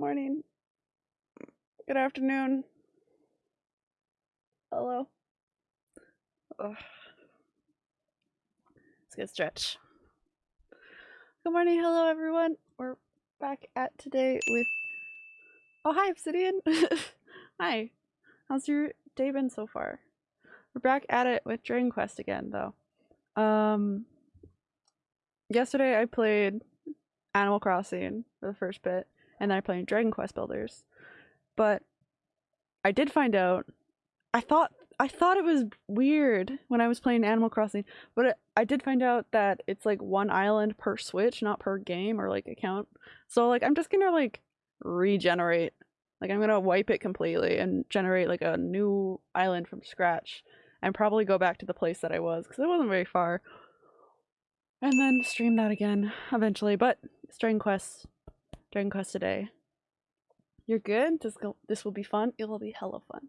morning. Good afternoon. Hello. Ugh. Let's get a stretch. Good morning, hello everyone. We're back at today with. Oh, hi, Obsidian. hi. How's your day been so far? We're back at it with Dragon Quest again, though. Um, yesterday I played Animal Crossing for the first bit, and I played Dragon Quest Builders. But I did find out. I thought I thought it was weird when I was playing Animal Crossing, but it, I did find out that it's like one island per Switch, not per game or like account. So like I'm just gonna like regenerate. Like I'm gonna wipe it completely and generate like a new island from scratch, and probably go back to the place that I was because it wasn't very far. And then stream that again eventually. But Dragon Quest, Dragon Quest today. You're good. This go. This will be fun. It will be hella fun.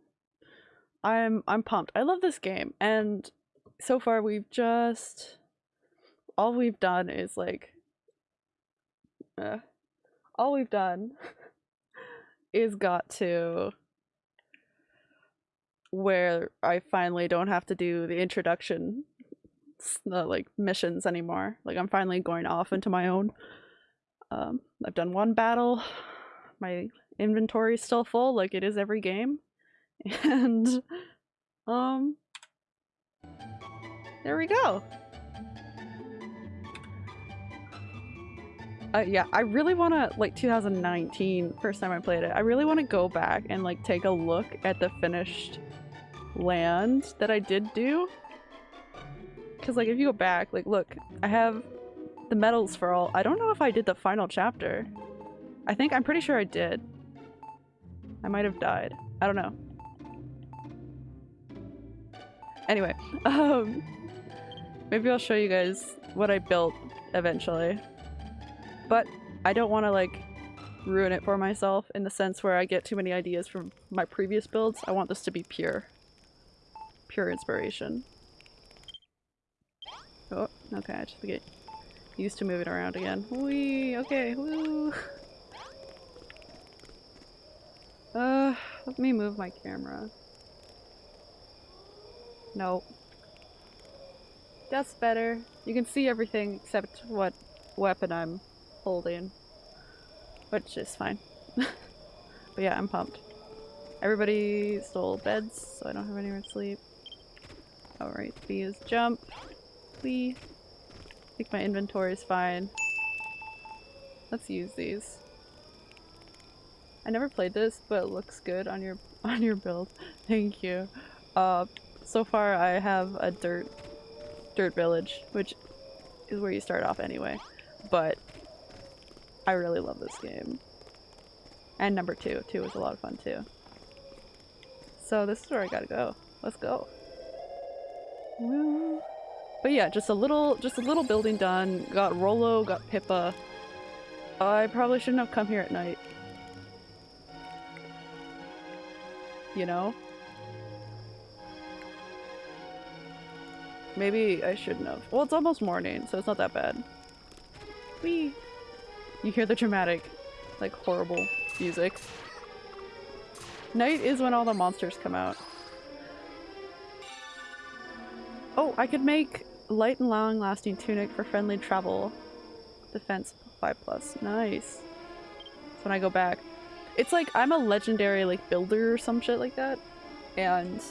I'm I'm pumped. I love this game, and so far we've just all we've done is like, uh, all we've done is got to where I finally don't have to do the introduction, the like missions anymore. Like I'm finally going off into my own. Um, I've done one battle. My inventory is still full, like it is every game. And um there we go. Uh, yeah i really want to like 2019 first time i played it i really want to go back and like take a look at the finished land that i did do. Because like if you go back like look i have the medals for all i don't know if i did the final chapter i think i'm pretty sure i did i might have died i don't know Anyway, um, maybe I'll show you guys what I built eventually. But I don't want to like ruin it for myself in the sense where I get too many ideas from my previous builds. I want this to be pure. Pure inspiration. Oh, okay, I just get used to moving around again. Wee, okay, woo. Uh, let me move my camera. Nope. That's better. You can see everything except what weapon I'm holding. Which is fine. but yeah, I'm pumped. Everybody stole beds, so I don't have anywhere to sleep. Alright, B is jump. We. Think my inventory is fine. Let's use these. I never played this, but it looks good on your on your build. Thank you. Uh, so far I have a dirt dirt village, which is where you start off anyway. But I really love this game. And number two. Two was a lot of fun too. So this is where I gotta go. Let's go. Woo. But yeah, just a little just a little building done. Got Rolo, got Pippa. I probably shouldn't have come here at night. You know? Maybe I shouldn't have. Well, it's almost morning, so it's not that bad. Whee! You hear the dramatic, like, horrible music. Night is when all the monsters come out. Oh, I could make light and long lasting tunic for friendly travel. Defense 5 plus. Nice. So when I go back. It's like I'm a legendary like builder or some shit like that. And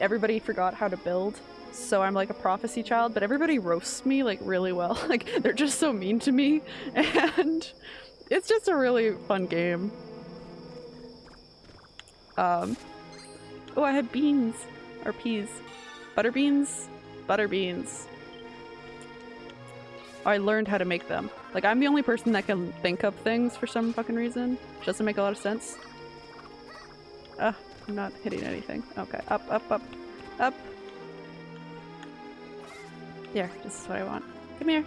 everybody forgot how to build so I'm like a prophecy child, but everybody roasts me like really well. like they're just so mean to me and it's just a really fun game. Um, oh, I have beans or peas. Butter beans? Butter beans. I learned how to make them. Like I'm the only person that can think of things for some fucking reason. Doesn't make a lot of sense. Ah, I'm not hitting anything. Okay, up, up, up, up. Here, this is what I want. Come here.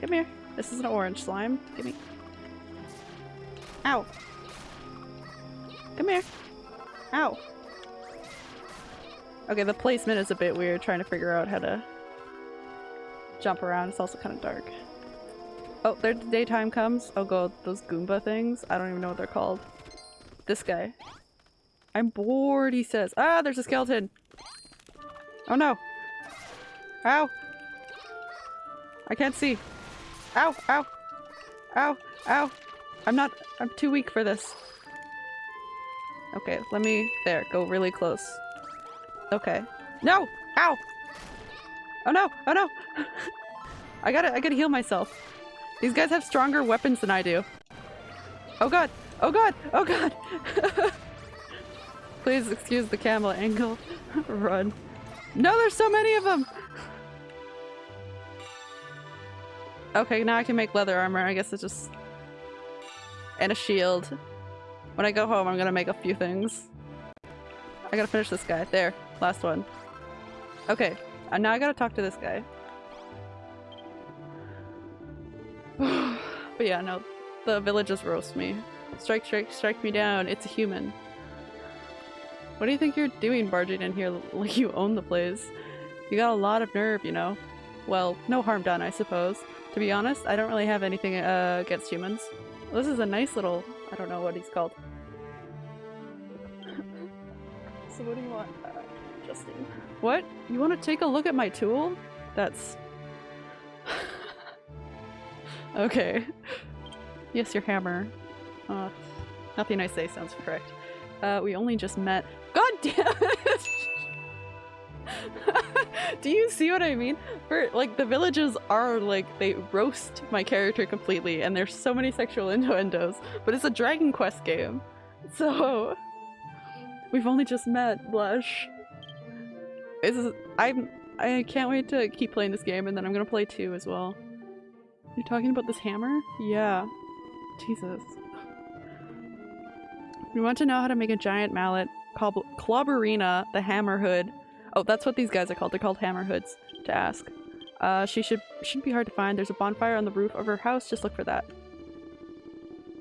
Come here. This is an orange slime. Give me. Ow. Come here. Ow. Okay, the placement is a bit weird trying to figure out how to jump around. It's also kind of dark. Oh, there the daytime comes. I'll go those Goomba things. I don't even know what they're called. This guy. I'm bored, he says. Ah, there's a skeleton. Oh no. Ow. I can't see. Ow, ow. Ow, ow. I'm not- I'm too weak for this. Okay, let me- there, go really close. Okay. No! Ow! Oh no! Oh no! I gotta- I gotta heal myself. These guys have stronger weapons than I do. Oh god! Oh god! Oh god! Please excuse the camel angle. Run. No, there's so many of them! Okay, now I can make leather armor. I guess it's just... And a shield. When I go home, I'm gonna make a few things. I gotta finish this guy. There. Last one. Okay. And now I gotta talk to this guy. but yeah, no. The villagers roast me. Strike, strike, strike me down. It's a human. What do you think you're doing barging in here like you own the place? You got a lot of nerve, you know? Well, no harm done, I suppose. To be honest, I don't really have anything uh, against humans. This is a nice little... I don't know what he's called. so what do you want, Justin? What? You want to take a look at my tool? That's... okay. Yes, your hammer. Uh, nothing I say sounds correct. Uh, we only just met. God damn it! Do you see what I mean? For like the villages are like they roast my character completely and there's so many sexual innuendos, but it's a Dragon Quest game. So we've only just met, blush. This is I'm I can't wait to keep playing this game and then I'm gonna play two as well. You're talking about this hammer? Yeah. Jesus. We want to know how to make a giant mallet. Clob Clobberina, the hammer hood. Oh, that's what these guys are called. They're called hammer hoods. To ask. Uh, she should shouldn't be hard to find. There's a bonfire on the roof of her house. Just look for that.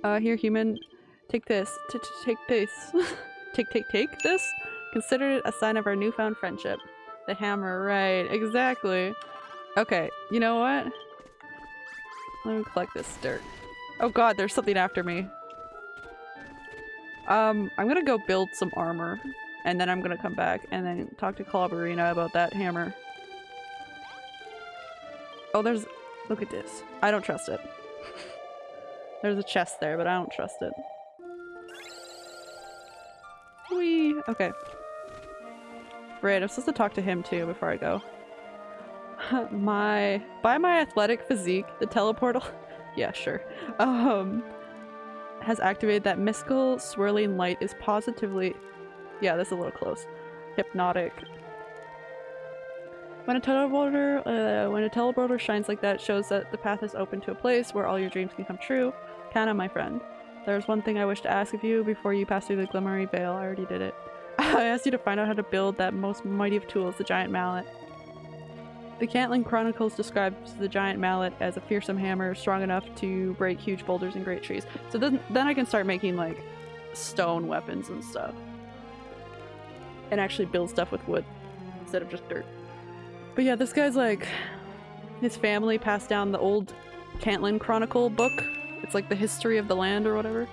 Uh, here, human. Take this. T -t Take this. take, take, take this? Consider it a sign of our newfound friendship. The hammer, right. Exactly. Okay, you know what? Let me collect this dirt. Oh god, there's something after me. Um, I'm gonna go build some armor, and then I'm gonna come back and then talk to Clobberina about that hammer. Oh, there's- look at this. I don't trust it. there's a chest there, but I don't trust it. Whee! Okay. Right, I'm supposed to talk to him too before I go. my- by my athletic physique, the teleportal- yeah, sure. Um, has activated that mystical swirling light is positively- yeah, that's a little close. Hypnotic. When a teleporter- uh, when a teleporter shines like that, shows that the path is open to a place where all your dreams can come true. Kana, my friend. There's one thing I wish to ask of you before you pass through the Glimmery Veil. I already did it. I asked you to find out how to build that most mighty of tools, the Giant Mallet. The Cantlin Chronicles describes the Giant Mallet as a fearsome hammer strong enough to break huge boulders and great trees. So then, then I can start making like stone weapons and stuff. And actually build stuff with wood instead of just dirt. But yeah, this guy's like, his family passed down the old Cantlin Chronicle book. It's like the history of the land or whatever.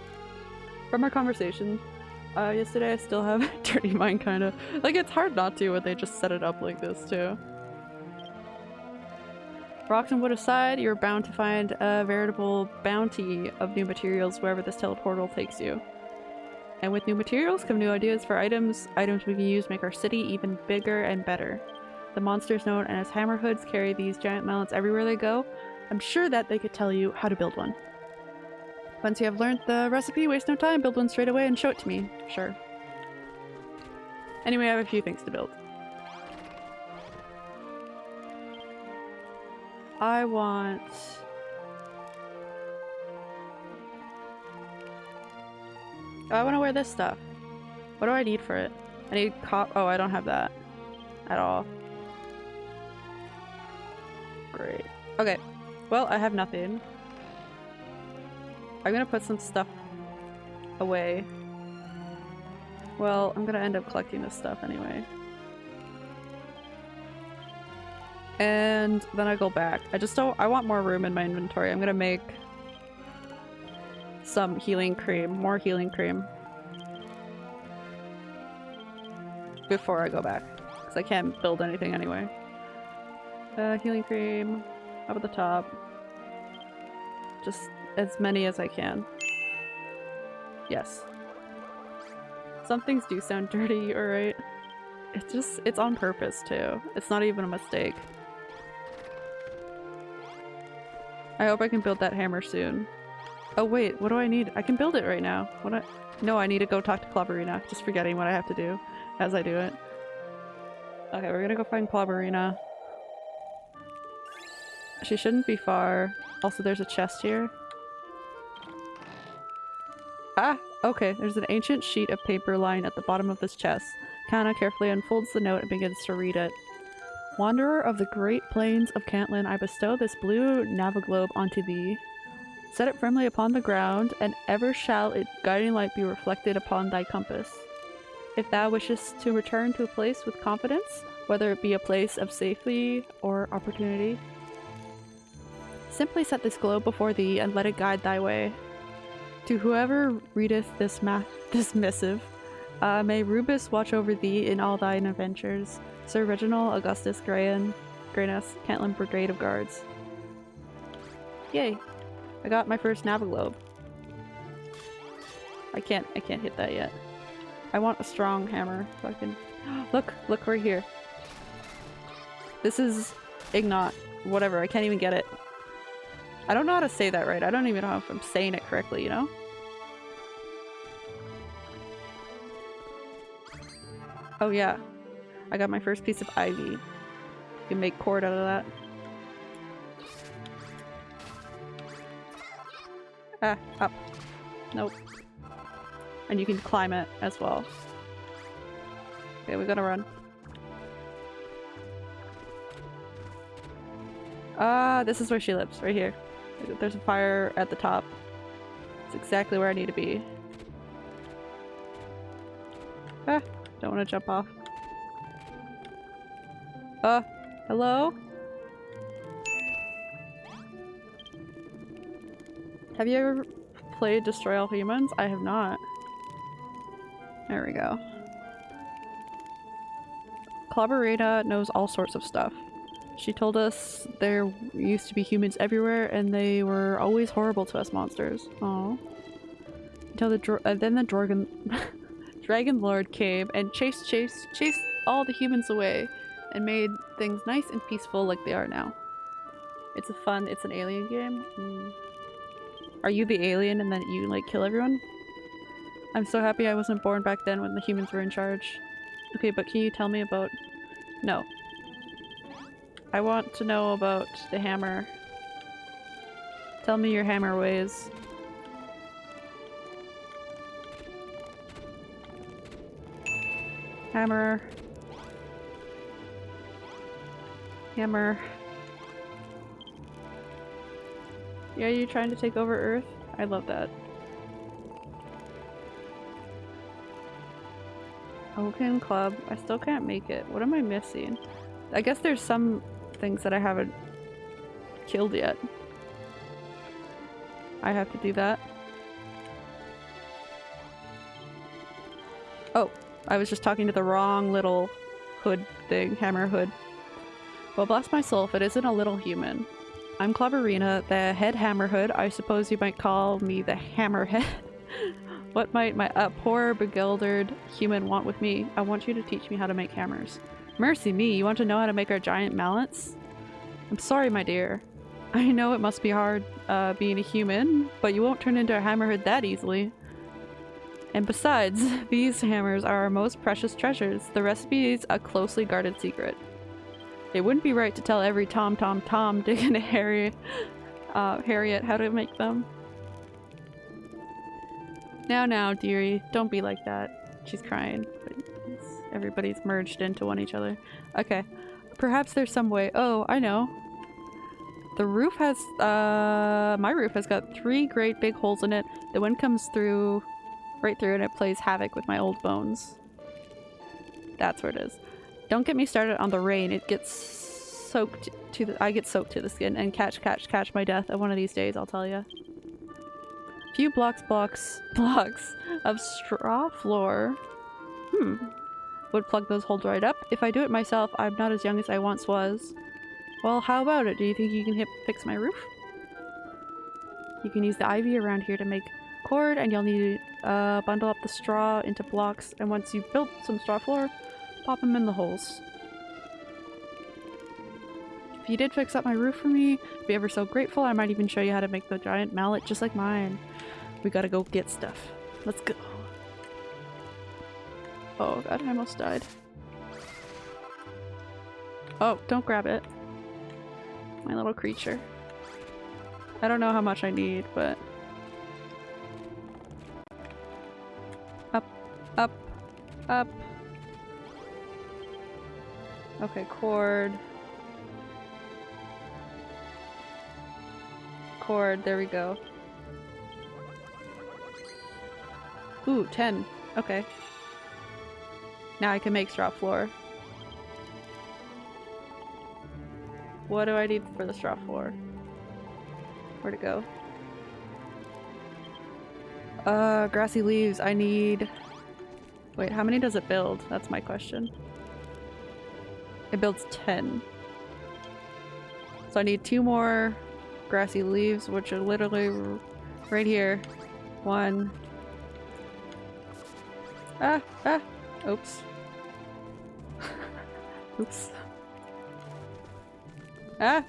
From our conversation uh, yesterday, I still have a dirty mind kind of. Like, it's hard not to when they just set it up like this too. Rocks and wood aside, you're bound to find a veritable bounty of new materials wherever this teleportal takes you. And with new materials come new ideas for items, items we can use make our city even bigger and better. The monsters known as hammerhoods carry these giant mallets everywhere they go. I'm sure that they could tell you how to build one. Once you have learned the recipe, waste no time, build one straight away and show it to me. Sure. Anyway, I have a few things to build. I want... Oh, I want to wear this stuff. What do I need for it? I need cop- oh, I don't have that. At all. Great. Okay. Well, I have nothing. I'm gonna put some stuff away. Well, I'm gonna end up collecting this stuff anyway. And then I go back. I just don't- I want more room in my inventory. I'm gonna make some healing cream. More healing cream. Before I go back. Because I can't build anything anyway. Uh, healing cream. Up at the top. Just as many as I can. Yes. Some things do sound dirty, alright? It's just- it's on purpose too. It's not even a mistake. I hope I can build that hammer soon. Oh wait, what do I need? I can build it right now. What I- No, I need to go talk to Clobberina. Just forgetting what I have to do as I do it. Okay, we're gonna go find Clobberina. She shouldn't be far. Also, there's a chest here. Ah! Okay, there's an ancient sheet of paper lying at the bottom of this chest. Kana carefully unfolds the note and begins to read it. Wanderer of the great plains of Cantlin, I bestow this blue naviglobe onto thee. Set it firmly upon the ground, and ever shall its guiding light be reflected upon thy compass. If thou wishest to return to a place with confidence, whether it be a place of safety or opportunity, simply set this globe before thee and let it guide thy way. To whoever readeth this this missive, uh, may Rubiss watch over thee in all thine adventures. Sir Reginald Augustus Grayan, Grayness, Cantlin Brigade of Guards. Yay! I got my first Naviglobe. I can't- I can't hit that yet. I want a strong hammer so I can- Look! Look right here. This is Ignat. Whatever, I can't even get it. I don't know how to say that right. I don't even know if I'm saying it correctly, you know? Oh yeah. I got my first piece of ivy. You can make cord out of that. Ah, up. Nope. And you can climb it as well. Okay, we gotta run. Ah, this is where she lives, right here. There's a fire at the top. It's exactly where I need to be. Ah, don't want to jump off. Uh, hello? Have you ever played Destroy All Humans? I have not. There we go. Clobberina knows all sorts of stuff. She told us there used to be humans everywhere and they were always horrible to us monsters. Oh. Until the uh, then the dragon Dragon Lord came and chased chased chased all the humans away and made things nice and peaceful like they are now. It's a fun, it's an alien game. Mm. Are you the alien and then you like kill everyone? I'm so happy I wasn't born back then when the humans were in charge. Okay, but can you tell me about- No. I want to know about the hammer. Tell me your hammer ways. Hammer. Hammer. Yeah, you trying to take over Earth? I love that. Oaken Club. I still can't make it. What am I missing? I guess there's some things that I haven't killed yet. I have to do that. Oh, I was just talking to the wrong little hood thing, hammer hood. Well, bless my soul if it isn't a little human. I'm Clobberina, the head hammer hood. I suppose you might call me the hammerhead. what might my uh, poor bewildered human want with me? I want you to teach me how to make hammers. Mercy me, you want to know how to make our giant mallets? I'm sorry, my dear. I know it must be hard uh, being a human, but you won't turn into a hammerhead that easily. And besides, these hammers are our most precious treasures. The recipe is a closely guarded secret. It wouldn't be right to tell every Tom Tom Tom, Dick and Harry, uh, Harriet how to make them. Now now, dearie, don't be like that. She's crying. Everybody's merged into one each other. Okay. Perhaps there's some way- oh, I know. The roof has- uh, my roof has got three great big holes in it. The wind comes through right through and it plays havoc with my old bones. That's where it is. Don't get me started on the rain. It gets soaked to the- I get soaked to the skin and catch, catch, catch my death at one of these days, I'll tell you. Few blocks, blocks, blocks of straw floor. Hmm. Would plug those holes right up. If I do it myself, I'm not as young as I once was. Well, how about it? Do you think you can fix my roof? You can use the ivy around here to make cord and you'll need to uh, bundle up the straw into blocks and once you've built some straw floor, pop them in the holes. If you did fix up my roof for me, I'd be ever so grateful. I might even show you how to make the giant mallet just like mine. We gotta go get stuff. Let's go. Oh god, I almost died. Oh, don't grab it. My little creature. I don't know how much I need, but... Up, up, up. Okay, cord. Cord, there we go. Ooh, 10. Okay. Now I can make straw floor. What do I need for the straw floor? Where'd it go? Uh, grassy leaves. I need... Wait, how many does it build? That's my question. It builds 10. So I need two more grassy leaves, which are literally right here. One. Ah! Ah! Oops. Oops. Ah!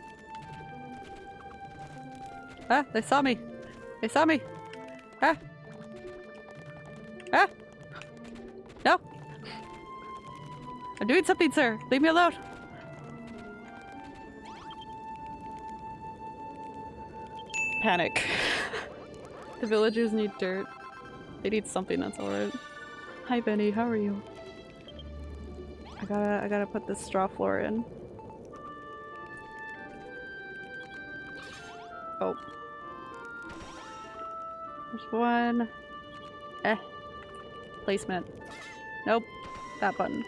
Ah! They saw me! They saw me! Ah! Ah! No! I'm doing something, sir! Leave me alone! Panic. the villagers need dirt. They need something that's alright. Hi Benny, how are you? I gotta- I gotta put this straw floor in. Oh. There's one. Eh. Placement. Nope. That button.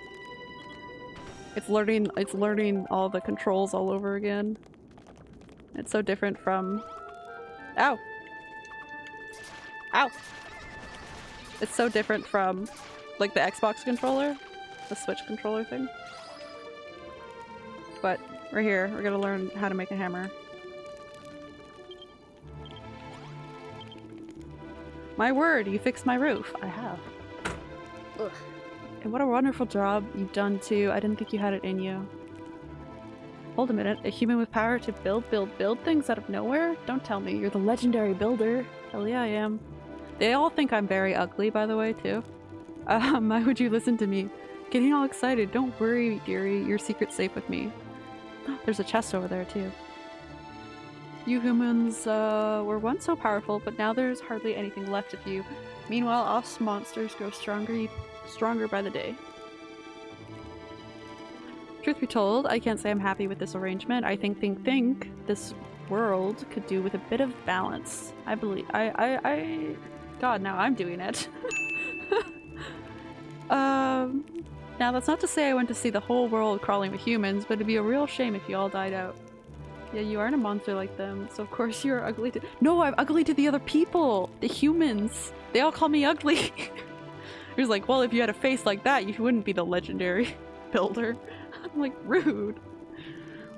It's learning- it's learning all the controls all over again. It's so different from- Ow! Ow! It's so different from like the Xbox controller, the Switch controller thing. But we're here, we're gonna learn how to make a hammer. My word, you fixed my roof. I have. Ugh. And what a wonderful job you've done too. I didn't think you had it in you. Hold a minute, a human with power to build, build, build things out of nowhere? Don't tell me, you're the legendary builder. Hell yeah, I am. They all think I'm very ugly, by the way, too. Um, why would you listen to me? Getting all excited. Don't worry, dearie. Your secret's safe with me. There's a chest over there, too. You humans, uh, were once so powerful, but now there's hardly anything left of you. Meanwhile, us monsters grow stronger, stronger by the day. Truth be told, I can't say I'm happy with this arrangement. I think, think, think this world could do with a bit of balance. I believe- I- I- I- God, now I'm doing it. um, now that's not to say I want to see the whole world crawling with humans, but it'd be a real shame if you all died out. Yeah, you aren't a monster like them, so of course you're ugly to- No, I'm ugly to the other people! The humans! They all call me ugly! He was like, well, if you had a face like that, you wouldn't be the legendary builder. I'm like, rude.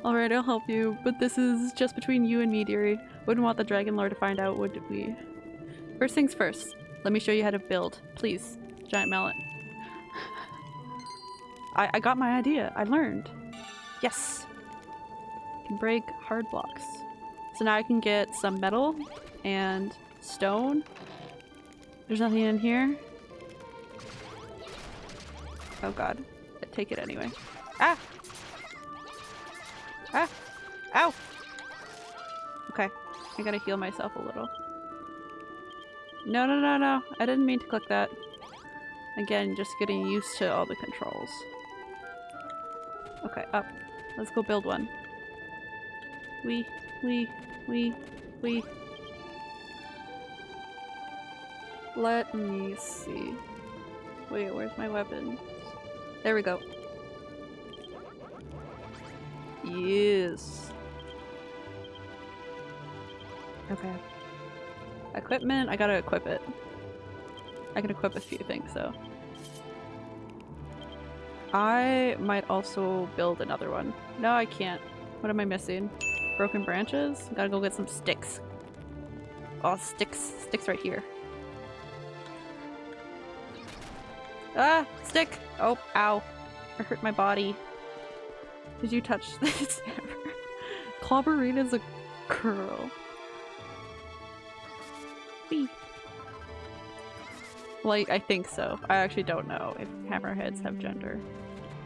Alright, I'll help you, but this is just between you and me, dearie. Wouldn't want the Dragon Lord to find out, would we? First things first, let me show you how to build. Please. Giant mallet. I, I got my idea. I learned. Yes! Can break hard blocks. So now I can get some metal and stone. There's nothing in here. Oh god. I Take it anyway. Ah! Ah! Ow! Okay. I gotta heal myself a little. No, no, no, no. I didn't mean to click that. Again, just getting used to all the controls. Okay, up. Let's go build one. We, we, we, we. Let me see. Wait, where's my weapon? There we go. Yes. Okay. Equipment, I gotta equip it. I can equip a few things though. I might also build another one. No, I can't. What am I missing? Broken branches? Gotta go get some sticks. Oh, sticks. Sticks right here. Ah! Stick! Oh, ow. I hurt my body. Did you touch this hammer? is a girl. Like, I think so. I actually don't know if hammerheads have gender.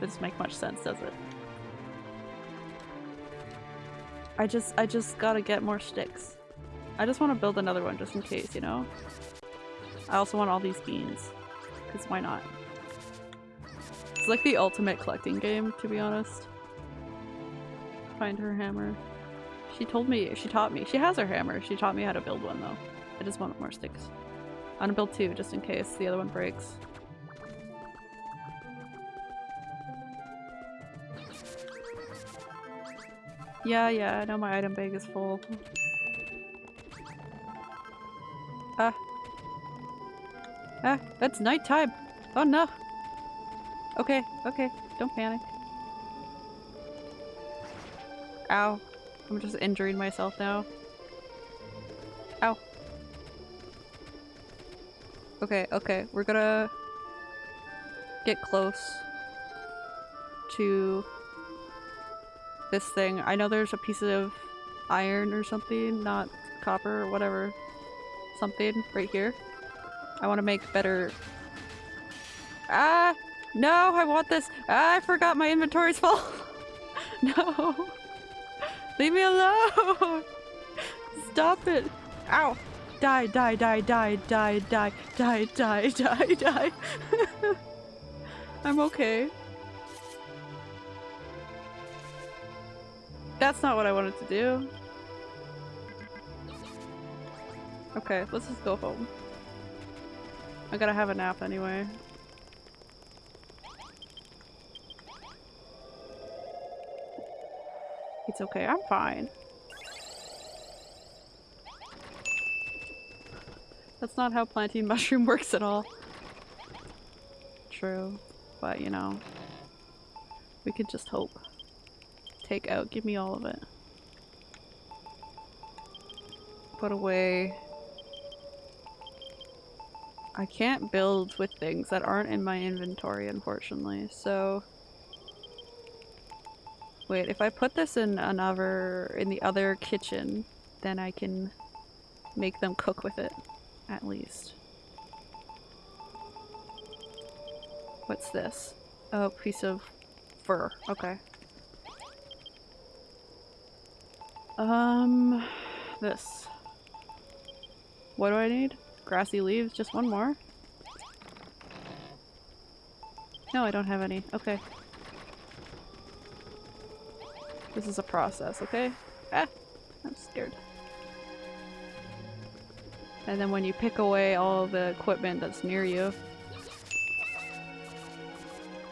Doesn't make much sense, does it? I just- I just gotta get more sticks. I just want to build another one just in case, you know? I also want all these beans. Because why not? It's like the ultimate collecting game, to be honest. Find her hammer. She told me- she taught me. She has her hammer. She taught me how to build one though. I just want more sticks. I'm gonna build two just in case the other one breaks. Yeah, yeah, I know my item bag is full. Ah. Ah, that's nighttime! Oh no! Okay, okay, don't panic. Ow. I'm just injuring myself now. Okay, okay, we're gonna get close to this thing. I know there's a piece of iron or something, not copper or whatever. Something right here. I want to make better- Ah! No, I want this! Ah, I forgot my inventory's full! no! Leave me alone! Stop it! Ow! Die, die, die, die, die, die, die, die, die, die. I'm okay. That's not what I wanted to do. Okay, let's just go home. I gotta have a nap anyway. It's okay, I'm fine. That's not how planting mushroom works at all. True, but you know, we could just hope. Take out, give me all of it. Put away. I can't build with things that aren't in my inventory, unfortunately, so... Wait, if I put this in another- in the other kitchen, then I can make them cook with it, at least. What's this? Oh, piece of fur. Okay. Um, this. What do I need? Grassy leaves? Just one more? No, I don't have any. Okay. This is a process, okay? Ah! I'm scared. And then when you pick away all the equipment that's near you.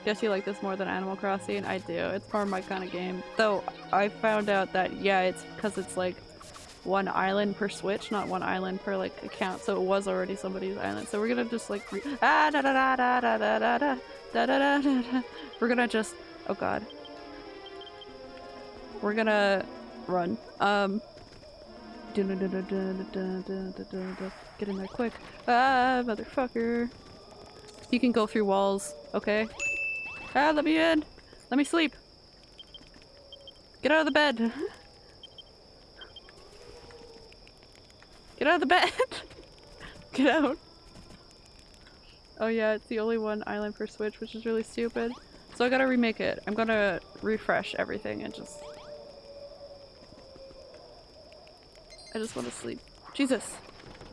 Guess you like this more than Animal Crossing? I do. It's more my kind of game. Though, I found out that, yeah, it's because it's like one island per switch, not one island per like account, so it was already somebody's island. So we're gonna just like ah da da da da da da da da da da da da. We're gonna just oh god. We're gonna run. Um. Get in there quick. Ah, motherfucker. You can go through walls, okay? Ah, let me in! Let me sleep! Get out of the bed! Get out of the bed! Get out! Oh yeah, it's the only one island per switch, which is really stupid. So I gotta remake it. I'm gonna refresh everything and just... I just want to sleep. Jesus!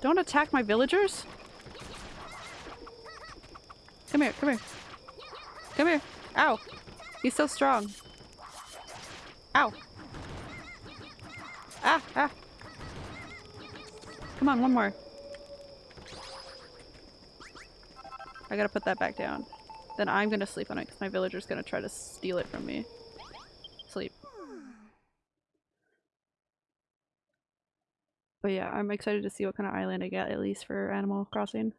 Don't attack my villagers! Come here, come here. Come here! Ow! He's so strong. Ow! Ah! Ah! Come on, one more. I gotta put that back down. Then I'm gonna sleep on it because my villager's gonna try to steal it from me. Sleep. But yeah, I'm excited to see what kind of island I get, at least for Animal Crossing.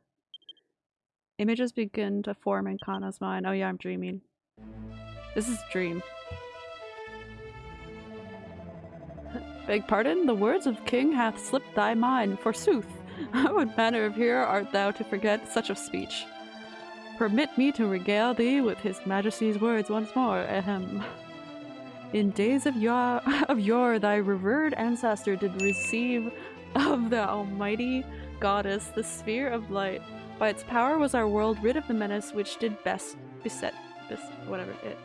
Images begin to form in Kana's mind. Oh yeah, I'm dreaming. This is dream. Beg pardon? The words of king hath slipped thy mind, forsooth. what manner of hero art thou to forget such a speech? Permit me to regale thee with his majesty's words once more, ahem. In days of yore, of yore thy revered ancestor did receive of the almighty goddess the sphere of light. By its power was our world rid of the menace which did best beset, bes whatever it.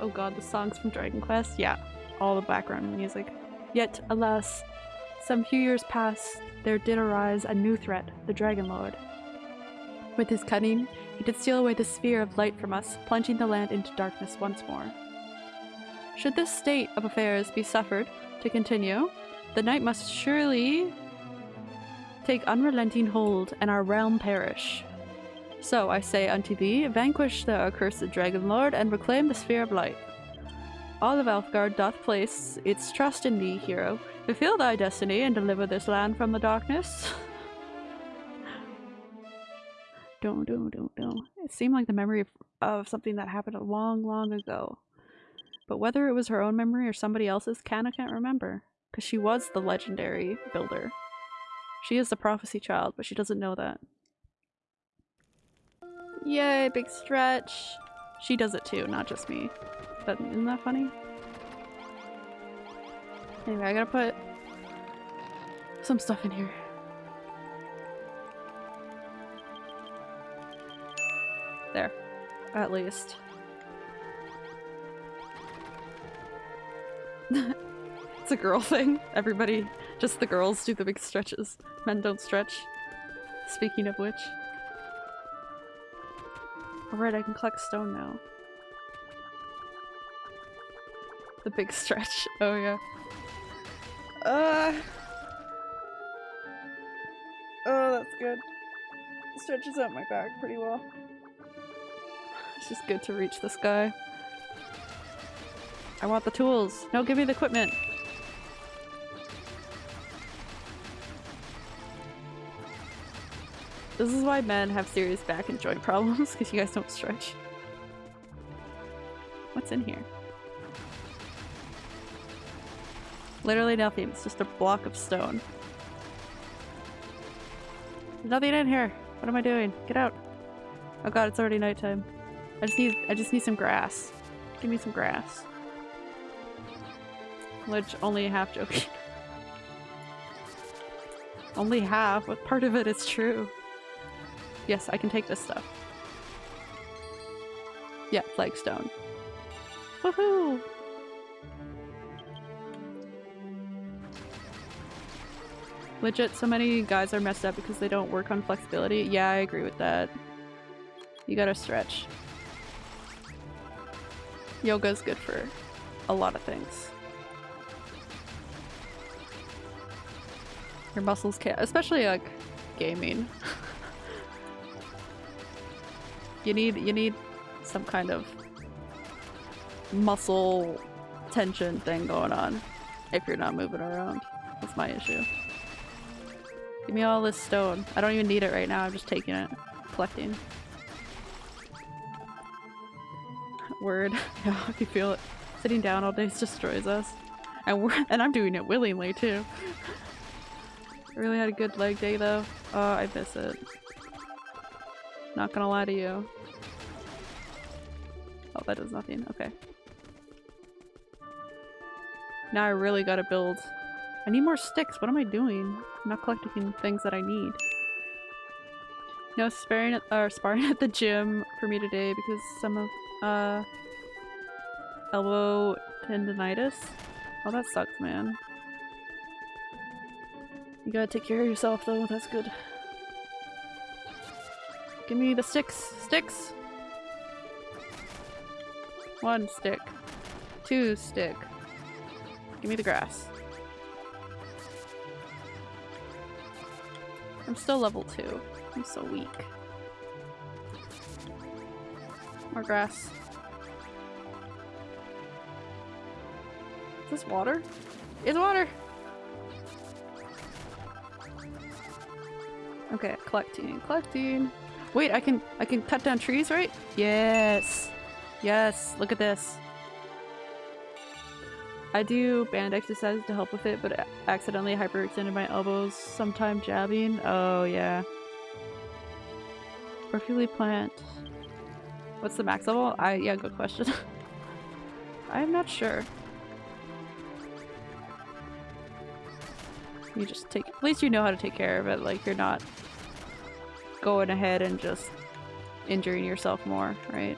Oh god, the songs from Dragon Quest? Yeah, all the background music. Yet, alas, some few years past, there did arise a new threat, the Dragon Lord. With his cunning, he did steal away the sphere of light from us, plunging the land into darkness once more. Should this state of affairs be suffered to continue, the night must surely take unrelenting hold, and our realm perish. So I say unto thee, vanquish the accursed Dragon Lord, and reclaim the Sphere of Light. All of Alefgard doth place its trust in thee, hero. Fulfill thy destiny and deliver this land from the darkness. don't, don't, don't, don't. It seemed like the memory of, of something that happened a long, long ago. But whether it was her own memory or somebody else's, Kana can't remember. Because she was the legendary builder. She is the prophecy child, but she doesn't know that. Yay, big stretch. She does it too, not just me. But isn't that funny? Anyway, I gotta put some stuff in here. There. At least. It's a girl thing. Everybody, just the girls do the big stretches. Men don't stretch. Speaking of which. Alright, I can collect stone now. The big stretch. Oh yeah. Uh. Oh, that's good. Stretches out my back pretty well. It's just good to reach the sky. I want the tools. No, give me the equipment. This is why men have serious back and joint problems, because you guys don't stretch. What's in here? Literally nothing, it's just a block of stone. There's nothing in here! What am I doing? Get out! Oh god, it's already nighttime. I just need- I just need some grass. Give me some grass. Which, only half joking. only half, but part of it is true. Yes, I can take this stuff. Yeah, flagstone. Woohoo! Legit, so many guys are messed up because they don't work on flexibility. Yeah, I agree with that. You gotta stretch. Yoga's good for a lot of things. Your muscles can't- especially like gaming. You need you need some kind of muscle tension thing going on if you're not moving around. That's my issue. Give me all this stone. I don't even need it right now, I'm just taking it. Collecting. Word. Yeah, I can feel it. Sitting down all day destroys us. And we're and I'm doing it willingly too. I really had a good leg day though. Oh, I miss it. Not gonna lie to you. Oh, that does nothing. Okay. Now I really gotta build. I need more sticks. What am I doing? I'm not collecting things that I need. No sparring at, or sparring at the gym for me today because some of uh elbow tendonitis. Oh, that sucks, man. You gotta take care of yourself though. That's good. Give me the sticks. Sticks! One stick. Two stick. Give me the grass. I'm still level 2. I'm so weak. More grass. Is this water? It's water! Okay, collecting, collecting. Wait, I can I can cut down trees, right? Yes. Yes, look at this. I do band exercises to help with it, but accidentally hyperextended my elbows sometime jabbing. Oh yeah. Perfectly plant. What's the max level? I yeah, good question. I'm not sure. You just take- at least you know how to take care of it, like you're not going ahead and just injuring yourself more, right?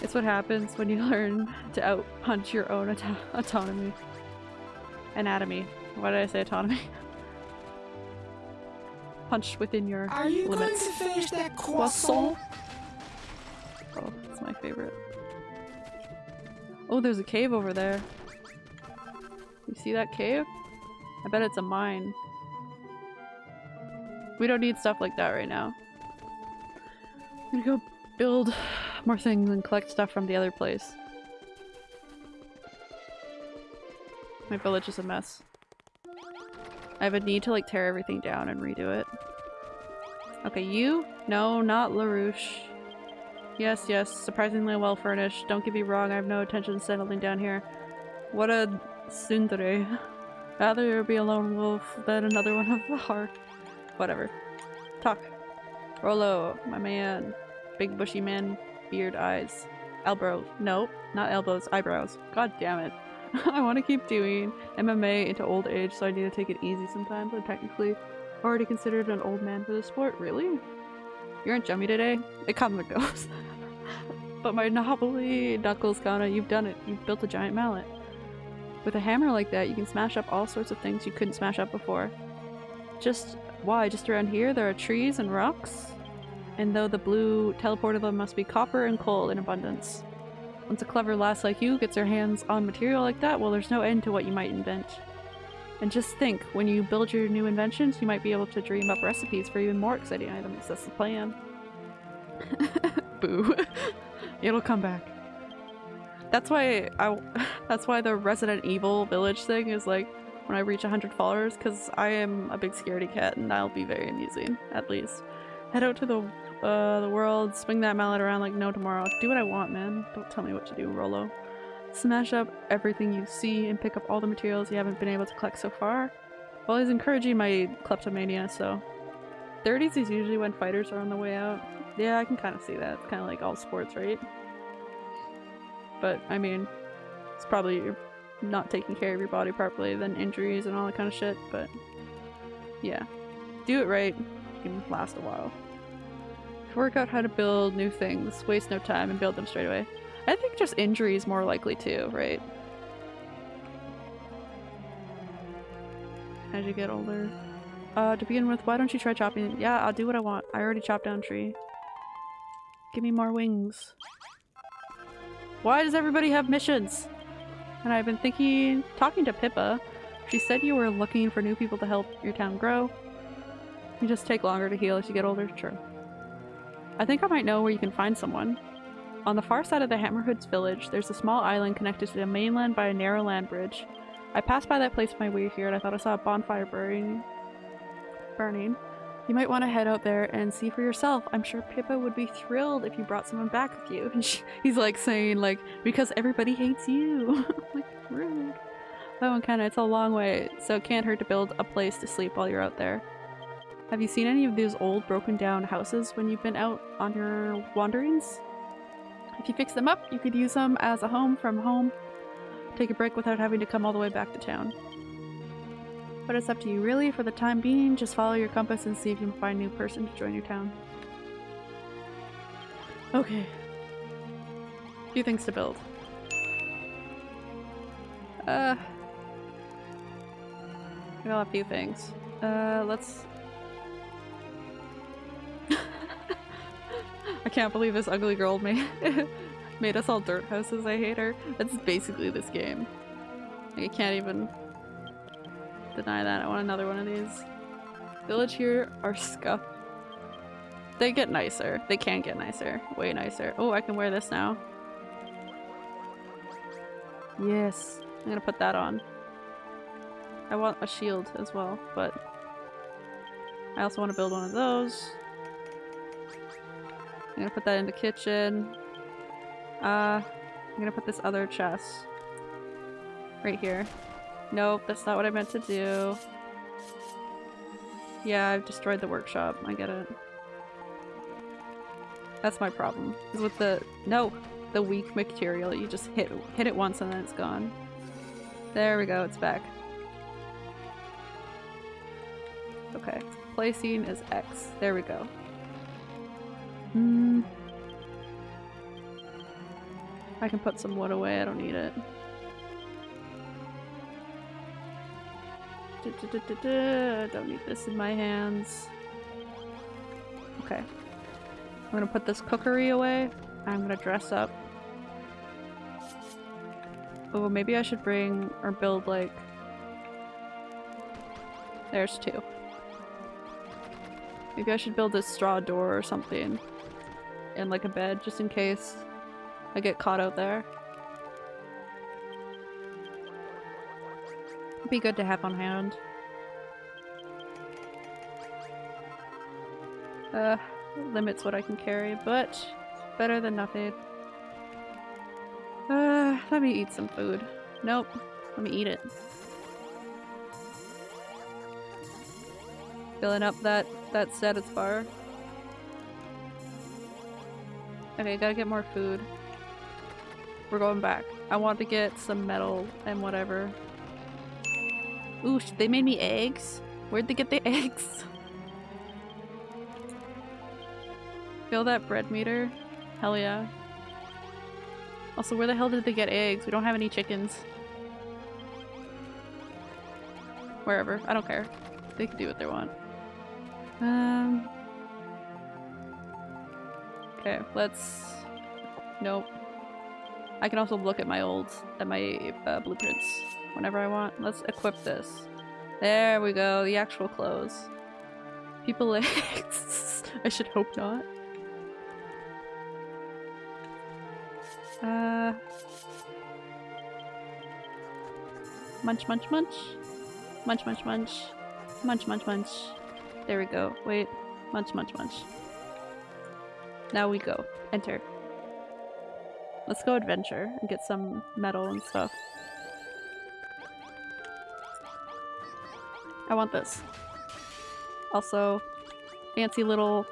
It's what happens when you learn to out-punch your own auto autonomy. Anatomy. Why did I say autonomy? Punch within your Are you limits. going to finish that croissant? Oh, that's my favorite. Oh, there's a cave over there. You see that cave? I bet it's a mine. We don't need stuff like that right now. I'm gonna go build more things and collect stuff from the other place. My village is a mess. I have a need to like tear everything down and redo it. Okay, you? No, not LaRouche. Yes, yes, surprisingly well furnished. Don't get me wrong, I have no intention of settling down here. What a tsundere. Rather be a lone wolf than another one of the heart. Whatever. Talk. Rollo, my man. Big bushy man, beard eyes. Elbows. Nope, not elbows, eyebrows. God damn it. I want to keep doing MMA into old age, so I need to take it easy sometimes. I'm technically already considered an old man for the sport. Really? You aren't jummy today? It comes and goes. but my knobbly knuckles, Kana, you've done it. You've built a giant mallet. With a hammer like that, you can smash up all sorts of things you couldn't smash up before. Just why? Just around here there are trees and rocks? And though the blue teleportal them must be copper and coal in abundance. Once a clever lass like you gets her hands on material like that, well there's no end to what you might invent. And just think, when you build your new inventions, you might be able to dream up recipes for even more exciting items. That's the plan. Boo. It'll come back. That's why I- that's why the Resident Evil village thing is like when I reach 100 followers, because I am a big scaredy cat and I'll be very amusing, at least. Head out to the uh, the world, swing that mallet around like no tomorrow. Do what I want, man. Don't tell me what to do, Rollo. Smash up everything you see and pick up all the materials you haven't been able to collect so far. Well, he's encouraging my kleptomania, so... 30s is usually when fighters are on the way out. Yeah, I can kind of see that. It's kind of like all sports, right? But, I mean, it's probably not taking care of your body properly, then injuries and all that kind of shit, but... Yeah. Do it right, you can last a while. Work out how to build new things, waste no time, and build them straight away. I think just injury is more likely too, right? As you get older. Uh, to begin with, why don't you try chopping- Yeah, I'll do what I want. I already chopped down tree. Give me more wings. Why does everybody have missions? And I've been thinking- talking to Pippa. She said you were looking for new people to help your town grow. You just take longer to heal as you get older. True. I think I might know where you can find someone. On the far side of the Hammerhoods village, there's a small island connected to the mainland by a narrow land bridge. I passed by that place on my way here and I thought I saw a bonfire burning. Burning. You might want to head out there and see for yourself. I'm sure Pippa would be thrilled if you brought someone back with you. And she, he's like saying like, because everybody hates you. like, rude. That one kinda, it's a long way, so it can't hurt to build a place to sleep while you're out there. Have you seen any of those old broken down houses when you've been out on your wanderings? If you fix them up, you could use them as a home from home. Take a break without having to come all the way back to town. But it's up to you really, for the time being, just follow your compass and see if you can find a new person to join your town. Okay. Few things to build. Uh... I got a few things. Uh, let's I can't believe this ugly girl made made us all dirt houses. I hate her. That's basically this game. I can't even deny that. I want another one of these. Village here are scuffed. They get nicer. They can get nicer. Way nicer. Oh, I can wear this now. Yes. I'm gonna put that on. I want a shield as well, but I also want to build one of those. I'm gonna put that in the kitchen. Uh, I'm gonna put this other chest right here. Nope, that's not what I meant to do. Yeah, I've destroyed the workshop. I get it. That's my problem. Is with the no, the weak material. You just hit hit it once and then it's gone. There we go. It's back. Okay, placing is X. There we go. Hmm. I can put some wood away. I don't need it. Don't need this in my hands. Okay. I'm gonna put this cookery away. I'm gonna dress up. Oh, maybe I should bring or build like. There's two. Maybe I should build a straw door or something. And like a bed just in case I get caught out there. Be good to have on hand. Uh, limits what I can carry, but better than nothing. Uh, let me eat some food. Nope, let me eat it. Filling up that that status bar. Okay, gotta get more food. We're going back. I want to get some metal and whatever. Ooh, they made me eggs? Where'd they get the eggs? Fill that bread meter? Hell yeah. Also, where the hell did they get eggs? We don't have any chickens. Wherever. I don't care. They can do what they want. Um... Okay, let's... Nope. I can also look at my old, at my uh, blueprints whenever I want. Let's equip this. There we go, the actual clothes. People legs. I should hope not. Uh... Munch, munch, munch. Munch, munch, munch. Munch, munch, munch. There we go. Wait. Munch, munch, munch. Now we go. Enter. Let's go adventure and get some metal and stuff. I want this. Also, fancy little...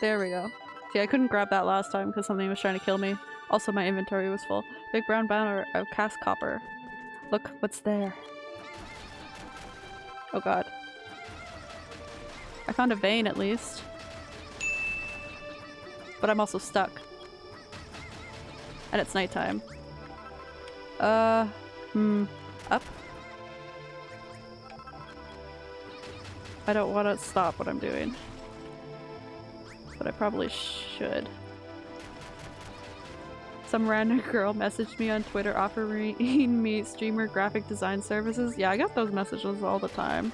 There we go. See, I couldn't grab that last time because something was trying to kill me. Also, my inventory was full. Big brown banner of cast copper. Look what's there. Oh god. I found a vein at least. But I'm also stuck. And it's nighttime. Uh, hmm. Up? I don't want to stop what I'm doing. But I probably should. Some random girl messaged me on Twitter offering me streamer graphic design services. Yeah, I get those messages all the time.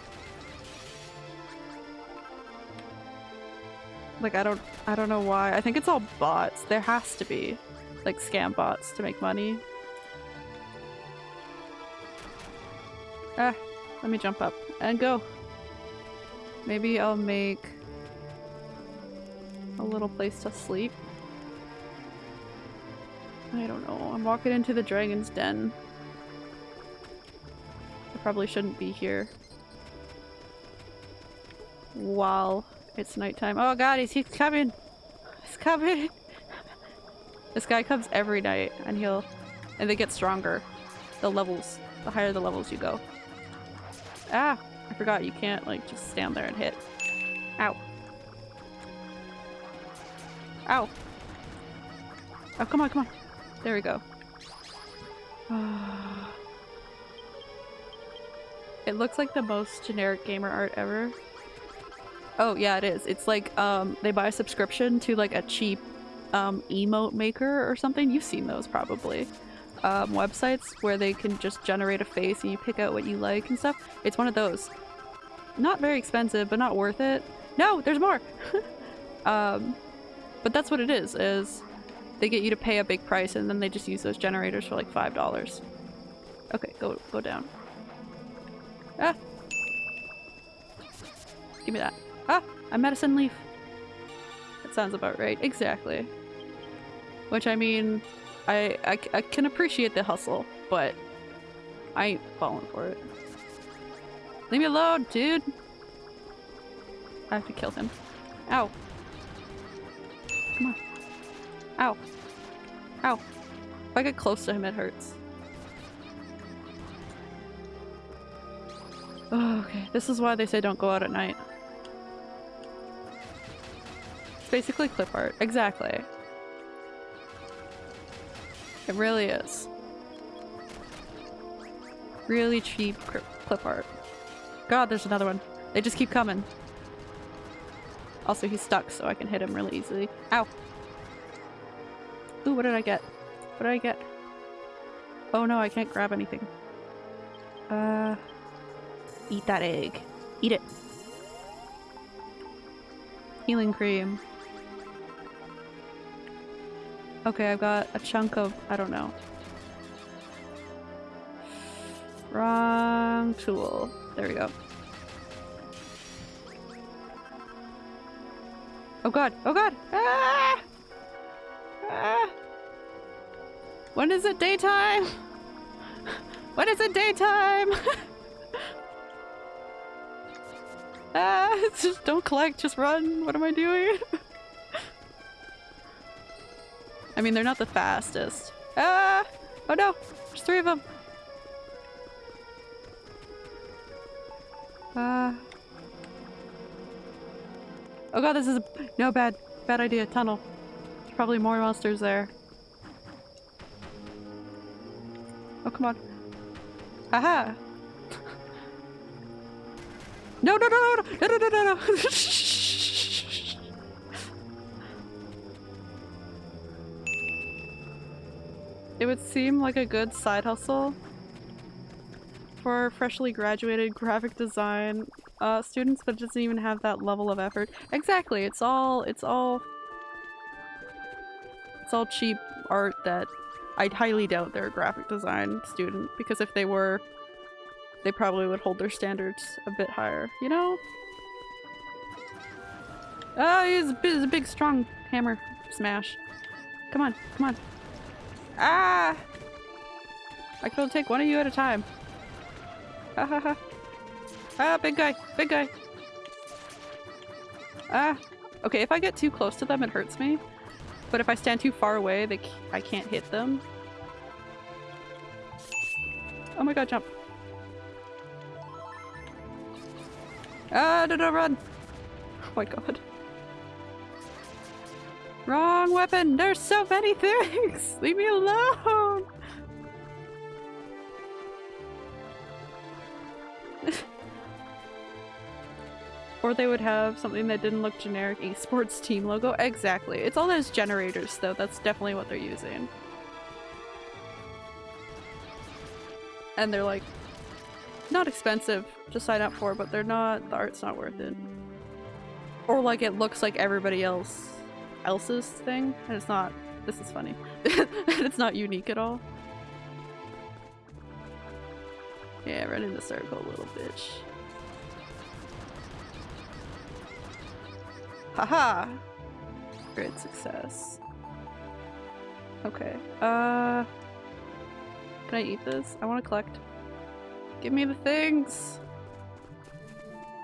Like I don't I don't know why. I think it's all bots. There has to be like scam bots to make money. Ah, let me jump up and go. Maybe I'll make a little place to sleep. I don't know. I'm walking into the dragon's den. I probably shouldn't be here. While it's nighttime. Oh god, he's, he's coming! He's coming! this guy comes every night and he'll- and they get stronger. The levels. The higher the levels you go. Ah! I forgot you can't like just stand there and hit. Ow. Ow! Oh, come on, come on. There we go. it looks like the most generic gamer art ever. Oh yeah, it is. It's like um, they buy a subscription to like a cheap um, emote maker or something. You've seen those probably. Um, websites where they can just generate a face and you pick out what you like and stuff. It's one of those. Not very expensive, but not worth it. No, there's more! um, but that's what it is, is they get you to pay a big price and then they just use those generators for like $5. Okay, go go down. Ah! Give me that. Ah! A medicine leaf! That sounds about right. Exactly. Which I mean, I, I, I can appreciate the hustle, but I ain't falling for it. Leave me alone, dude! I have to kill him. Ow. Come on. Ow. Ow. If I get close to him, it hurts. Oh, okay. This is why they say don't go out at night. It's basically clip art. Exactly. It really is. Really cheap clip art. God, there's another one. They just keep coming. Also, he's stuck, so I can hit him really easily. Ow! Ooh, what did I get? What did I get? Oh no, I can't grab anything. Uh... Eat that egg. Eat it. Healing cream. Okay, I've got a chunk of- I don't know. Wrong tool. There we go. Oh god! Oh god! Ah! Ah! When is it daytime? When is it daytime? ah! Just don't collect, just run. What am I doing? I mean, they're not the fastest. Ah! Oh no! There's three of them! Uh... Oh god, this is a- no, bad, bad idea. Tunnel. There's probably more monsters there. Oh, come on. Haha! no, no, no, no, no, no, no, no, no! It would seem like a good side hustle for freshly graduated graphic design uh, students, but it doesn't even have that level of effort. Exactly, it's all- it's all- it's all cheap art that I'd highly doubt they're a graphic design student, because if they were, they probably would hold their standards a bit higher, you know? Oh, he's a big strong hammer smash. Come on, come on. Ah! I can only take one of you at a time. Ha ha ha. Ah, big guy, big guy. Ah. Okay, if I get too close to them, it hurts me. But if I stand too far away, they c I can't hit them. Oh my god, jump. Ah, no, no, run! Oh my god. Wrong weapon! There's so many things! Leave me alone! Or they would have something that didn't look generic, esports team logo. Exactly. It's all those generators though, that's definitely what they're using. And they're like, not expensive to sign up for, but they're not, the art's not worth it. Or like it looks like everybody else else's thing, and it's not, this is funny, it's not unique at all. Yeah, run in the circle, little bitch. Haha! Great success. Okay. Uh... Can I eat this? I want to collect. Give me the things!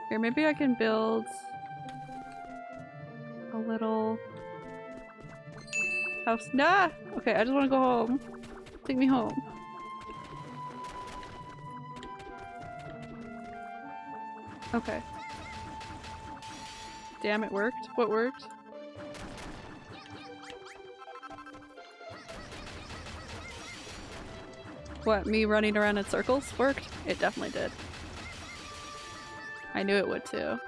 Here, maybe I can build a little house. Nah! Okay, I just want to go home. Take me home. Okay. Damn, it worked. What worked? What, me running around in circles worked? It definitely did. I knew it would too.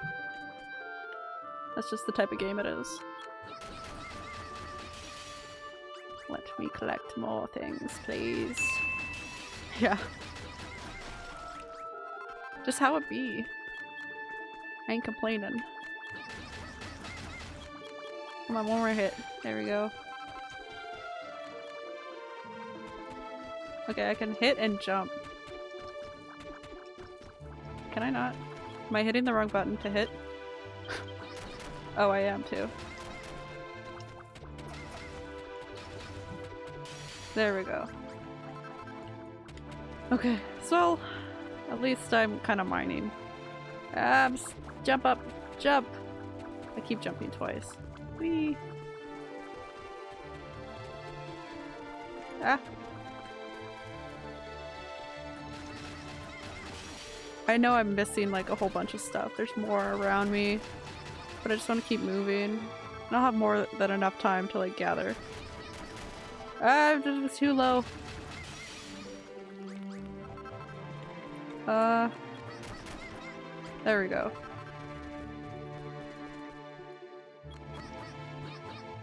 That's just the type of game it is. Let me collect more things, please. Yeah. Just how it be. I ain't complaining. Come on, one more hit. There we go. Okay, I can hit and jump. Can I not? Am I hitting the wrong button to hit? oh, I am too. There we go. Okay, so at least I'm kind of mining. Abs, jump up, jump! I keep jumping twice. Whee! Ah! I know I'm missing like a whole bunch of stuff. There's more around me, but I just want to keep moving. I don't have more than enough time to like gather. I'm too low. Uh, there we go.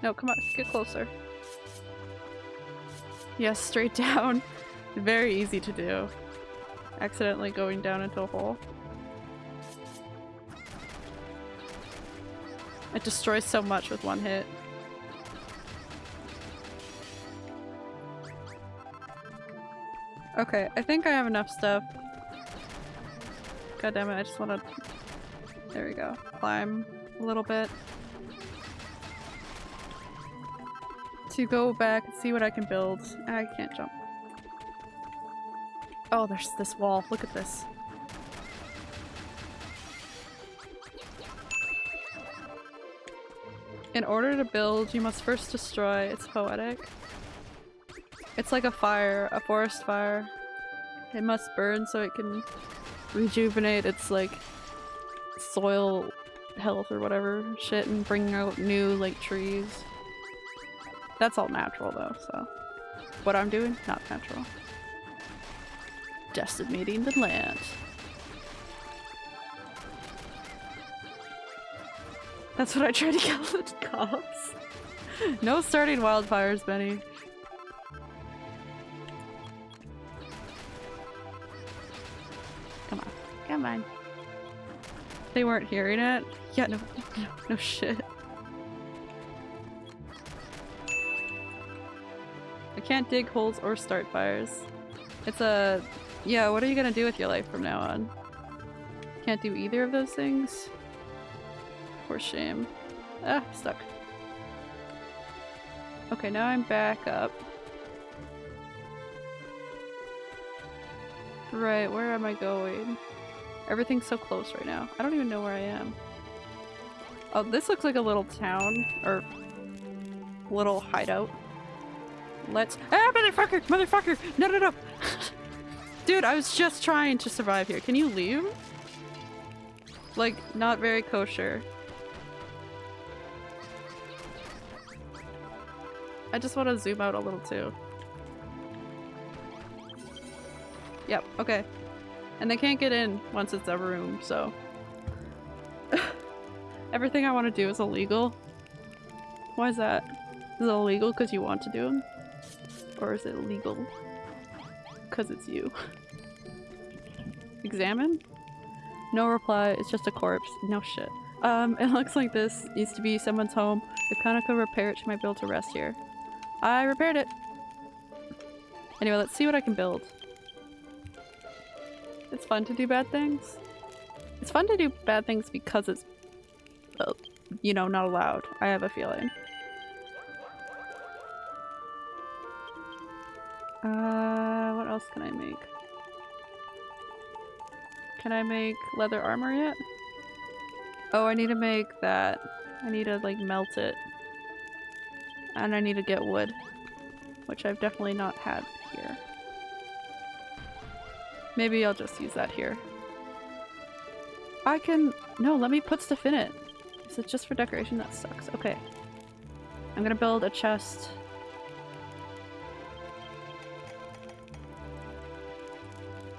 No, come on, get closer. Yes, straight down. Very easy to do accidentally going down into a hole. It destroys so much with one hit. Okay, I think I have enough stuff. God damn it, I just wanna... There we go. Climb a little bit. To go back and see what I can build. I can't jump. Oh, there's this wall. Look at this. In order to build, you must first destroy. It's poetic. It's like a fire, a forest fire. It must burn so it can rejuvenate its like soil health or whatever shit and bring out new like trees. That's all natural though, so what I'm doing, not natural decimating the land. That's what I tried to kill the cops. no starting wildfires, Benny. Come on. They weren't hearing it? Yeah, no, no, no shit. I can't dig holes or start fires. It's a yeah, what are you gonna do with your life from now on? Can't do either of those things? Poor shame. Ah, stuck. Okay, now I'm back up. Right, where am I going? Everything's so close right now. I don't even know where I am. Oh, this looks like a little town, or little hideout. Let's- Ah, motherfucker! Motherfucker! No, no, no! Dude, I was just trying to survive here. Can you leave? Like, not very kosher. I just want to zoom out a little too. Yep, okay. And they can't get in once it's a room, so... Everything I want to do is illegal. Why is that? Is it illegal because you want to do them? Or is it illegal because it's you. Examine? No reply, it's just a corpse. No shit. Um, it looks like this used to be someone's home. If Kana could repair it, she might be able to rest here. I repaired it! Anyway, let's see what I can build. It's fun to do bad things. It's fun to do bad things because it's, uh, you know, not allowed. I have a feeling. Uh, what else can I make? Can I make leather armor yet? Oh, I need to make that. I need to like melt it. And I need to get wood. Which I've definitely not had here. Maybe I'll just use that here. I can- no, let me put stuff in it. Is it just for decoration? That sucks. Okay. I'm gonna build a chest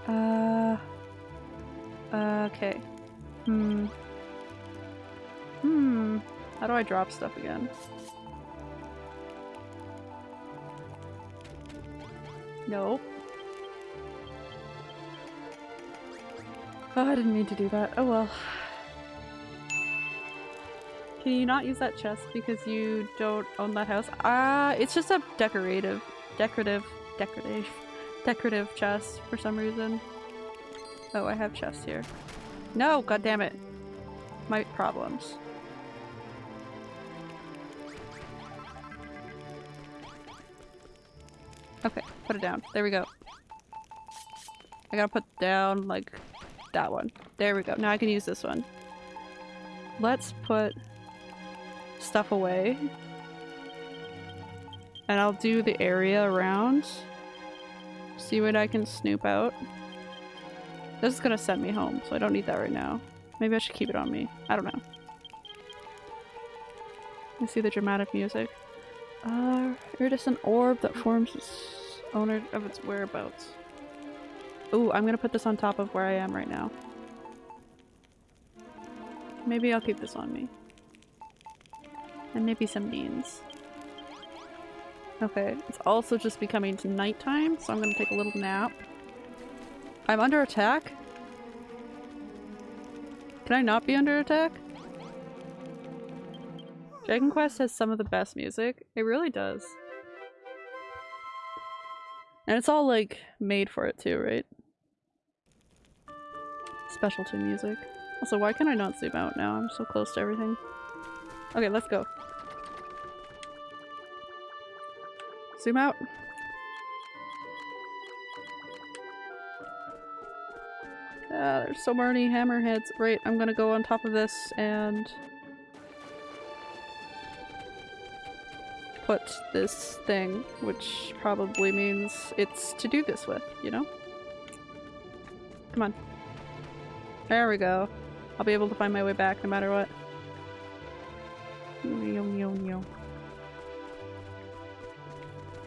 Uh. Okay. Hmm. Hmm. How do I drop stuff again? Nope. Oh, I didn't mean to do that. Oh well. Can you not use that chest because you don't own that house? Ah, uh, it's just a decorative, decorative, decorative decorative chest for some reason. Oh, I have chests here. No, god damn it. My problems. Okay, put it down. There we go. I gotta put down, like, that one. There we go. Now I can use this one. Let's put stuff away. And I'll do the area around. See what I can snoop out. This is gonna send me home, so I don't need that right now. Maybe I should keep it on me. I don't know. You see the dramatic music. Uh, iridescent orb that forms its owner of its whereabouts. Ooh, I'm gonna put this on top of where I am right now. Maybe I'll keep this on me. And maybe some beans. Okay, it's also just becoming nighttime, so I'm gonna take a little nap. I'm under attack? Can I not be under attack? Dragon Quest has some of the best music. It really does. And it's all like made for it too, right? Specialty music. Also, why can I not zoom out now? I'm so close to everything. Okay, let's go. Zoom out. Ah, there's so many hammerheads. Right, I'm gonna go on top of this and put this thing, which probably means it's to do this with, you know? Come on. There we go. I'll be able to find my way back no matter what.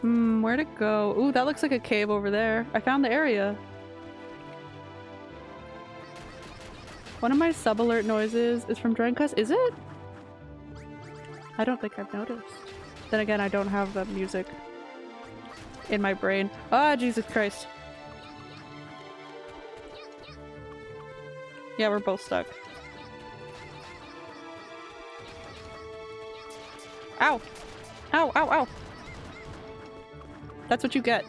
Hmm, where to go? Ooh, that looks like a cave over there. I found the area. One of my sub-alert noises is from Dragon Quest. Is it? I don't think I've noticed. Then again, I don't have the music in my brain. Ah, Jesus Christ. Yeah, we're both stuck. Ow! Ow, ow, ow! That's what you get.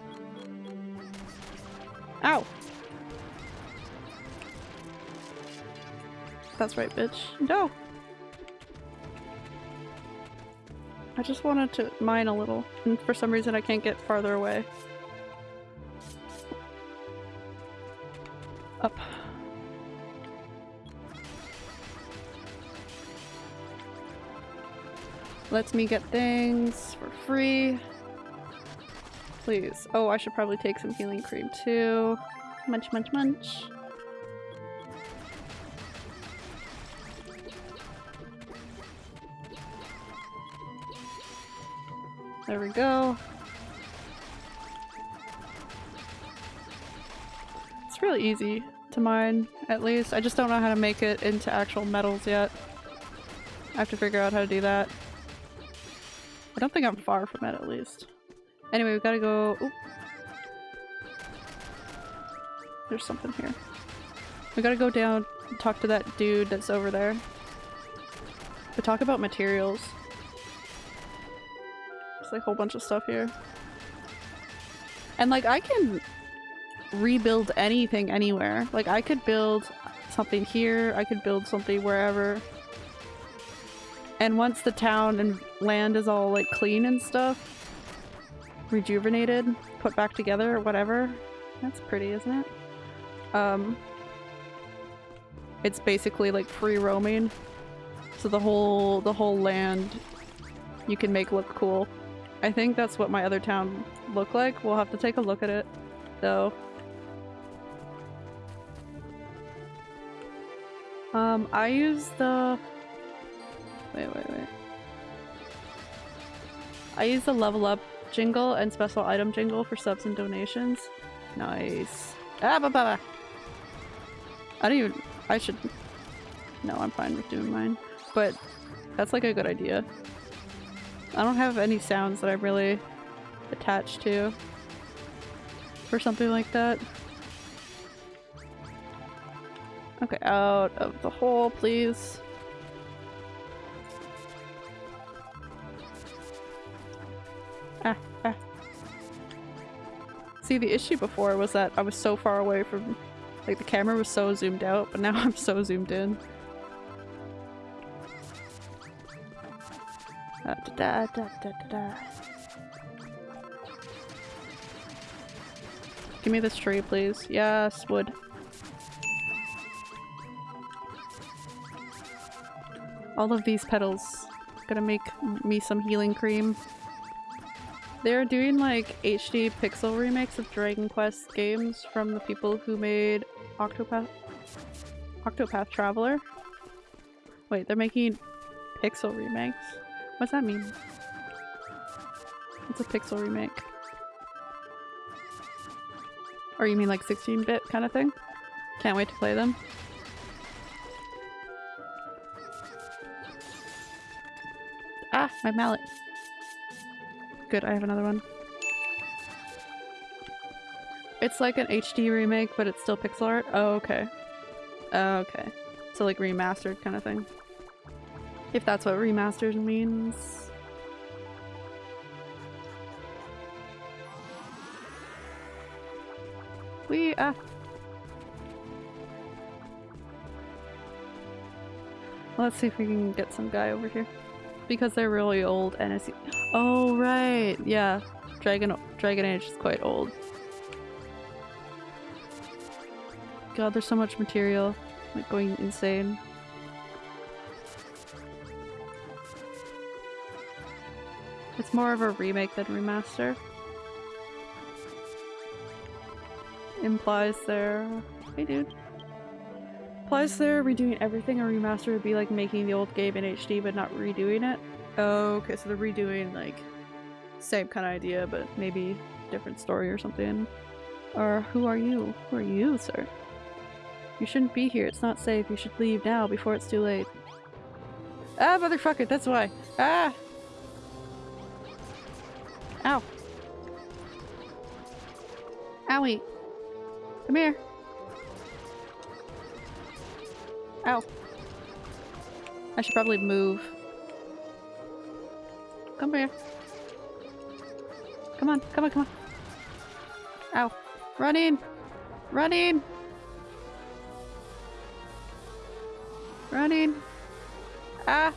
Ow! That's right, bitch. No! I just wanted to mine a little, and for some reason I can't get farther away. Lets me get things for free. Please. Oh, I should probably take some healing cream too. Munch, munch, munch. There we go. It's really easy to mine, at least. I just don't know how to make it into actual metals yet. I have to figure out how to do that. I don't think I'm far from it, at least. Anyway, we gotta go-. There's something here. We gotta go down and talk to that dude that's over there. We talk about materials. There's like a whole bunch of stuff here. And like I can rebuild anything anywhere. Like I could build something here, I could build something wherever. And once the town and land is all like clean and stuff, rejuvenated, put back together, or whatever. That's pretty, isn't it? Um, it's basically like free roaming. So the whole the whole land you can make look cool. I think that's what my other town looked like. We'll have to take a look at it though. Um, I use the wait wait wait. I use the level up jingle and special item jingle for subs and donations. Nice. Ah, ba, ba, ba. I don't even- I should- No, I'm fine with doing mine. But that's like a good idea. I don't have any sounds that I'm really attached to for something like that. Okay, out of the hole, please. See, the issue before was that I was so far away from... Like, the camera was so zoomed out, but now I'm so zoomed in. Da, da, da, da, da. Give me this tree, please. Yes, wood. All of these petals. Gonna make me some healing cream. They're doing like HD pixel remakes of Dragon Quest games from the people who made Octopath Octopath Traveler. Wait, they're making pixel remakes? What's that mean? It's a pixel remake. Or you mean like 16-bit kind of thing? Can't wait to play them. Ah, my mallet. Good, I have another one. It's like an HD remake, but it's still pixel art? Oh, okay. Oh, okay. So like remastered kind of thing. If that's what remastered means. We ah. Let's see if we can get some guy over here. Because they're really old and it's- Oh right, yeah. Dragon Dragon Age is quite old. God, there's so much material. Like going insane. It's more of a remake than remaster. Implies they're... Hey dude. Implies they're redoing everything. A remaster would be like making the old game in HD but not redoing it. Oh, okay, so they're redoing like same kind of idea but maybe different story or something. Or who are you? Who are you, sir? You shouldn't be here. It's not safe. You should leave now before it's too late. Ah, motherfucker, that's why. Ah! Ow. Owie. Come here. Ow. I should probably move. Come here. Come on, come on, come on. Ow. Run in! Run in! Ah!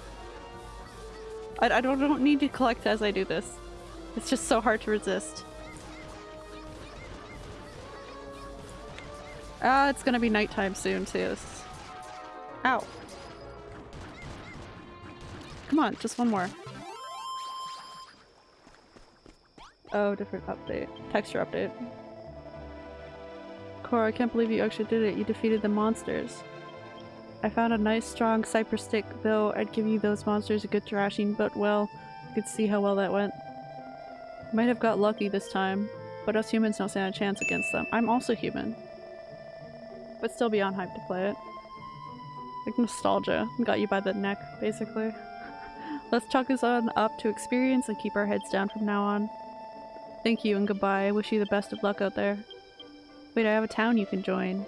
I, I don't, don't need to collect as I do this. It's just so hard to resist. Ah, it's gonna be nighttime soon too. Ow. Come on, just one more. Oh, different update. Texture update. Cora, I can't believe you actually did it. You defeated the monsters. I found a nice strong cypress stick, though I'd give you those monsters a good thrashing, but well, you could see how well that went. Might have got lucky this time, but us humans don't stand a chance against them. I'm also human. But still beyond hype to play it. Like nostalgia. Got you by the neck, basically. Let's chalk this on up to experience and keep our heads down from now on. Thank you and goodbye. Wish you the best of luck out there. Wait, I have a town you can join.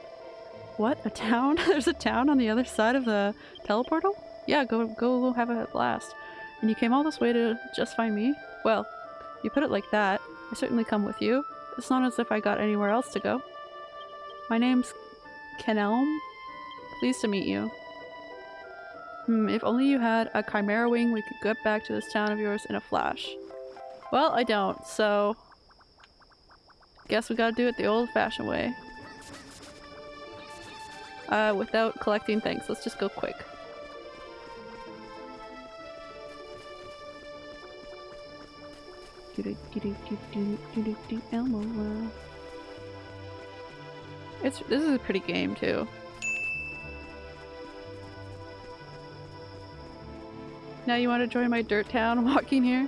What? A town? There's a town on the other side of the teleportal? Yeah, go go have a blast. And you came all this way to just find me? Well, you put it like that. I certainly come with you. It's not as if I got anywhere else to go. My name's Kenelm. Pleased to meet you. Hmm, if only you had a chimera wing, we could get back to this town of yours in a flash. Well, I don't, so... Guess we gotta do it the old-fashioned way. Uh, without collecting things. Let's just go quick. Elmo. It's this is a pretty game too. Now you want to join my dirt town walking here?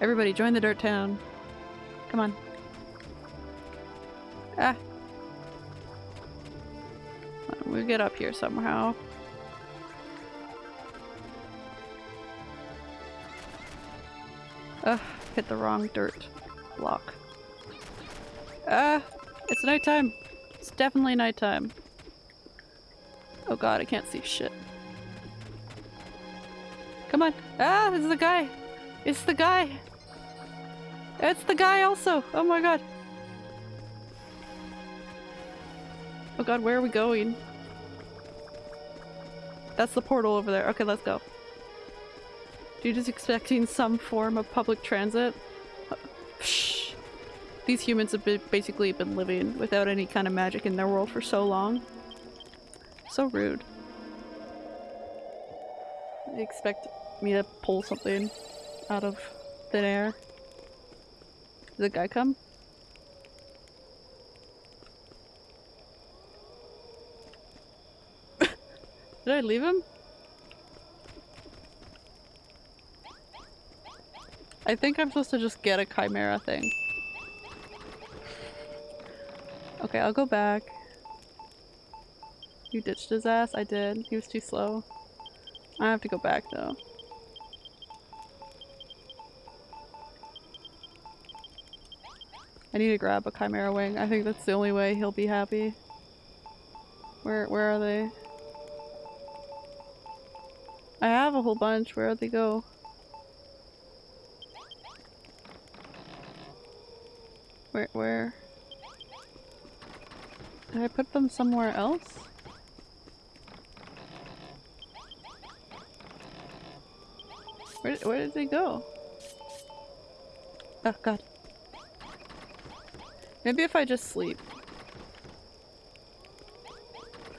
Everybody join the dirt town. Come on. Ah. We'll get up here somehow. Ugh, hit the wrong dirt block. Ah, it's nighttime. It's definitely nighttime. Oh god, I can't see shit. Come on. Ah, it's the guy. It's the guy. It's the guy also. Oh my god. Oh god, where are we going? That's the portal over there. Okay, let's go. Dude is expecting some form of public transit. Psh. These humans have been, basically been living without any kind of magic in their world for so long. So rude. They expect me to pull something out of thin air. Did the guy come? Did I leave him? I think I'm supposed to just get a chimera thing. Okay, I'll go back. You ditched his ass? I did. He was too slow. I have to go back though. I need to grab a chimera wing. I think that's the only way he'll be happy. Where where are they? I have a whole bunch. Where'd they go? Where where? Did I put them somewhere else? Where, where did they go? Oh god. Maybe if I just sleep.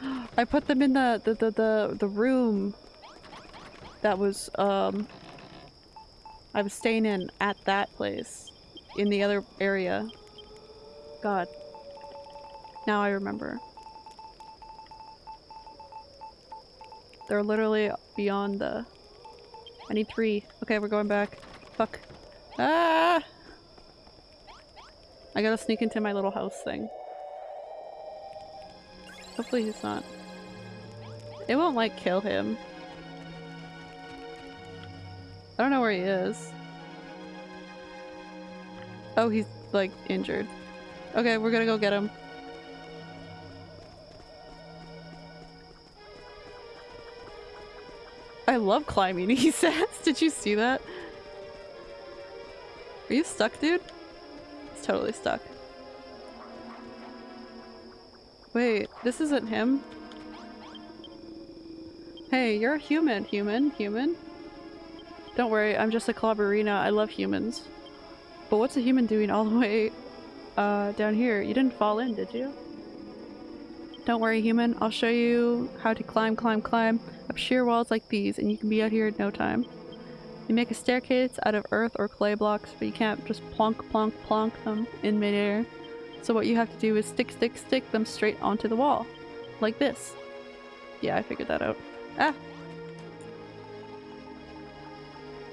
I put them in the, the, the, the, the room that was, um, I was staying in at that place in the other area. God. Now I remember. They're literally beyond the... I need three. Okay, we're going back. Fuck. Ah! I gotta sneak into my little house thing. Hopefully he's not. It won't like kill him. I don't know where he is. Oh, he's like injured. Okay, we're gonna go get him. I love climbing, he says. Did you see that? Are you stuck, dude? He's totally stuck. Wait, this isn't him? Hey, you're a human, human, human. Don't worry, I'm just a clobberina. I love humans. But what's a human doing all the way uh, down here? You didn't fall in, did you? Don't worry, human. I'll show you how to climb, climb, climb up sheer walls like these, and you can be out here in no time. You make a staircase out of earth or clay blocks, but you can't just plonk, plonk, plonk them in midair. So what you have to do is stick, stick, stick them straight onto the wall. Like this. Yeah, I figured that out. Ah!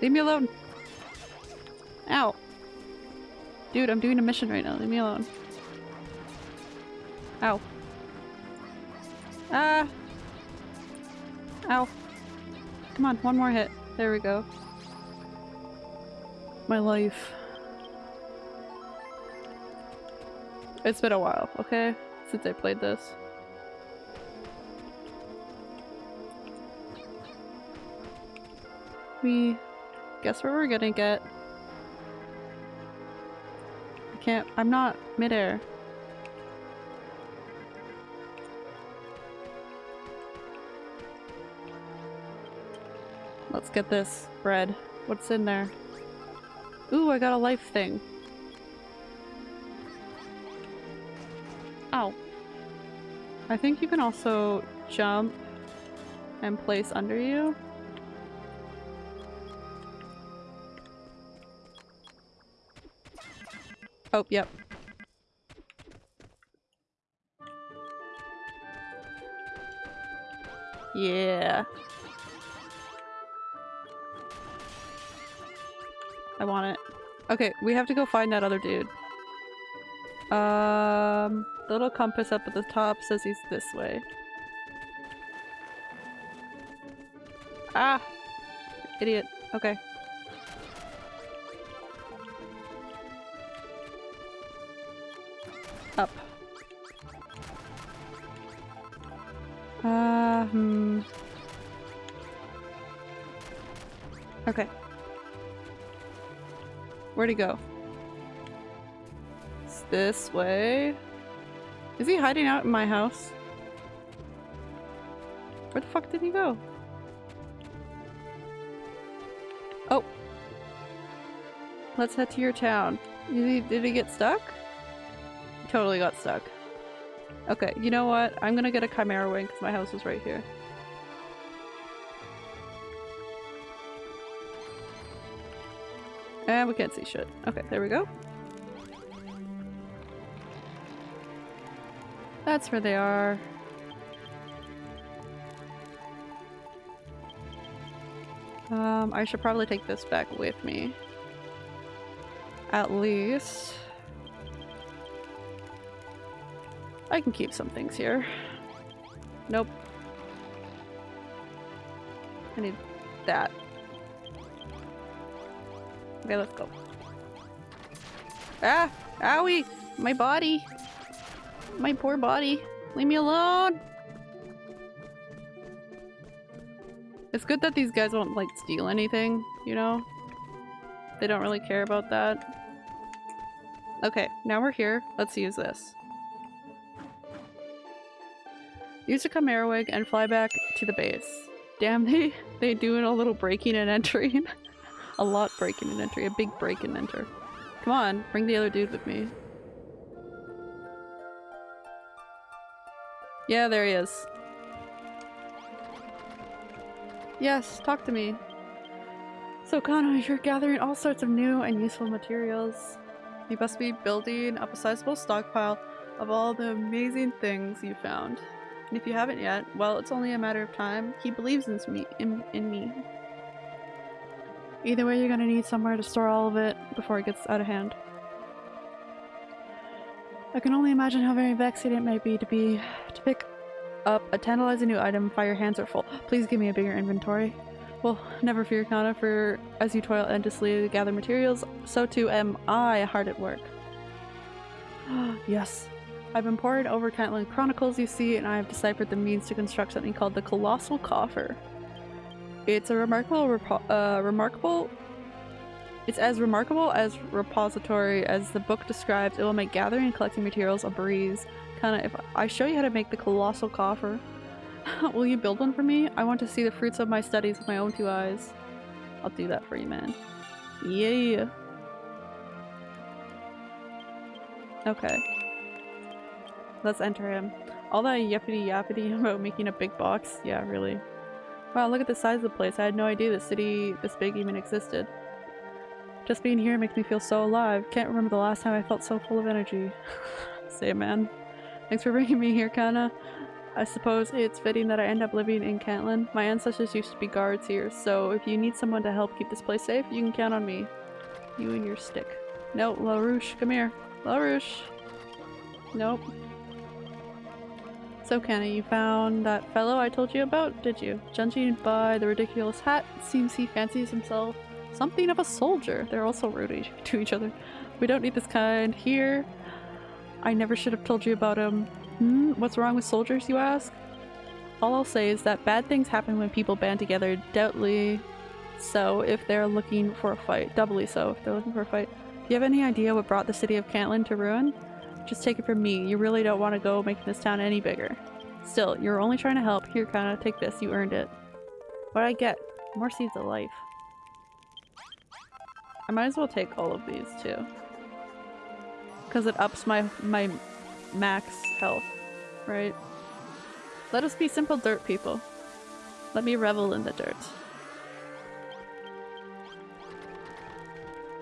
Leave me alone! Ow! Dude, I'm doing a mission right now. Leave me alone. Ow. Ah! Ow. Come on, one more hit. There we go. My life. It's been a while, okay? Since I played this. We guess where we're gonna get. I can't- I'm not midair. Let's get this bread. What's in there? Ooh, I got a life thing. Ow. I think you can also jump and place under you. Oh, yep. Yeah. Want it. Okay, we have to go find that other dude. Um, the little compass up at the top says he's this way. Ah! Idiot. Okay. Up. Uh, hmm. Okay. Where'd he go? It's this way. Is he hiding out in my house? Where the fuck did he go? Oh. Let's head to your town. Did he, did he get stuck? He totally got stuck. Okay, you know what? I'm gonna get a Chimera Wing because my house is right here. We can't see shit. Okay, there we go. That's where they are. Um, I should probably take this back with me. At least. I can keep some things here. Nope. I need that. Okay, let's go. Ah! Owie! My body! My poor body. Leave me alone! It's good that these guys won't, like, steal anything, you know? They don't really care about that. Okay, now we're here. Let's use this. Use a Chimera Wing and fly back to the base. Damn, they, they doing a little breaking and entering. a lot break in and entry. A big break and enter. Come on, bring the other dude with me. Yeah, there he is. Yes, talk to me. So Kana, you're gathering all sorts of new and useful materials. You must be building up a sizable stockpile of all the amazing things you found. And if you haven't yet, well, it's only a matter of time. He believes in me. In, in me. Either way, you're gonna need somewhere to store all of it before it gets out of hand. I can only imagine how very vexing it might be to be to pick up a tantalizing new item while your hands are full. Please give me a bigger inventory. Well, never fear, Kana, for as you toil endlessly to gather materials, so too am I hard at work. yes. I've been poring over Cantlin Chronicles, you see, and I have deciphered the means to construct something called the Colossal Coffer. It's a remarkable, uh, remarkable it's as remarkable as repository as the book describes. It will make gathering and collecting materials a breeze. Kana, if I show you how to make the colossal coffer, will you build one for me? I want to see the fruits of my studies with my own two eyes. I'll do that for you, man. Yeah. Okay. Let's enter him. All that yappity yappity about making a big box? Yeah, really. Wow, look at the size of the place. I had no idea the city this big even existed. Just being here makes me feel so alive. Can't remember the last time I felt so full of energy. Say man. Thanks for bringing me here, Kana. I suppose it's fitting that I end up living in Cantlin. My ancestors used to be guards here, so if you need someone to help keep this place safe, you can count on me. You and your stick. No, LaRouche, come here. LaRouche! Nope. So Kana, you found that fellow I told you about, did you? Judging by the ridiculous hat, it seems he fancies himself something of a soldier. They're also rude to each other. We don't need this kind here. I never should have told you about him. Hmm, what's wrong with soldiers, you ask? All I'll say is that bad things happen when people band together, doubtly so if they're looking for a fight. Doubly so if they're looking for a fight. Do you have any idea what brought the city of Cantlin to ruin? Just take it from me, you really don't want to go making this town any bigger. Still, you're only trying to help. Here, Kana, take this, you earned it. What I get? More seeds of life. I might as well take all of these too. Because it ups my, my max health, right? Let us be simple dirt people. Let me revel in the dirt.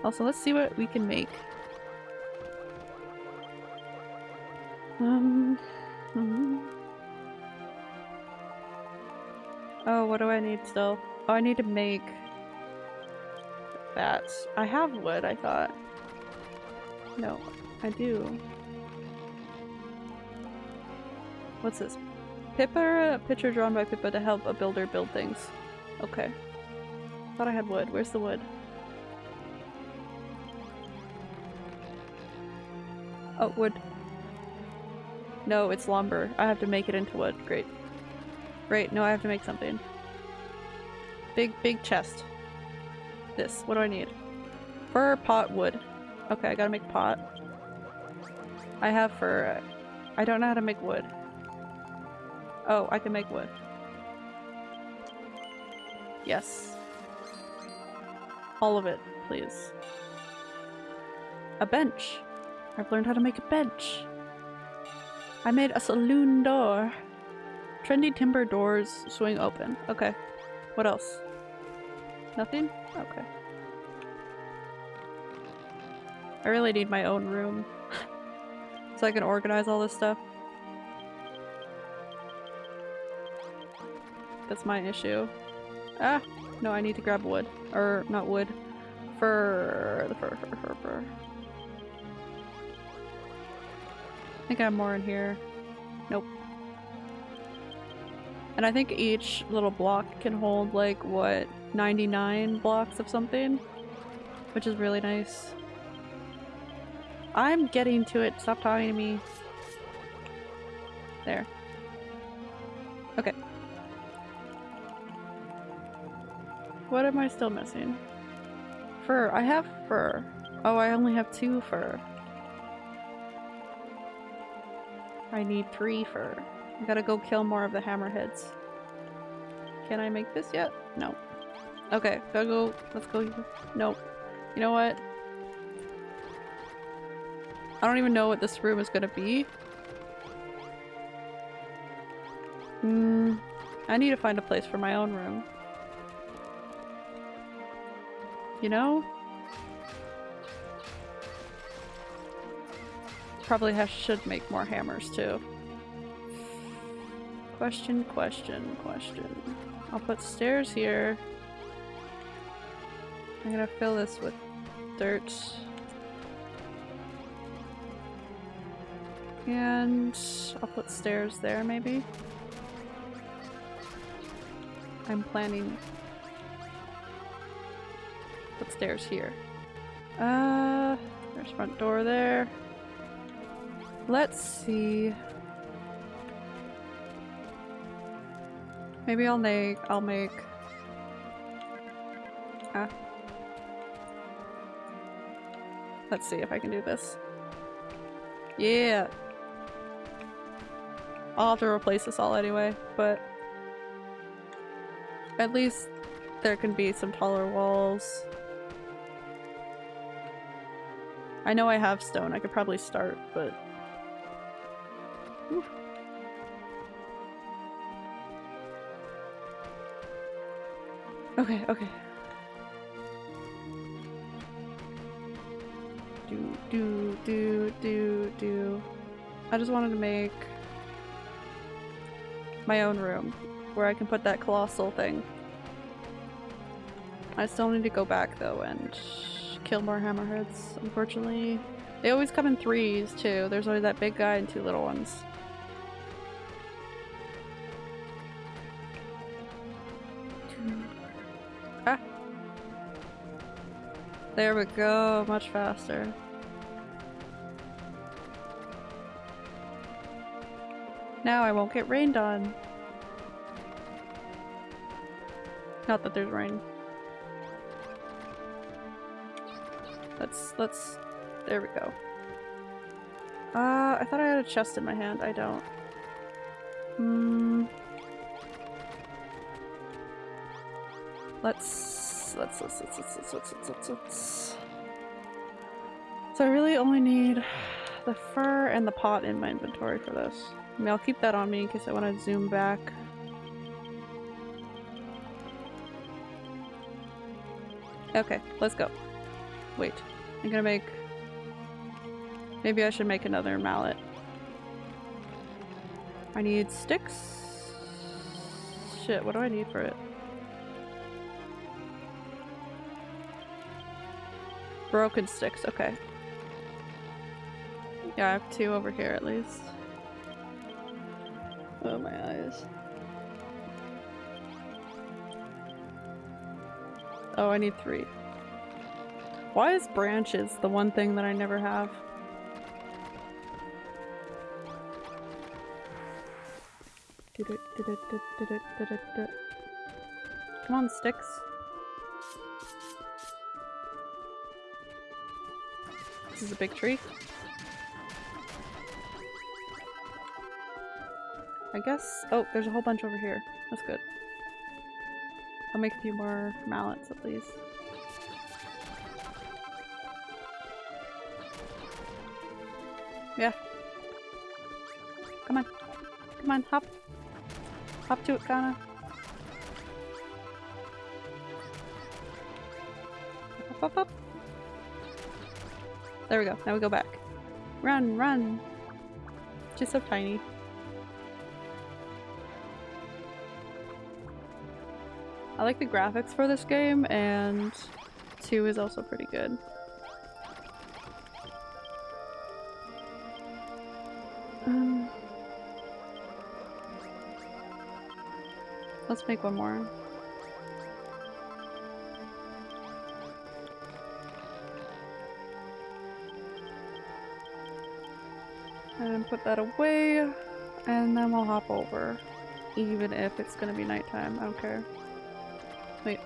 Also, let's see what we can make. Um... Hmm. Oh, what do I need still? Oh, I need to make that. I have wood, I thought. No, I do. What's this? Pippa, a picture drawn by Pippa to help a builder build things. Okay. Thought I had wood. Where's the wood? Oh, wood. No, it's lumber. I have to make it into wood. Great. Great, no, I have to make something. Big, big chest. This. What do I need? Fur, pot, wood. Okay, I gotta make pot. I have fur. I don't know how to make wood. Oh, I can make wood. Yes. All of it, please. A bench. I've learned how to make a bench. I made a saloon door. Trendy timber doors swing open. Okay. What else? Nothing? Okay. I really need my own room. so I can organize all this stuff. That's my issue. Ah! No, I need to grab wood. Or, not wood. Fur. The fur, fur, fur, fur. I think I have more in here. Nope. And I think each little block can hold like, what, 99 blocks of something? Which is really nice. I'm getting to it. Stop talking to me. There. Okay. What am I still missing? Fur. I have fur. Oh, I only have two fur. I need three fur. I gotta go kill more of the hammerheads. Can I make this yet? No. Okay, gotta go. Let's go. Nope. You know what? I don't even know what this room is gonna be. Hmm. I need to find a place for my own room. You know? Probably have, should make more hammers too. Question, question, question. I'll put stairs here. I'm gonna fill this with dirt. And I'll put stairs there maybe. I'm planning put stairs here. Uh, there's front door there. Let's see. Maybe I'll make, I'll make... Ah. Let's see if I can do this. Yeah! I'll have to replace this all anyway, but... At least there can be some taller walls. I know I have stone, I could probably start, but... Okay, okay. Do, do, do, do, do. I just wanted to make my own room where I can put that colossal thing. I still need to go back though and kill more hammerheads, unfortunately. They always come in threes too. There's always that big guy and two little ones. There we go, much faster. Now I won't get rained on. Not that there's rain. Let's, let's, there we go. Uh, I thought I had a chest in my hand. I don't. Hmm. Let's, let's, let's, let's, let's, let's, let's, let's, So I really only need the fur and the pot in my inventory for this. I mean, I'll keep that on me in case I want to zoom back. Okay, let's go. Wait, I'm gonna make... Maybe I should make another mallet. I need sticks? Shit, what do I need for it? Broken sticks, okay. Yeah, I have two over here at least. Oh, my eyes. Oh, I need three. Why is branches the one thing that I never have? Come on, sticks. This is a big tree. I guess- oh, there's a whole bunch over here. That's good. I'll make a few more mallets at least. Yeah. Come on. Come on, hop. Hop to it, Kana. Up, up, up. There we go. Now we go back. Run, run. Just so tiny. I like the graphics for this game, and 2 is also pretty good. Um, let's make one more. Put that away, and then we'll hop over. Even if it's gonna be nighttime, I don't care. Wait.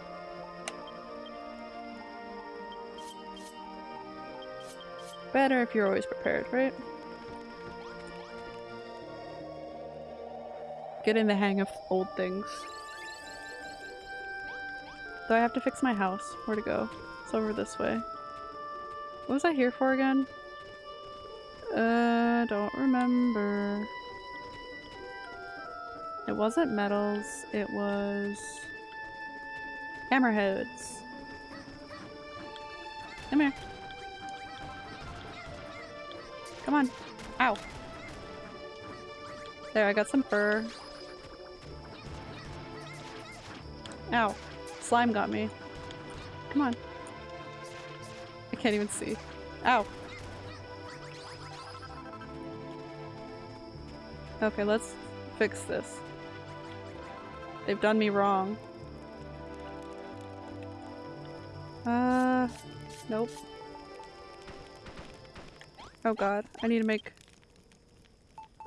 Better if you're always prepared, right? Getting the hang of old things. Do I have to fix my house? Where to go? It's over this way. What was I here for again? Uh, don't remember. It wasn't metals, it was... Hammerheads. Come here. Come on. Ow. There, I got some fur. Ow. Slime got me. Come on. I can't even see. Ow. Okay, let's fix this. They've done me wrong. Uh, nope. Oh god, I need to make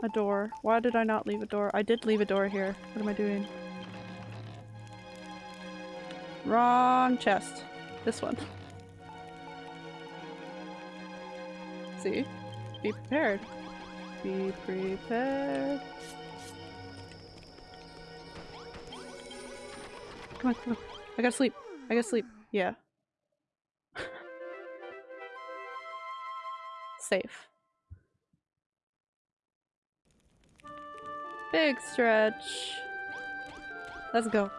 a door. Why did I not leave a door? I did leave a door here. What am I doing? Wrong chest. This one. See? Be prepared. Be prepared. Come on, come on. I gotta sleep. I gotta sleep. Yeah. Safe. Big stretch. Let's go.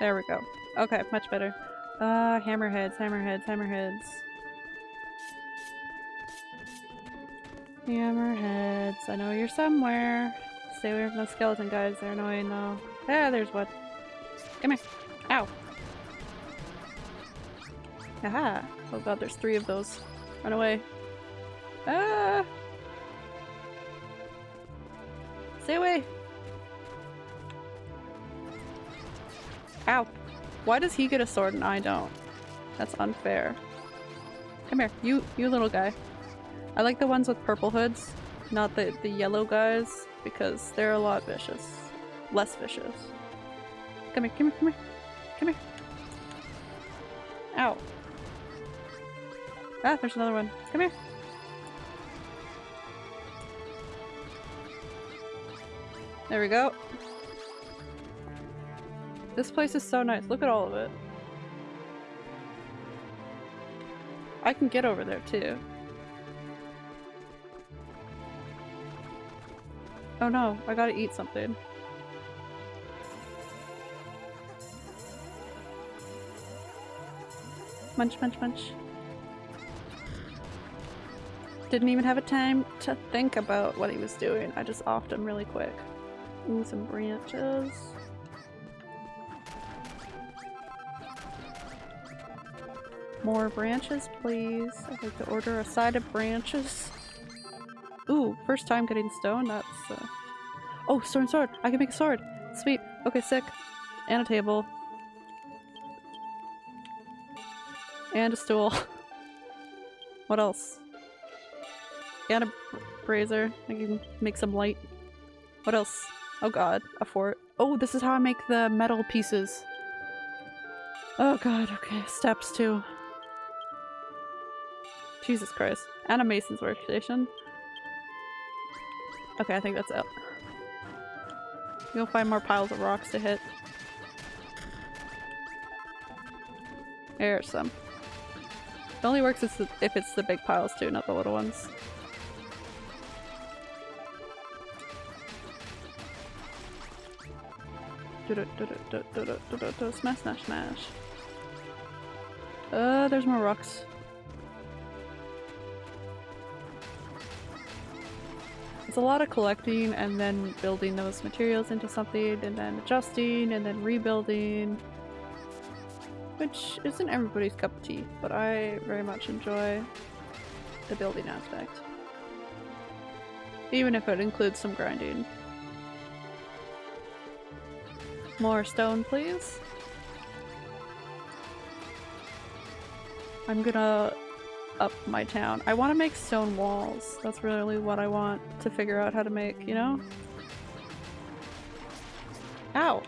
There we go. Okay, much better. Uh, hammerheads, hammerheads, hammerheads. Hammerheads, I know you're somewhere. Stay away from those skeleton guys, they're annoying though. Ah, there's one. Come here. Ow. Aha. Oh god, there's three of those. Run away. Ah! Stay away! Ow. Why does he get a sword and I don't? That's unfair. Come here, you you little guy. I like the ones with purple hoods, not the, the yellow guys, because they're a lot vicious. Less vicious. Come here, come here, come here. Come here. Ow. Ah, there's another one. Come here. There we go. This place is so nice. Look at all of it. I can get over there too. Oh no, I gotta eat something. Munch, munch, munch. Didn't even have a time to think about what he was doing. I just offed him really quick. Ooh, some branches. More branches, please. I'd like to order a side of branches. Ooh, first time getting stone. That's uh... Oh, stone sword! I can make a sword! Sweet. Okay, sick. And a table. And a stool. what else? And a brazier. I can make some light. What else? Oh god, a fort. Oh, this is how I make the metal pieces. Oh god, okay. Steps too. Jesus Christ. And a mason's workstation. Okay, I think that's it. You'll find more piles of rocks to hit. There's some. It only works if it's the, big piles too, not the little ones. Smash, smash, smash. Uh, there's more rocks. It's a lot of collecting and then building those materials into something and then adjusting and then rebuilding. Which isn't everybody's cup of tea, but I very much enjoy the building aspect. Even if it includes some grinding. More stone, please. I'm gonna up my town. I want to make stone walls. That's really what I want to figure out how to make, you know? Ow!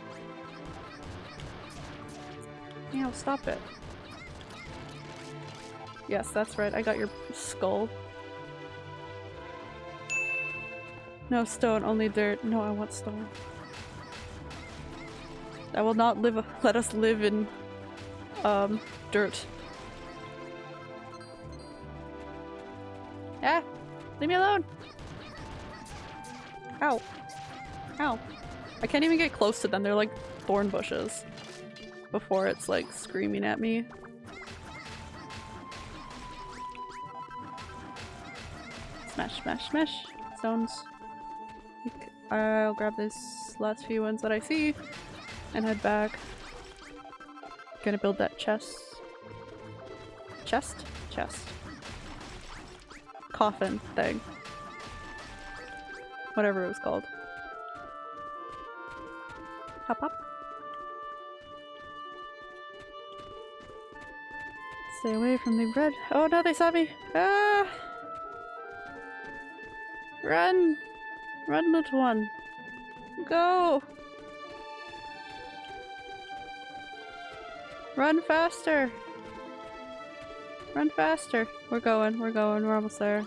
Ow, stop it. Yes, that's right. I got your skull. No stone, only dirt. No, I want stone. I will not live- let us live in, um, dirt. Leave me alone! Ow. Ow. I can't even get close to them, they're like thorn bushes. Before it's like screaming at me. Smash, smash, smash. Stones. I'll grab this last few ones that I see and head back. Gonna build that chest. Chest? Chest. Coffin thing. Whatever it was called. Hop hop. Stay away from the red- Oh no, they saw me! Ah! Run! Run, little one! Go! Run faster! Run faster! We're going, we're going, we're almost there.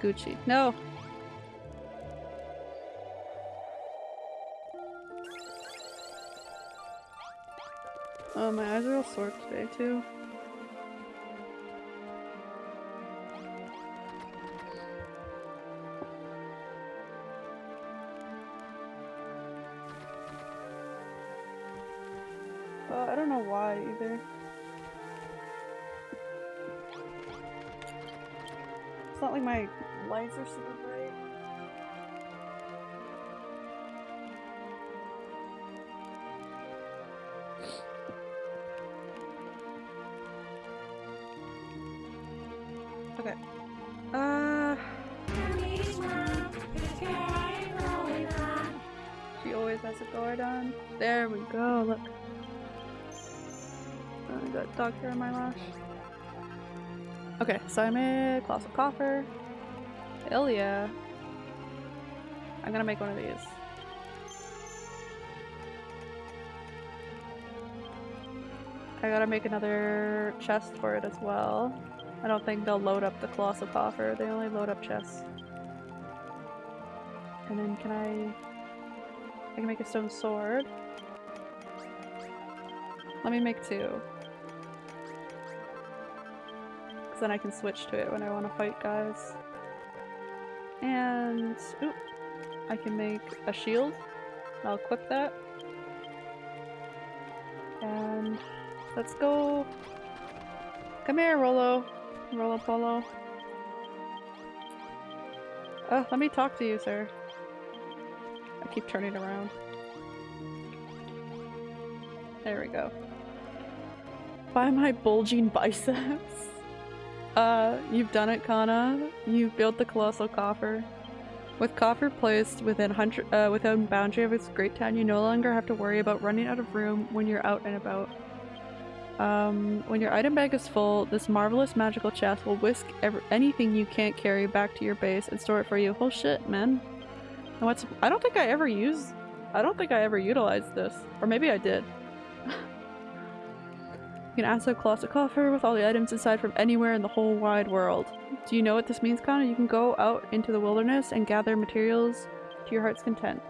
Gucci. No! Oh, my eyes are all sore today too. Dog in my. Okay, so I made colossal coffer. Yeah. I'm gonna make one of these. I gotta make another chest for it as well. I don't think they'll load up the colossal coffer, they only load up chests. And then can I... I can make a stone sword. Let me make two. Because then I can switch to it when I want to fight guys. And... Oop! I can make a shield. I'll equip that. And... Let's go! Come here, Rollo! Rollo Polo. Oh, let me talk to you, sir. I keep turning around. There we go. By my bulging biceps. Uh, you've done it, Kana. You've built the colossal coffer. With coffer placed within hundred, uh, within boundary of its great town, you no longer have to worry about running out of room when you're out and about. Um, when your item bag is full, this marvelous magical chest will whisk anything you can't carry back to your base and store it for you. Oh shit, man. And what's- I don't think I ever used- I don't think I ever utilized this. Or maybe I did. can access a colossal coffer with all the items inside from anywhere in the whole wide world. Do you know what this means, Kana? You can go out into the wilderness and gather materials to your heart's content.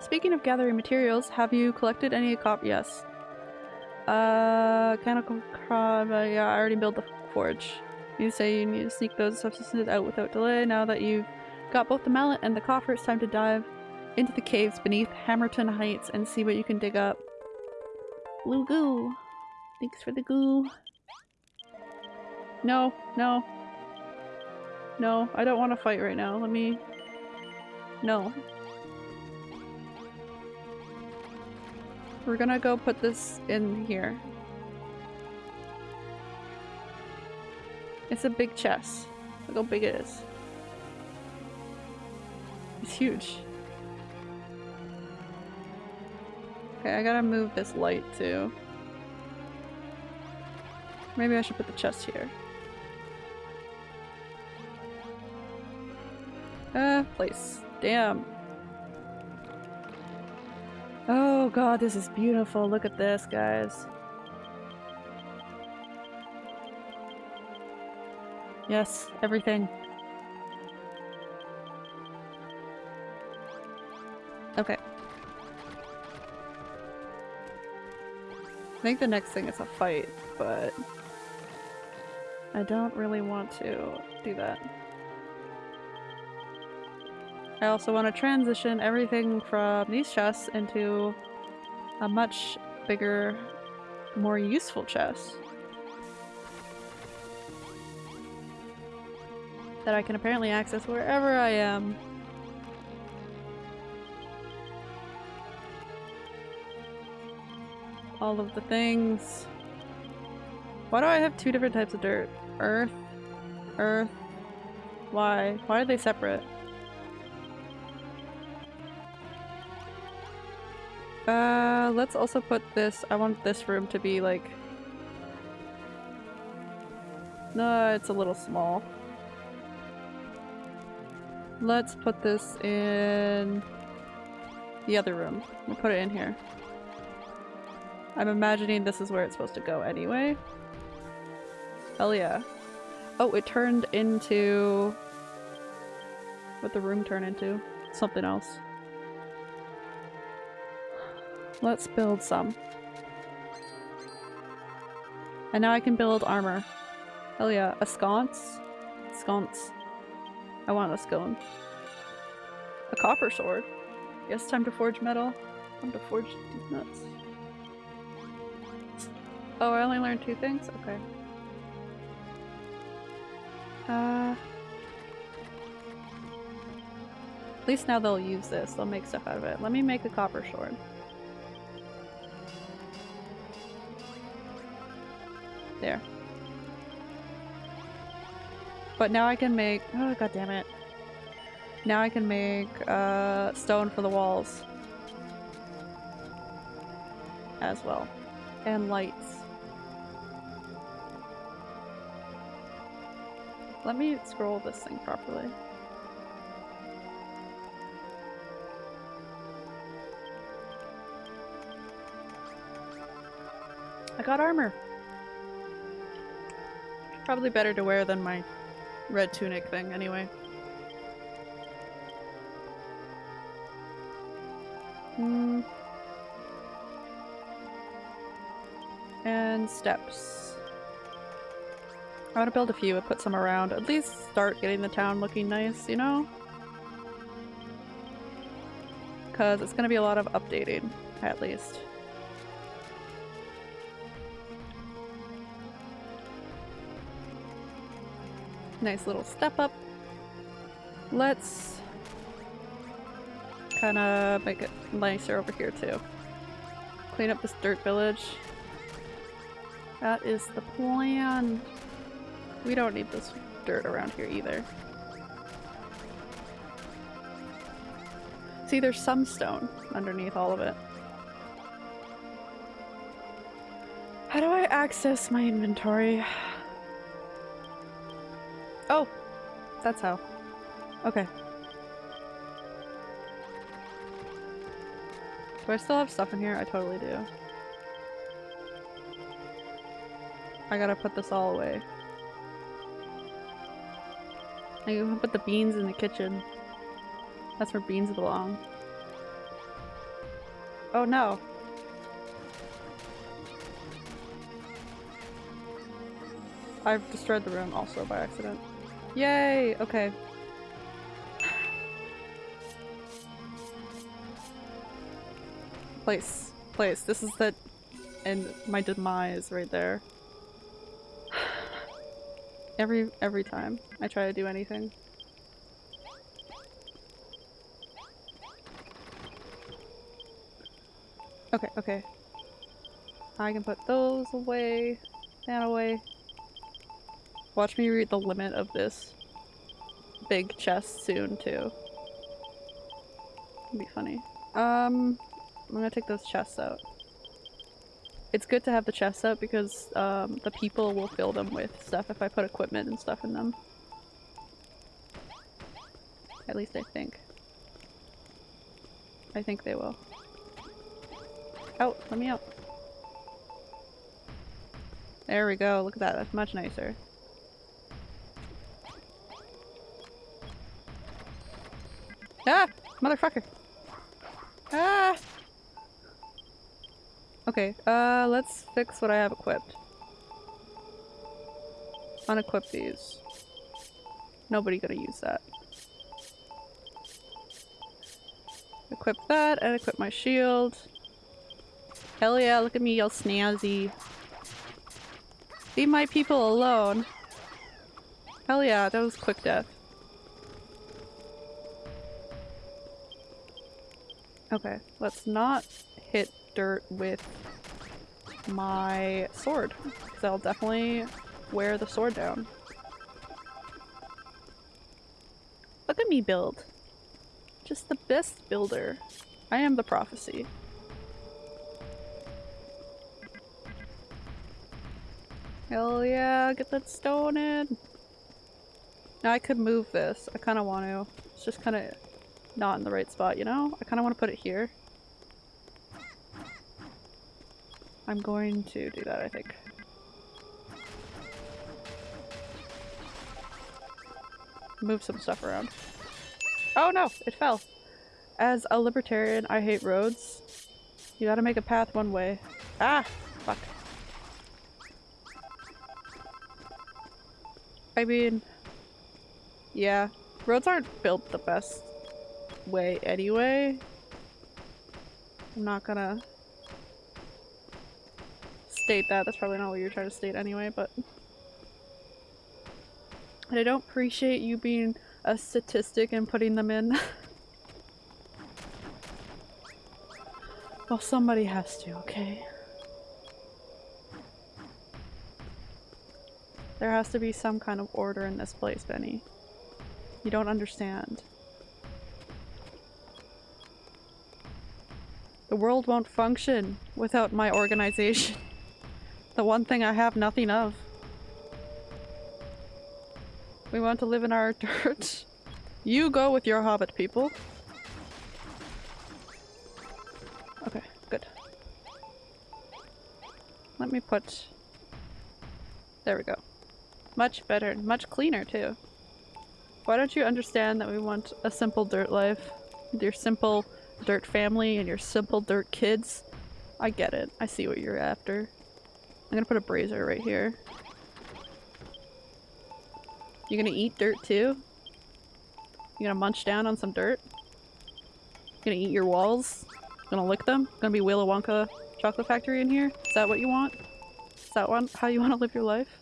Speaking of gathering materials, have you collected any cop? Yes. Uh, mechanical crab. Uh, yeah, I already built the forge. You say you need to sneak those substances out without delay. Now that you've got both the mallet and the coffer, it's time to dive into the caves beneath Hammerton Heights and see what you can dig up. Blue. Thanks for the goo. No, no. No, I don't want to fight right now. Let me... No. We're gonna go put this in here. It's a big chest. Look how big it is. It's huge. Okay, I gotta move this light too. Maybe I should put the chest here. Uh, place. Damn. Oh god, this is beautiful. Look at this, guys. Yes, everything. Okay. I think the next thing is a fight, but I don't really want to do that. I also want to transition everything from these chests into a much bigger, more useful chest. That I can apparently access wherever I am. All of the things. Why do I have two different types of dirt? Earth, earth. Why? Why are they separate? Uh, let's also put this- I want this room to be like... No, it's a little small. Let's put this in the other room. We'll put it in here. I'm imagining this is where it's supposed to go anyway. Hell yeah. Oh, it turned into... What the room turn into? Something else. Let's build some. And now I can build armor. Hell yeah. A sconce? Sconce. I want a scone. A copper sword. Yes, time to forge metal. Time to forge these nuts. Oh, I only learned two things? Okay. Uh... At least now they'll use this. They'll make stuff out of it. Let me make a copper sword. There. But now I can make- oh god damn it. Now I can make uh, stone for the walls. As well. And lights. Let me scroll this thing properly. I got armor! Probably better to wear than my red tunic thing anyway. Hmm. And steps. I want to build a few and put some around. At least start getting the town looking nice, you know? Because it's going to be a lot of updating, at least. Nice little step up. Let's kind of make it nicer over here too. Clean up this dirt village. That is the plan. We don't need this dirt around here either. See, there's some stone underneath all of it. How do I access my inventory? Oh! That's how. Okay. Do I still have stuff in here? I totally do. I gotta put this all away. I can put the beans in the kitchen. That's where beans belong. Oh no. I've destroyed the room also by accident. Yay! Okay. Place. Place. This is the- and my demise right there. Every- every time I try to do anything. Okay, okay. I can put those away, that away. Watch me read the limit of this big chest soon, too. It'd be funny. Um, I'm gonna take those chests out. It's good to have the chests out because um, the people will fill them with stuff if I put equipment and stuff in them. At least I think. I think they will. Out! Let me out. There we go. Look at that. That's much nicer. Ah! Motherfucker! Ah! Okay, uh, let's fix what I have equipped. Unequip these. Nobody gonna use that. Equip that and equip my shield. Hell yeah, look at me y'all snazzy. Leave my people alone. Hell yeah, that was quick death. Okay, let's not hit dirt with my sword, because I'll definitely wear the sword down. Look at me build. Just the best builder. I am the prophecy. Hell yeah, get that stone in! Now I could move this. I kind of want to. It's just kind of not in the right spot, you know? I kind of want to put it here. I'm going to do that, I think. Move some stuff around. Oh no! It fell! As a libertarian, I hate roads. You gotta make a path one way. Ah! Fuck. I mean... Yeah. Roads aren't built the best way anyway. I'm not gonna state that. That's probably not what you're trying to state anyway, but... And I don't appreciate you being a statistic and putting them in. well, somebody has to, okay? There has to be some kind of order in this place, Benny. You don't understand. The world won't function without my organization. The one thing I have nothing of. We want to live in our dirt. You go with your hobbit people. Okay, good. Let me put... There we go. Much better, much cleaner too. Why don't you understand that we want a simple dirt life? Your simple dirt family and your simple dirt kids? I get it. I see what you're after. I'm gonna put a brazier right here. You gonna eat dirt too? You gonna munch down on some dirt? Gonna eat your walls? Gonna lick them? Gonna be Willy Wonka chocolate factory in here? Is that what you want? Is that one how you want to live your life?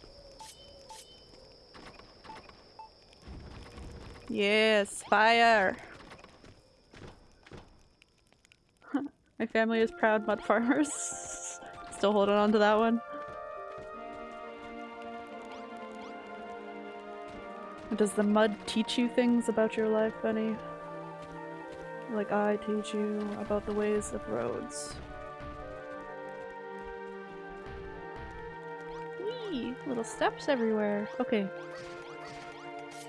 Yes, fire! My family is proud mud farmers. Still holding on to that one. Does the mud teach you things about your life, Benny? Like I teach you about the ways of roads. Whee! Little steps everywhere. Okay.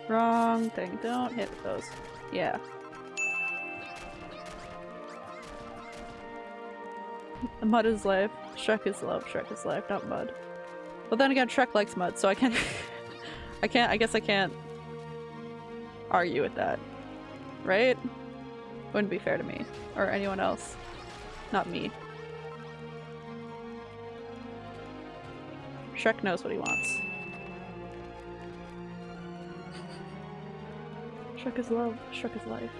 Wrong thing. Don't hit those. Yeah. Mud is life. Shrek is love. Shrek is life, not mud. But then again, Shrek likes mud, so I can't. I can't. I guess I can't argue with that, right? Wouldn't be fair to me or anyone else. Not me. Shrek knows what he wants. Shrek is love. Shrek is life.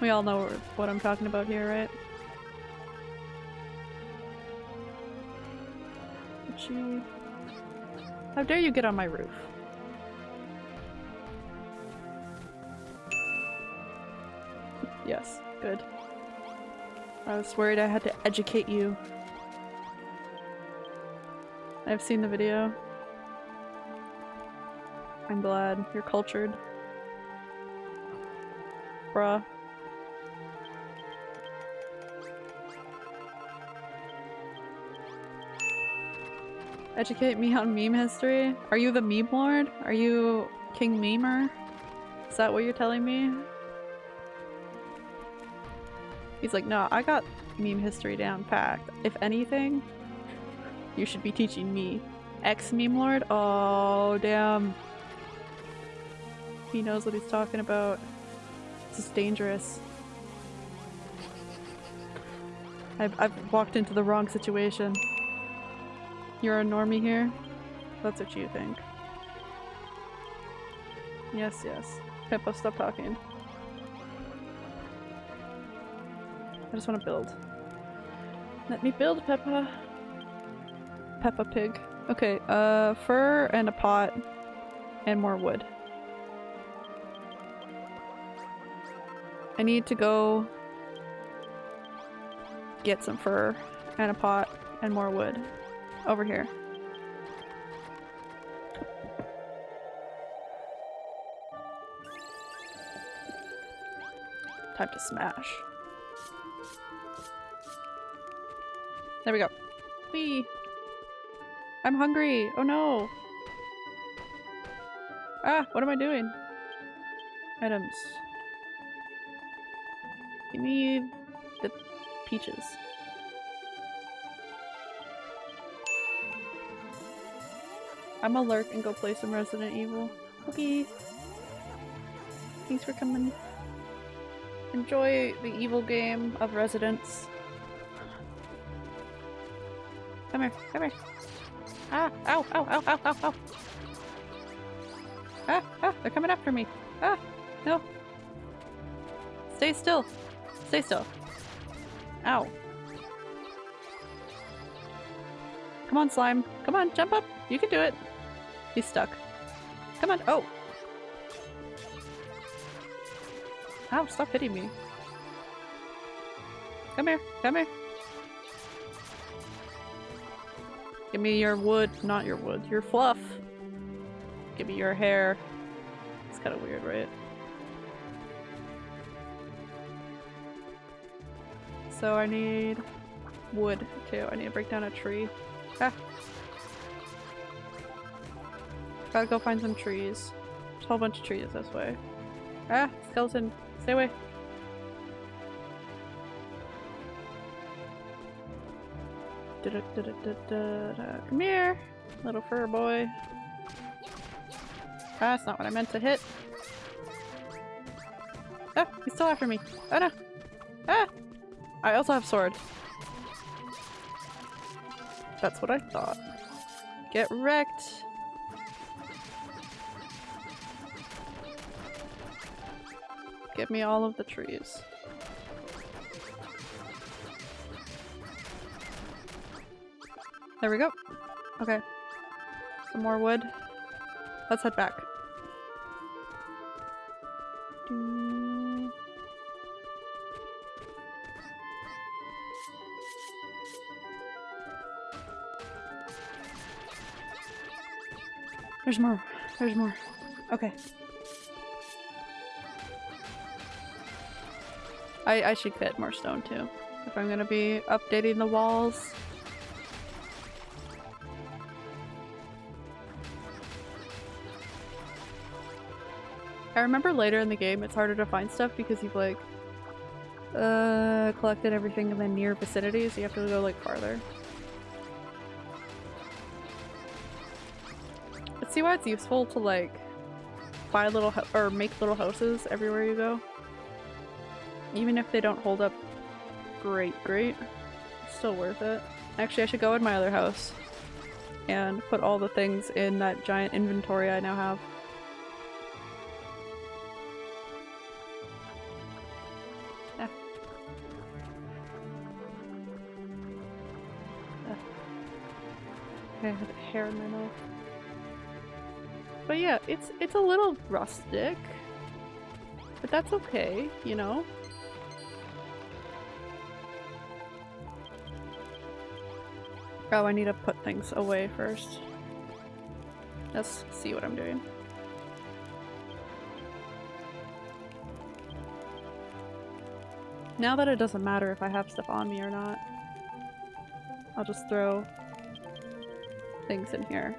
We all know what I'm talking about here, right? How dare you get on my roof? Yes, good. I was worried I had to educate you. I've seen the video. I'm glad. You're cultured. Bruh. Educate me on meme history? Are you the meme lord? Are you King Memer? Is that what you're telling me? He's like, no, I got meme history down packed. If anything, you should be teaching me. Ex-meme lord? Oh, damn. He knows what he's talking about. This is dangerous. I've, I've walked into the wrong situation. You're a normie here? That's what you think. Yes, yes. Pippa, stop talking. Just want to build. Let me build, Peppa. Peppa Pig. Okay, uh, fur and a pot and more wood. I need to go get some fur and a pot and more wood. Over here. Time to smash. There we go. Whee! I'm hungry! Oh no! Ah! What am I doing? Items. Give me the peaches. I'm gonna lurk and go play some Resident Evil. Okay. Thanks for coming. Enjoy the evil game of residents. Come here, come here. Ah, ow, ow, ow, ow, ow, ow. Ah, ah, they're coming after me. Ah, no. Stay still. Stay still. Ow. Come on, slime. Come on, jump up. You can do it. He's stuck. Come on. Oh. Ow, stop hitting me. Come here. Come here. Give me your wood. Not your wood. Your fluff. Give me your hair. It's kind of weird, right? So I need wood too. I need to break down a tree. Ah. Gotta go find some trees. There's a whole bunch of trees this way. Ah! Skeleton! Stay away! Da -da -da Come here! Little fur boy. Ah, that's not what I meant to hit. Ah! He's still after me! Oh no! Ah! I also have sword. That's what I thought. Get wrecked! Give me all of the trees. There we go. Okay. Some more wood. Let's head back. There's more. There's more. Okay. I, I should get more stone too. If I'm gonna be updating the walls. I remember later in the game it's harder to find stuff because you've like uh, collected everything in the near vicinity so you have to go like farther. Let's see why it's useful to like buy little or make little houses everywhere you go. Even if they don't hold up great, great, still worth it. Actually, I should go in my other house and put all the things in that giant inventory I now have. Hair in my mouth. But yeah, it's it's a little rustic. But that's okay, you know? Oh, I need to put things away first. Let's see what I'm doing. Now that it doesn't matter if I have stuff on me or not, I'll just throw things in here.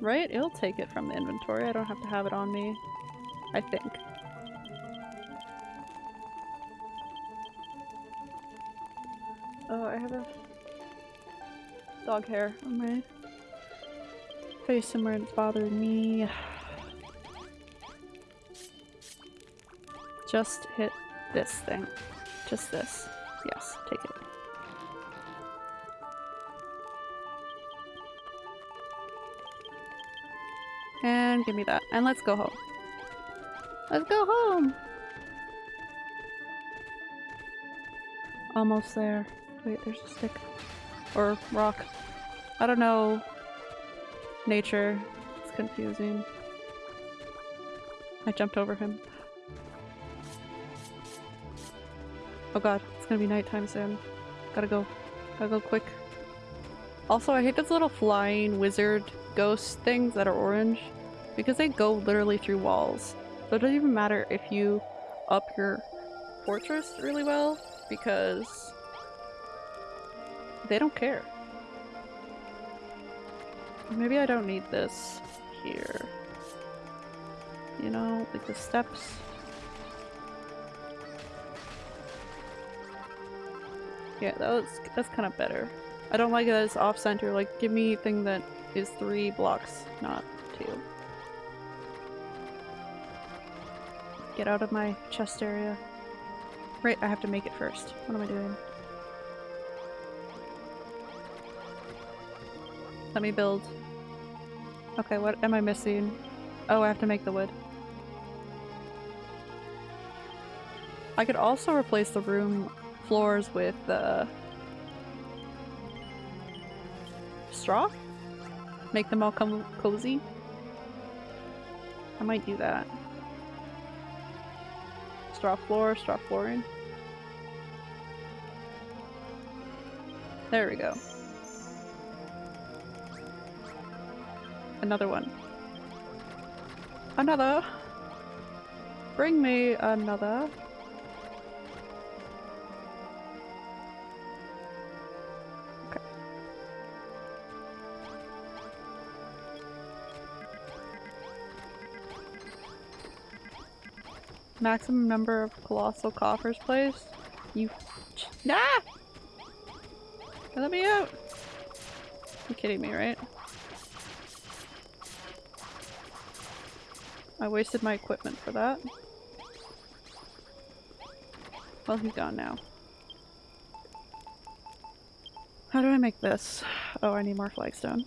Right? It'll take it from the inventory. I don't have to have it on me. I think. Oh, I have a dog hair on my face somewhere and it's bothering me. Just hit this thing. Just this. Yes, take it. And give me that. And let's go home. Let's go home! Almost there. Wait, there's a stick. Or rock. I don't know. Nature. It's confusing. I jumped over him. Oh god, it's gonna be nighttime soon. Gotta go. Gotta go quick. Also, I hate those little flying wizard ghost things that are orange because they go literally through walls. So it doesn't even matter if you up your fortress really well because they don't care. Maybe I don't need this here. You know, like the steps. Yeah, that was, that's kind of better. I don't like that it's off-center. Like, give me thing that is three blocks, not two. Get out of my chest area. Right, I have to make it first. What am I doing? Let me build. Okay, what am I missing? Oh, I have to make the wood. I could also replace the room floors with uh, straw? Make them all come cozy? I might do that. Straw floor, straw flooring. There we go. Another one. Another! Bring me another. Maximum number of colossal coffers placed? You- Ah! Let me out! You're kidding me, right? I wasted my equipment for that. Well, he's gone now. How do I make this? Oh, I need more flagstone.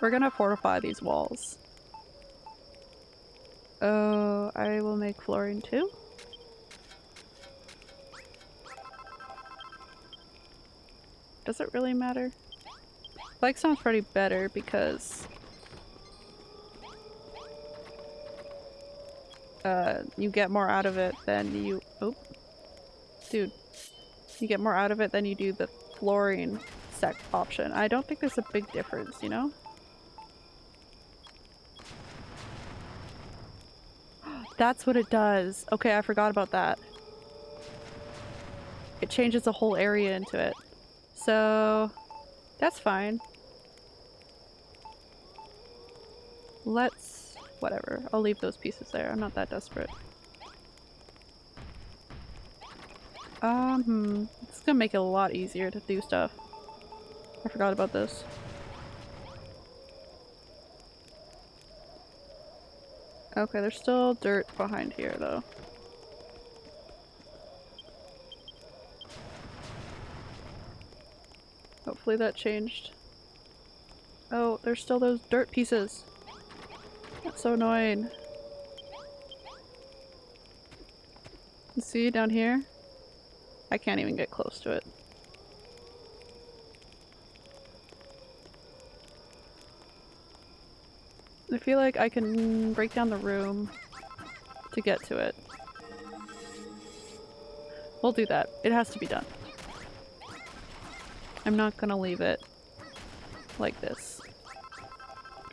We're gonna fortify these walls. Oh, I will make flooring too. Does it really matter? Flagstone's pretty better because uh, you get more out of it than you- oh. Dude. You get more out of it than you do the flooring sec option. I don't think there's a big difference, you know? That's what it does. Okay, I forgot about that. It changes the whole area into it. So, that's fine. Let's... whatever. I'll leave those pieces there. I'm not that desperate. Um, hmm. It's gonna make it a lot easier to do stuff. I forgot about this. Okay, there's still dirt behind here though. Hopefully that changed. Oh, there's still those dirt pieces. That's so annoying. See down here? I can't even get close to it. I feel like I can break down the room to get to it. We'll do that. It has to be done. I'm not gonna leave it like this.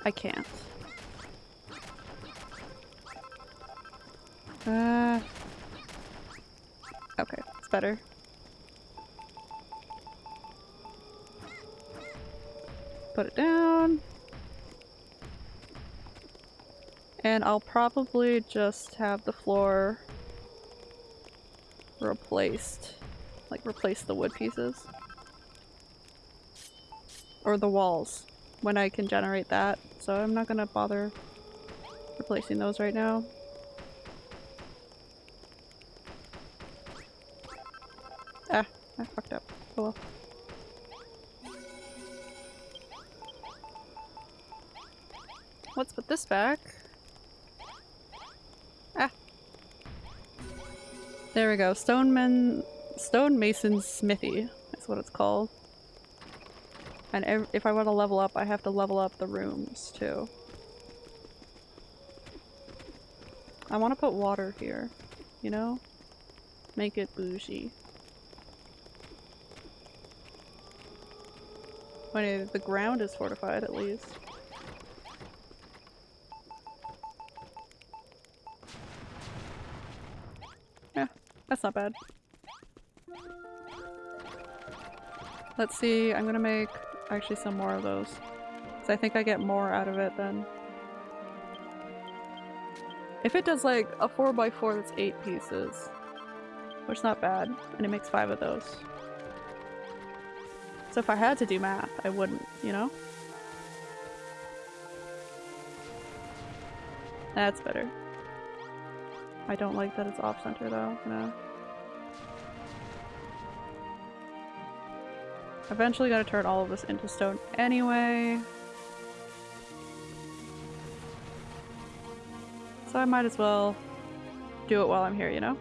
I can't. Uh, okay, it's better. Put it down. And I'll probably just have the floor replaced. Like replace the wood pieces. Or the walls when I can generate that. So I'm not gonna bother replacing those right now. Ah, I fucked up. Oh well. Let's put this back. There we go. Stoneman, Stonemason's Smithy is what it's called. And if I want to level up, I have to level up the rooms too. I want to put water here, you know? Make it bougie. Wait, the ground is fortified at least. Yeah, that's not bad. Let's see, I'm gonna make actually some more of those. So I think I get more out of it then. If it does like a 4x4 that's 8 pieces, which is not bad, and it makes 5 of those. So if I had to do math, I wouldn't, you know? That's better. I don't like that it's off-center though, no. Eventually gotta turn all of this into stone anyway. So I might as well do it while I'm here, you know?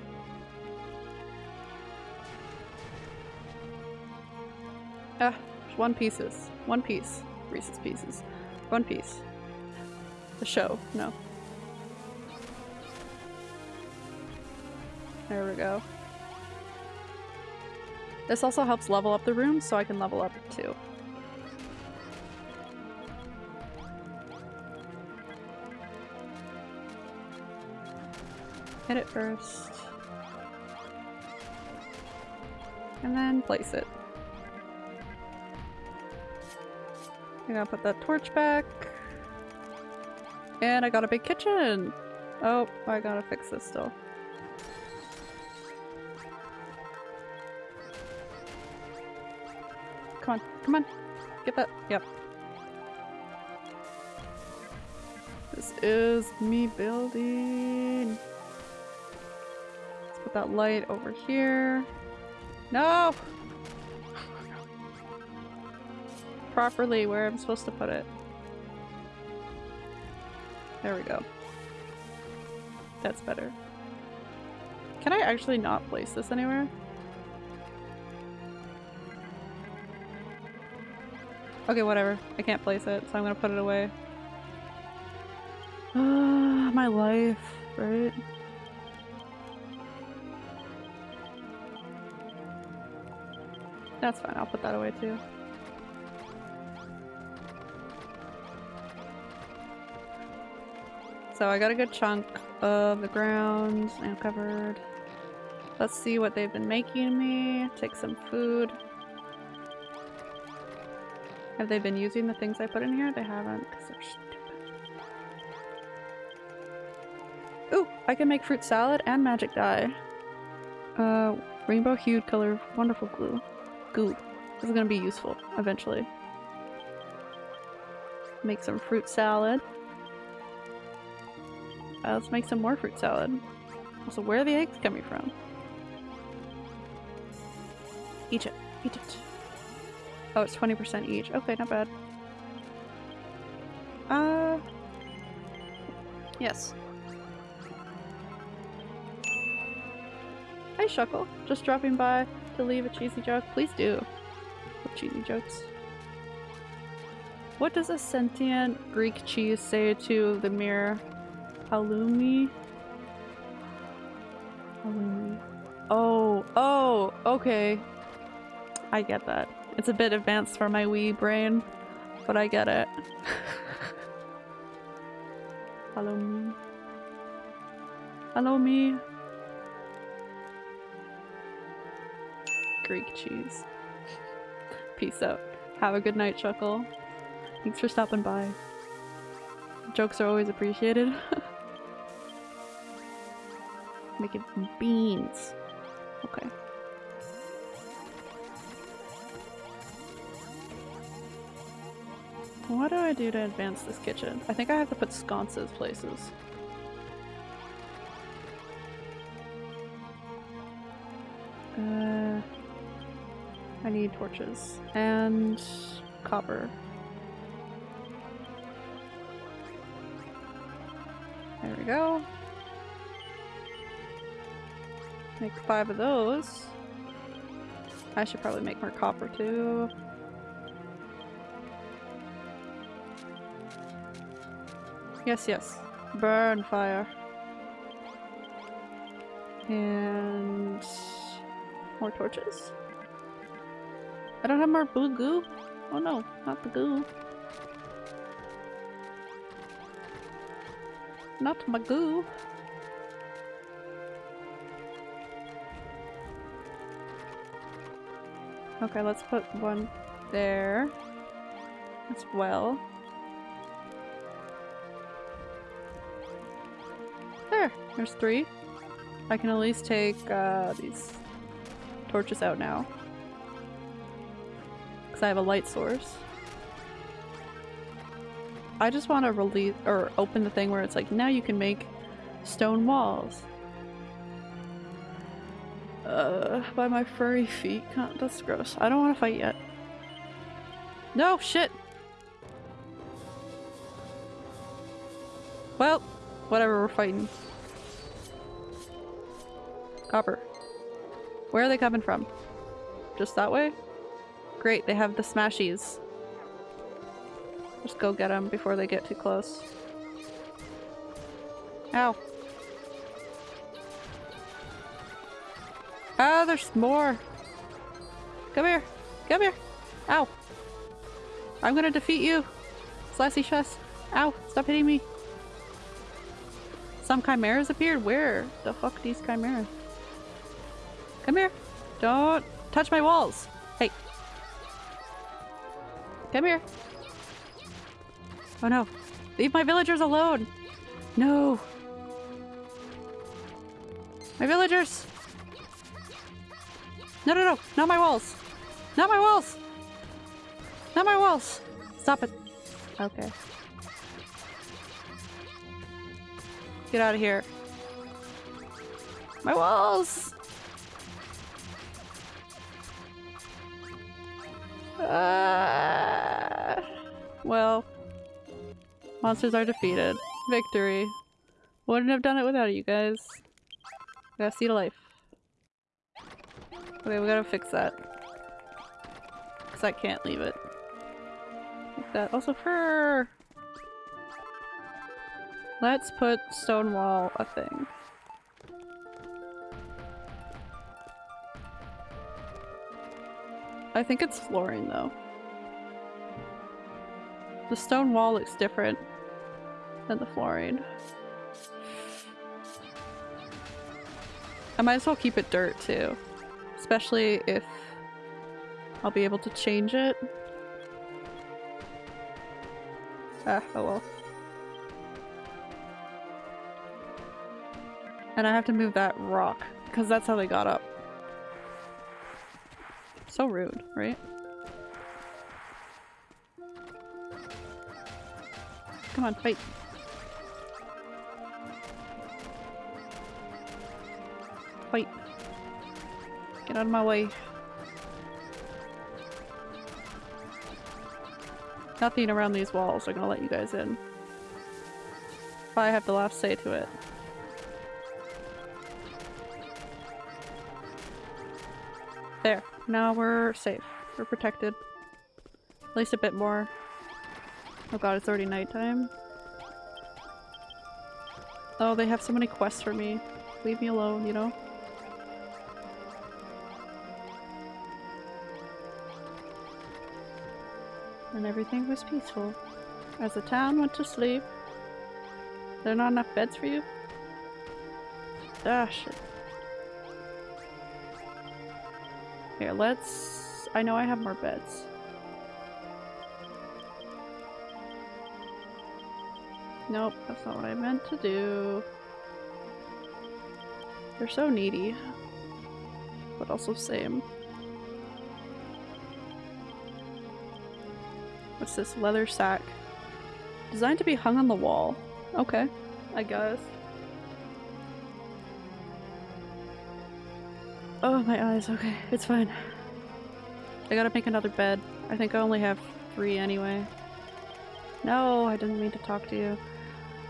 Ah, one pieces. One piece. Reese's pieces. One piece. The show. No. There we go. This also helps level up the room, so I can level up too. Hit it first. And then place it. I'm gonna put that torch back. And I got a big kitchen! Oh, I gotta fix this still. Come on. Get that. Yep. This is me building. Let's put that light over here. No! Properly where I'm supposed to put it. There we go. That's better. Can I actually not place this anywhere? Okay, whatever. I can't place it, so I'm gonna put it away. Ah, my life, right? That's fine, I'll put that away too. So I got a good chunk of the ground and covered. Let's see what they've been making me. Take some food. Have they been using the things I put in here? They haven't, because they're stupid. Ooh, I can make fruit salad and magic dye. Uh, Rainbow hued color, wonderful glue. Goo. This is gonna be useful eventually. Make some fruit salad. Uh, let's make some more fruit salad. Also, where are the eggs coming from? Eat it, eat it. Oh, it's 20% each. Okay, not bad. Uh... Yes. Hi, Shuckle. Just dropping by to leave a cheesy joke. Please do. Cheesy jokes. What does a sentient Greek cheese say to the mirror? Halloumi? Halloumi. Oh, oh, okay. I get that. It's a bit advanced for my wee brain, but I get it. Hello me. Hello me. Greek cheese. Peace out. Have a good night, Chuckle. Thanks for stopping by. Jokes are always appreciated. Making beans. Okay. What do I do to advance this kitchen? I think I have to put sconces places. Uh, I need torches and copper. There we go. Make five of those. I should probably make more copper too. Yes, yes. Burn fire. And more torches. I don't have more blue goo. Oh no, not the goo. Not my goo. Okay, let's put one there as well. There's three. I can at least take uh, these torches out now. Because I have a light source. I just want to release or open the thing where it's like, now you can make stone walls. Uh, by my furry feet. God, that's gross. I don't want to fight yet. No, shit! Well, whatever, we're fighting. Copper. Where are they coming from? Just that way? Great, they have the smashies. Just go get them before they get too close. Ow. Ah, there's more! Come here! Come here! Ow! I'm gonna defeat you! Slashy chest! Ow! Stop hitting me! Some chimeras appeared? Where the fuck these chimeras? Come here! Don't touch my walls! Hey! Come here! Oh no! Leave my villagers alone! No! My villagers! No, no, no! Not my walls! Not my walls! Not my walls! Stop it! Okay. Get out of here. My walls! Uh, well, monsters are defeated. Victory. Wouldn't have done it without you guys. Gotta see the life. Okay, we gotta fix that. Because I can't leave it. Like that. Also fur! Let's put stone wall a thing. I think it's flooring though. The stone wall looks different than the flooring. I might as well keep it dirt too. Especially if I'll be able to change it. Ah, oh well. And I have to move that rock, because that's how they got up. So rude, right? Come on, fight. Fight. Get out of my way. Nothing around these walls are gonna let you guys in. I have the last say to it. Now we're safe. We're protected. At least a bit more. Oh god, it's already nighttime. Oh, they have so many quests for me. Leave me alone, you know? And everything was peaceful. As the town went to sleep. There are not enough beds for you? Ah, shit. Here, let's... I know I have more beds. Nope, that's not what I meant to do. They're so needy. But also same. What's this? Leather sack. Designed to be hung on the wall. Okay, I guess. Oh, my eyes. Okay, it's fine. I gotta make another bed. I think I only have three anyway. No, I didn't mean to talk to you.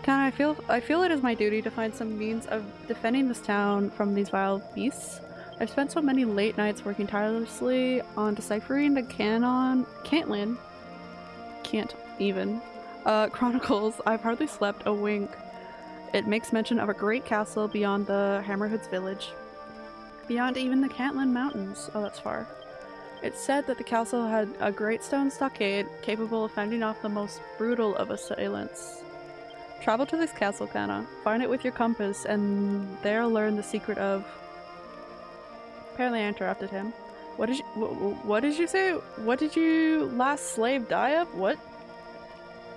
Can I feel I feel it is my duty to find some means of defending this town from these vile beasts. I've spent so many late nights working tirelessly on deciphering the canon Cantlin. Can't even. Uh, chronicles. I've hardly slept a wink. It makes mention of a great castle beyond the Hammerhoods village. Beyond even the Cantlin Mountains. Oh, that's far. It's said that the castle had a great stone stockade capable of fending off the most brutal of assailants. Travel to this castle, Kana. Find it with your compass, and there learn the secret of... Apparently I interrupted him. What did you- wh- what did you say? What did you last slave die of? What?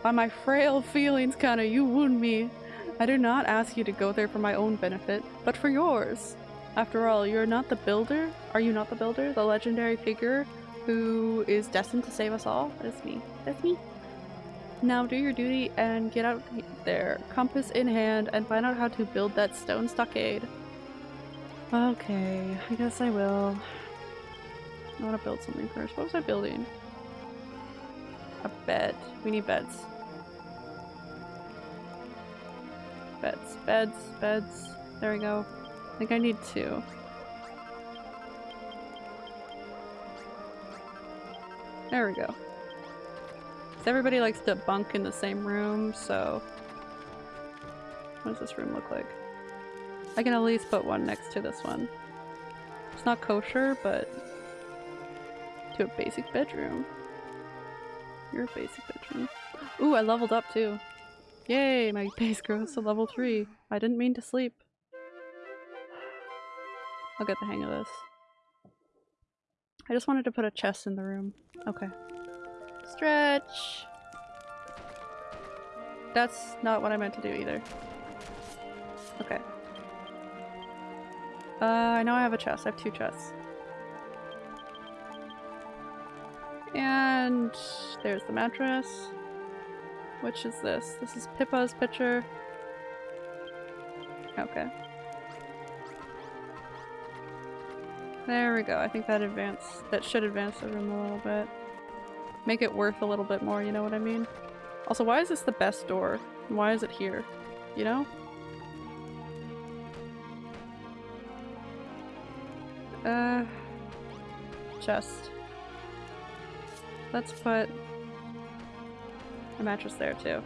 By my frail feelings, Kana, you wound me. I do not ask you to go there for my own benefit, but for yours. After all, you're not the builder? Are you not the builder? The legendary figure who is destined to save us all? That's me. That's me. Now do your duty and get out there, compass in hand, and find out how to build that stone stockade. Okay, I guess I will. I want to build something first. What was I building? A bed. We need beds. Beds, beds, beds. There we go. I think I need two. There we go. everybody likes to bunk in the same room, so... What does this room look like? I can at least put one next to this one. It's not kosher, but... To a basic bedroom. You're a basic bedroom. Ooh, I leveled up too. Yay, my base grows to level 3. I didn't mean to sleep. I'll get the hang of this. I just wanted to put a chest in the room. Okay. Stretch! That's not what I meant to do either. Okay. Uh, I know I have a chest. I have two chests. And there's the mattress. Which is this? This is Pippa's picture. Okay. There we go. I think that advance that should advance the room a little bit. Make it worth a little bit more, you know what I mean? Also, why is this the best door? Why is it here? You know? Uh chest. Let's put a mattress there too.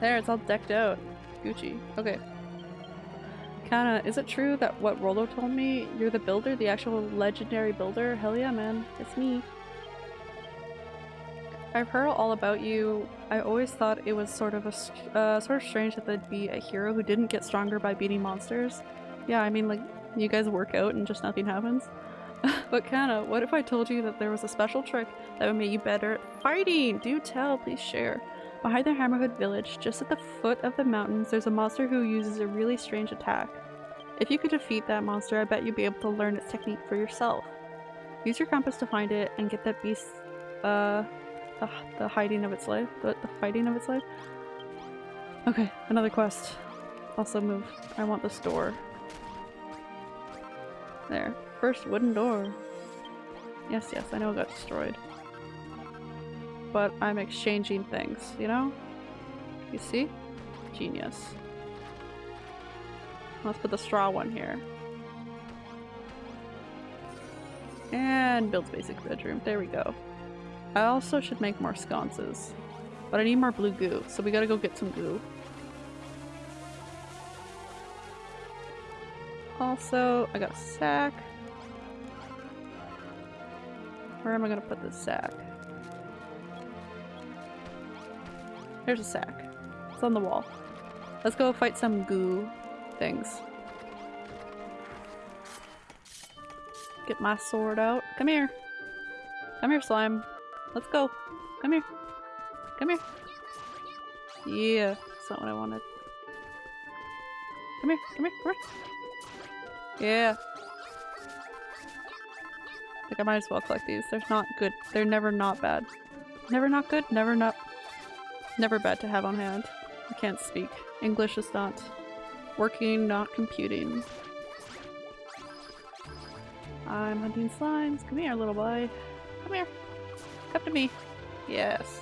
There, it's all decked out. Gucci. Okay. Kana, is it true that what Rollo told me? You're the builder? The actual legendary builder? Hell yeah, man. It's me. I've heard all about you. I always thought it was sort of a uh, sort of strange that there'd be a hero who didn't get stronger by beating monsters. Yeah, I mean, like, you guys work out and just nothing happens. but Kana, what if I told you that there was a special trick that would make you better at fighting? Do tell, please share. Behind the Hammerhood village, just at the foot of the mountains, there's a monster who uses a really strange attack. If you could defeat that monster, I bet you'd be able to learn its technique for yourself. Use your compass to find it and get that beast, uh, the, the hiding of its life, the, the fighting of its life. Okay, another quest. Also move. I want this door. There. First wooden door. Yes, yes, I know it got destroyed. But I'm exchanging things, you know? You see? Genius. Let's put the straw one here. And builds basic bedroom. There we go. I also should make more sconces. But I need more blue goo, so we gotta go get some goo. Also, I got a sack. Where am I gonna put this sack? There's a sack. It's on the wall. Let's go fight some goo things. Get my sword out. Come here. Come here, slime. Let's go. Come here. Come here. Yeah, that's not what I wanted. Come here, come here, come here. Yeah. Like I might as well collect these. They're not good. They're never not bad. Never not good, never not never bad to have on hand. I can't speak. English is not working, not computing. I'm hunting slimes. Come here, little boy. Come here. Come to me. Yes.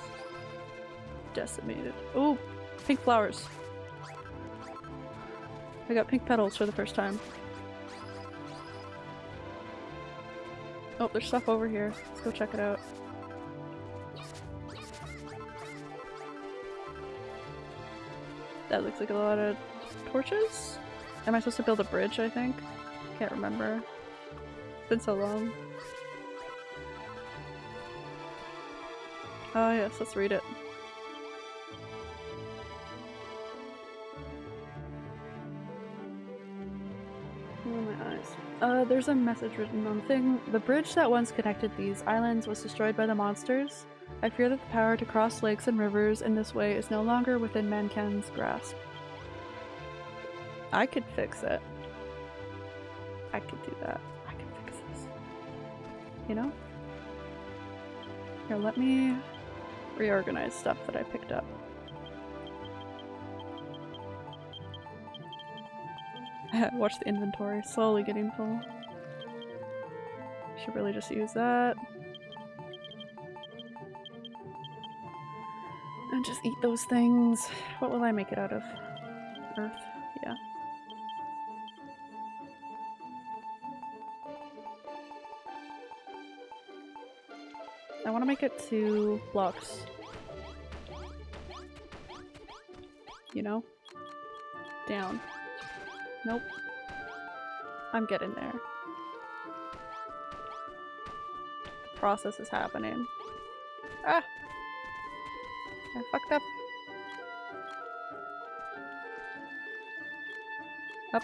Decimated. Oh, pink flowers. I got pink petals for the first time. Oh, there's stuff over here. Let's go check it out. That looks like a lot of torches? Am I supposed to build a bridge, I think? Can't remember. It's been so long. Oh yes, let's read it. Oh my eyes. Uh, there's a message written on the thing. The bridge that once connected these islands was destroyed by the monsters. I fear that the power to cross lakes and rivers in this way is no longer within mankind's grasp. I could fix it. I could do that. I could fix this. You know? Here, let me reorganize stuff that I picked up. Watch the inventory slowly getting full. Should really just use that. Just eat those things. What will I make it out of? Earth? Yeah. I want to make it two blocks. You know? Down. Nope. I'm getting there. The process is happening. Ah! I fucked up. Up.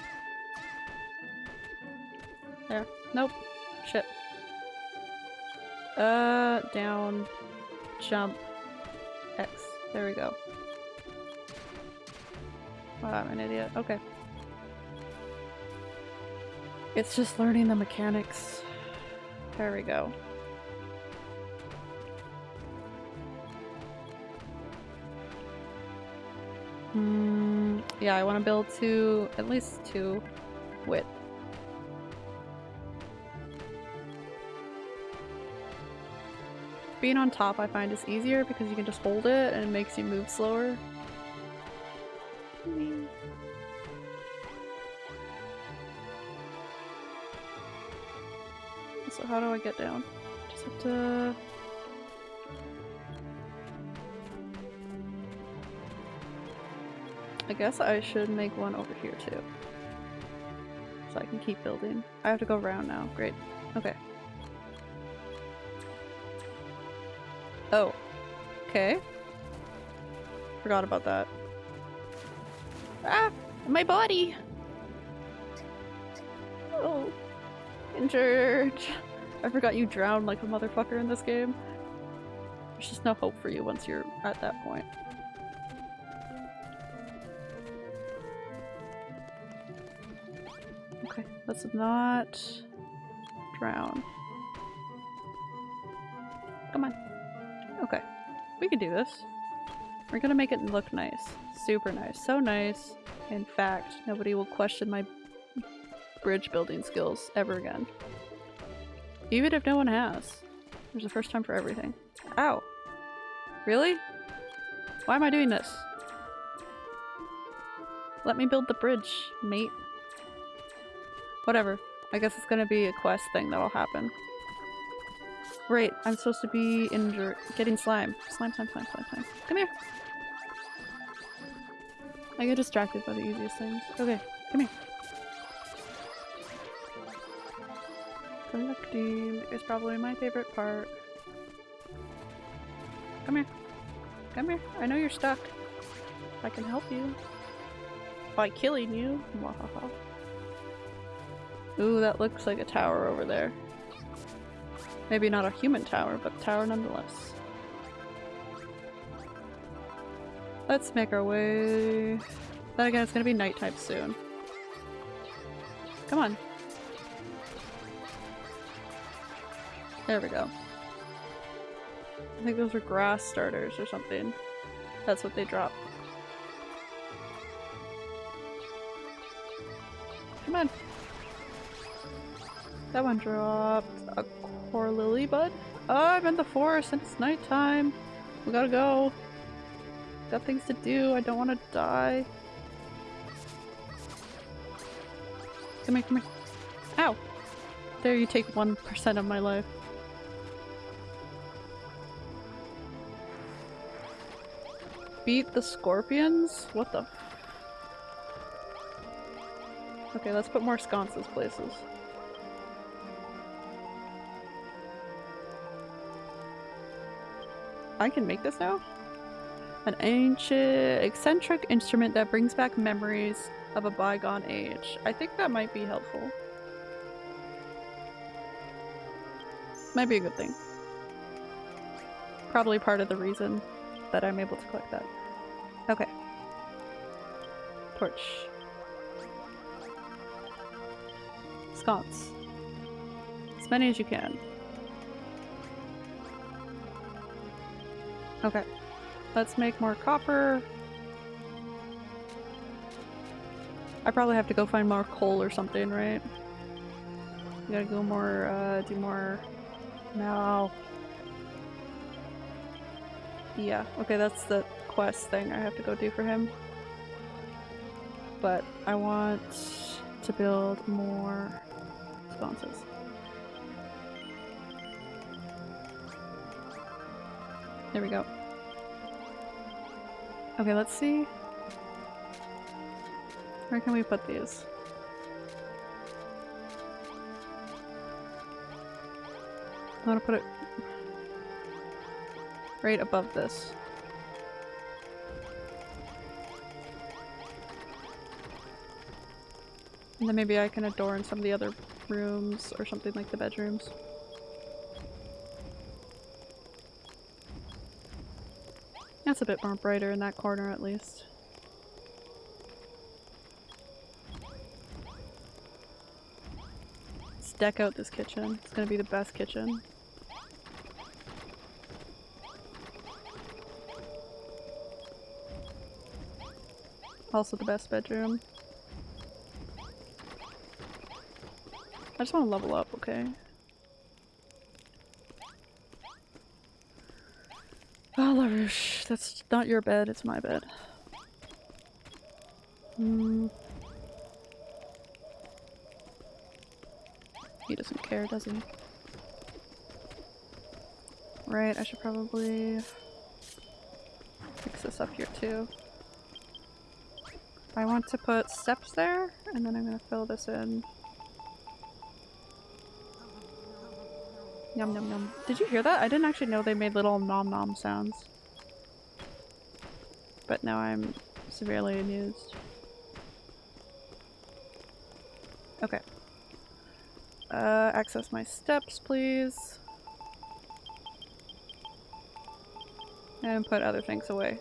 There. Nope. Shit. Uh, down, jump, X. There we go. Wow, I'm an idiot. Okay. It's just learning the mechanics. There we go. Yeah, I want to build two, at least two width. Being on top I find is easier because you can just hold it and it makes you move slower. So how do I get down? Just have to... I guess I should make one over here too. So I can keep building. I have to go around now. Great. Okay. Oh. Okay. Forgot about that. Ah! My body! Oh. Injured. I forgot you drown like a motherfucker in this game. There's just no hope for you once you're at that point. Let's not drown. Come on. Okay. We can do this. We're gonna make it look nice. Super nice. So nice. In fact, nobody will question my bridge building skills ever again. Even if no one has. There's a first time for everything. Ow. Really? Why am I doing this? Let me build the bridge, mate. Whatever. I guess it's gonna be a quest thing that'll happen. Great, I'm supposed to be injured- getting slime. Slime, slime, slime, slime, slime. Come here! I get distracted by the easiest things. Okay, come here. Collecting is probably my favorite part. Come here. Come here. I know you're stuck. I can help you. By killing you. Mwahaha. Ooh, that looks like a tower over there. Maybe not a human tower, but tower nonetheless. Let's make our way. Then again, it's gonna be nighttime soon. Come on. There we go. I think those are grass starters or something. That's what they drop. Come on. That one dropped a core lily bud. Oh, I'm in the forest and it's nighttime. We gotta go. Got things to do. I don't want to die. Come here, come here. Ow! There you take 1% of my life. Beat the scorpions? What the Okay, let's put more sconces places. I can make this now? An ancient, eccentric instrument that brings back memories of a bygone age. I think that might be helpful. Might be a good thing. Probably part of the reason that I'm able to collect that. Okay. Torch. Sconce. As many as you can. Okay. Let's make more copper. I probably have to go find more coal or something, right? We gotta go more, uh, do more... No. Yeah, okay, that's the quest thing I have to go do for him. But I want to build more sconces. There we go. Okay, let's see. Where can we put these? I want to put it right above this. And then maybe I can adorn some of the other rooms or something like the bedrooms. That's a bit more brighter in that corner at least. Let's deck out this kitchen. It's gonna be the best kitchen. Also the best bedroom. I just want to level up, okay? Oh, LaRouche, that's not your bed, it's my bed. Hmm. He doesn't care, does he? Right, I should probably fix this up here too. I want to put steps there, and then I'm gonna fill this in. Yum yum yum. Did you hear that? I didn't actually know they made little nom nom sounds. But now I'm severely amused. Okay. Uh, access my steps, please. And put other things away.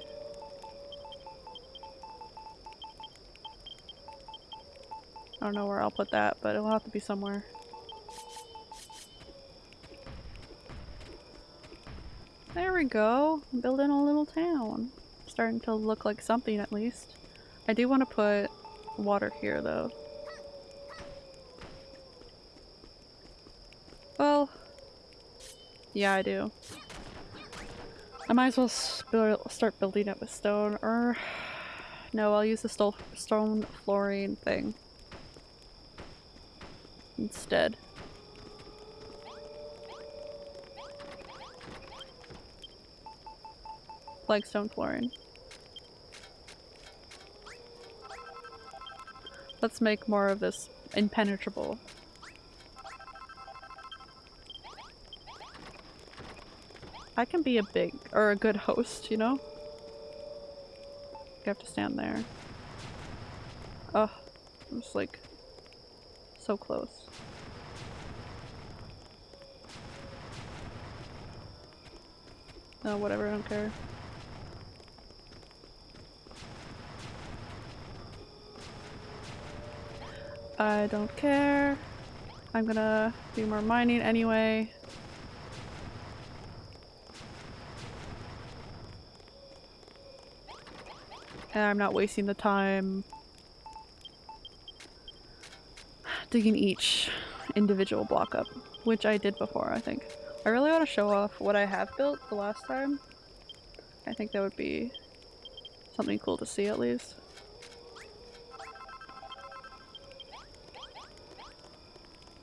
I don't know where I'll put that, but it'll have to be somewhere. There we go. Building a little town. Starting to look like something at least. I do want to put water here though. Well, yeah, I do. I might as well start building it with stone, or no, I'll use the stone flooring thing instead. Flagstone flooring. Let's make more of this impenetrable. I can be a big or a good host, you know? You have to stand there. Oh, I'm just like so close. No, whatever, I don't care. I don't care. I'm gonna do more mining anyway. And I'm not wasting the time digging each individual block up, which I did before, I think. I really want to show off what I have built the last time. I think that would be something cool to see at least.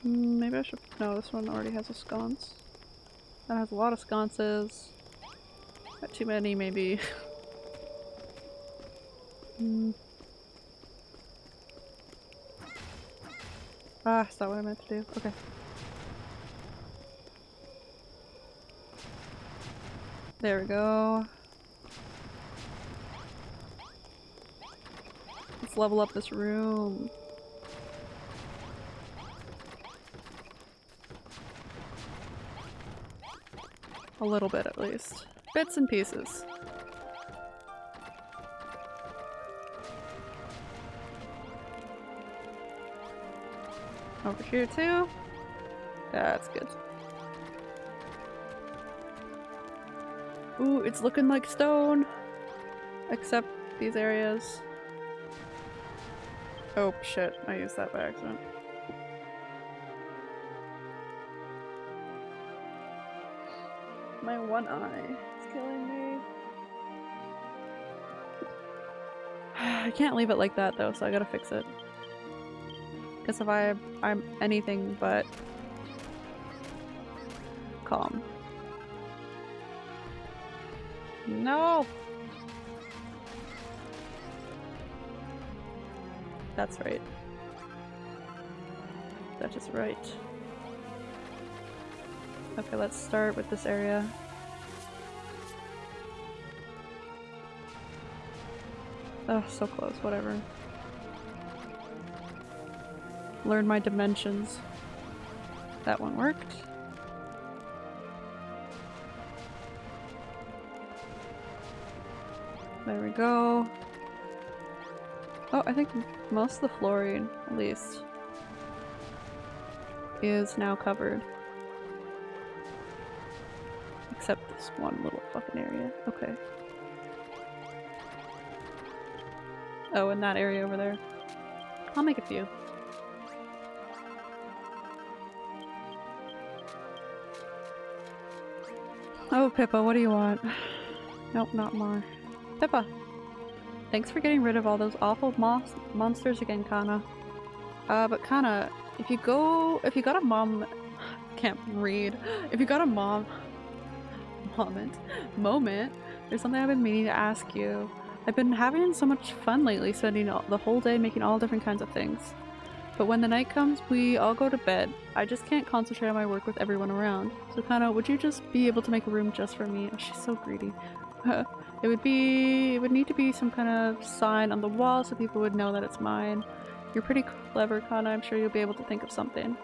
Maybe I should- no, this one already has a sconce. That has a lot of sconces. Got too many, maybe. Hmm. Ah, is that what I meant to do? Okay. There we go. Let's level up this room. A little bit at least. Bits and pieces. Over here too. That's good. Ooh, it's looking like stone. Except these areas. Oh shit, I used that by accident. One eye. It's killing me. I can't leave it like that though, so I gotta fix it. Because if I I'm anything but calm. No! That's right. That is right. Okay, let's start with this area. Oh, so close, whatever. Learn my dimensions. That one worked. There we go. Oh, I think most of the flooring, at least, is now covered. Except this one little fucking area. Okay. Oh, in that area over there. I'll make a few. Oh, Pippa, what do you want? Nope, not more. Pippa! Thanks for getting rid of all those awful mon monsters again, Kana. Uh, but Kana, if you go- if you got a mom- can't read. If you got a mom- moment- moment, there's something I've been meaning to ask you. I've been having so much fun lately, spending all, the whole day making all different kinds of things. But when the night comes, we all go to bed. I just can't concentrate on my work with everyone around. So Kana, would you just be able to make a room just for me? Oh, she's so greedy. it would be- it would need to be some kind of sign on the wall so people would know that it's mine. You're pretty clever, Kana. I'm sure you'll be able to think of something.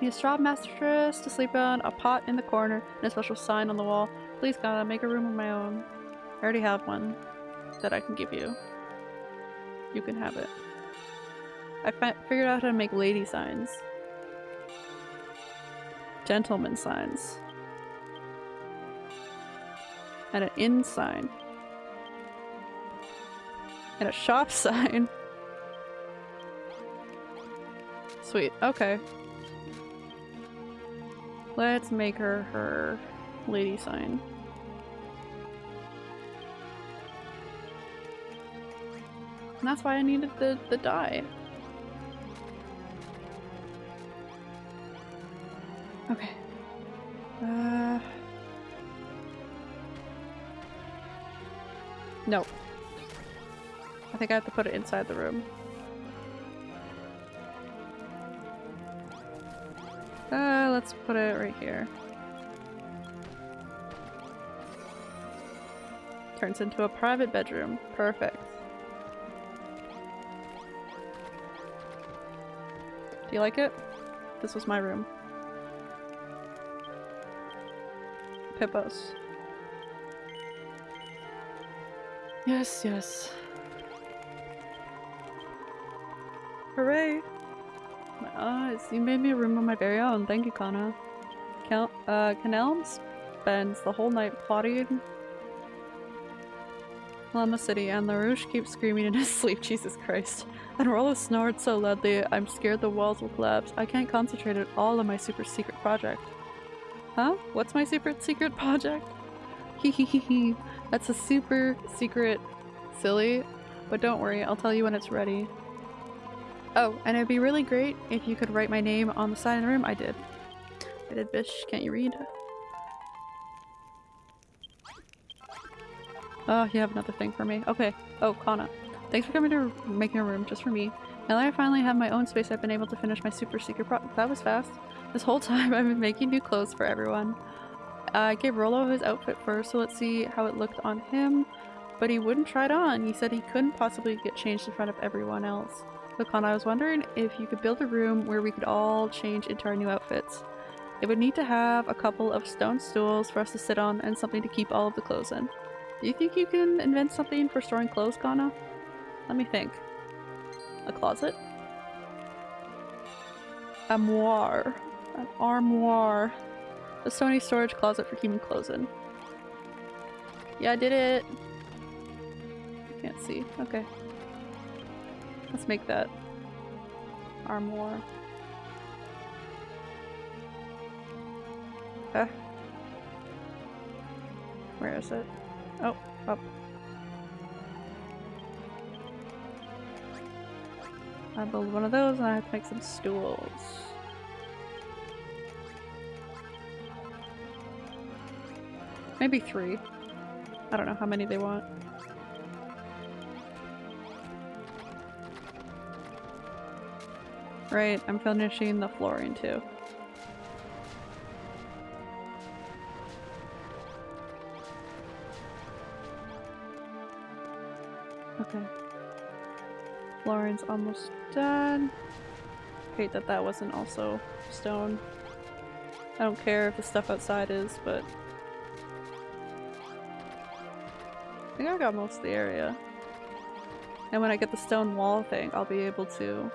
Need a straw mattress to sleep on, a pot in the corner, and a special sign on the wall. Please, Kana, make a room of my own. I already have one that I can give you. You can have it. I fi figured out how to make lady signs. Gentleman signs. And an inn sign. And a shop sign. Sweet, okay. Let's make her her lady sign. And that's why I needed the, the dye. Okay. Uh... I think I have to put it inside the room. Uh, let's put it right here. Turns into a private bedroom. Perfect. You like it? This was my room. Pippos. Yes, yes. Hooray! Uh, you made me a room of my very own. Thank you, Kana. Count, uh, Canelm spends the whole night plotting Llama City, and LaRouche keeps screaming in his sleep, Jesus Christ. And Rollo snored so loudly, I'm scared the walls will collapse. I can't concentrate at all on my super secret project. Huh? What's my super secret project? Hehehehe. That's a super secret silly, but don't worry, I'll tell you when it's ready. Oh, and it'd be really great if you could write my name on the side of the room. I did. I did, Bish. Can't you read? Oh, you have another thing for me. Okay. Oh, Kana. Thanks for coming to making a room just for me. Now that I finally have my own space, I've been able to finish my super secret pro- That was fast. This whole time I've been making new clothes for everyone. I gave Rollo his outfit first, so let's see how it looked on him. But he wouldn't try it on. He said he couldn't possibly get changed in front of everyone else. So Kana, I was wondering if you could build a room where we could all change into our new outfits. It would need to have a couple of stone stools for us to sit on and something to keep all of the clothes in. Do you think you can invent something for storing clothes, Kana? Let me think. A closet? Armoire. An armoire. A stony storage closet for keeping clothes in. Yeah, I did it! I can't see. Okay. Let's make that armoire. Huh? Where is it? Oh, up. I build one of those and I have to make some stools. Maybe three. I don't know how many they want. Right, I'm finishing the flooring too. Okay. Flooring's almost done. Hate that that wasn't also stone. I don't care if the stuff outside is, but... I think I got most of the area. And when I get the stone wall thing, I'll be able to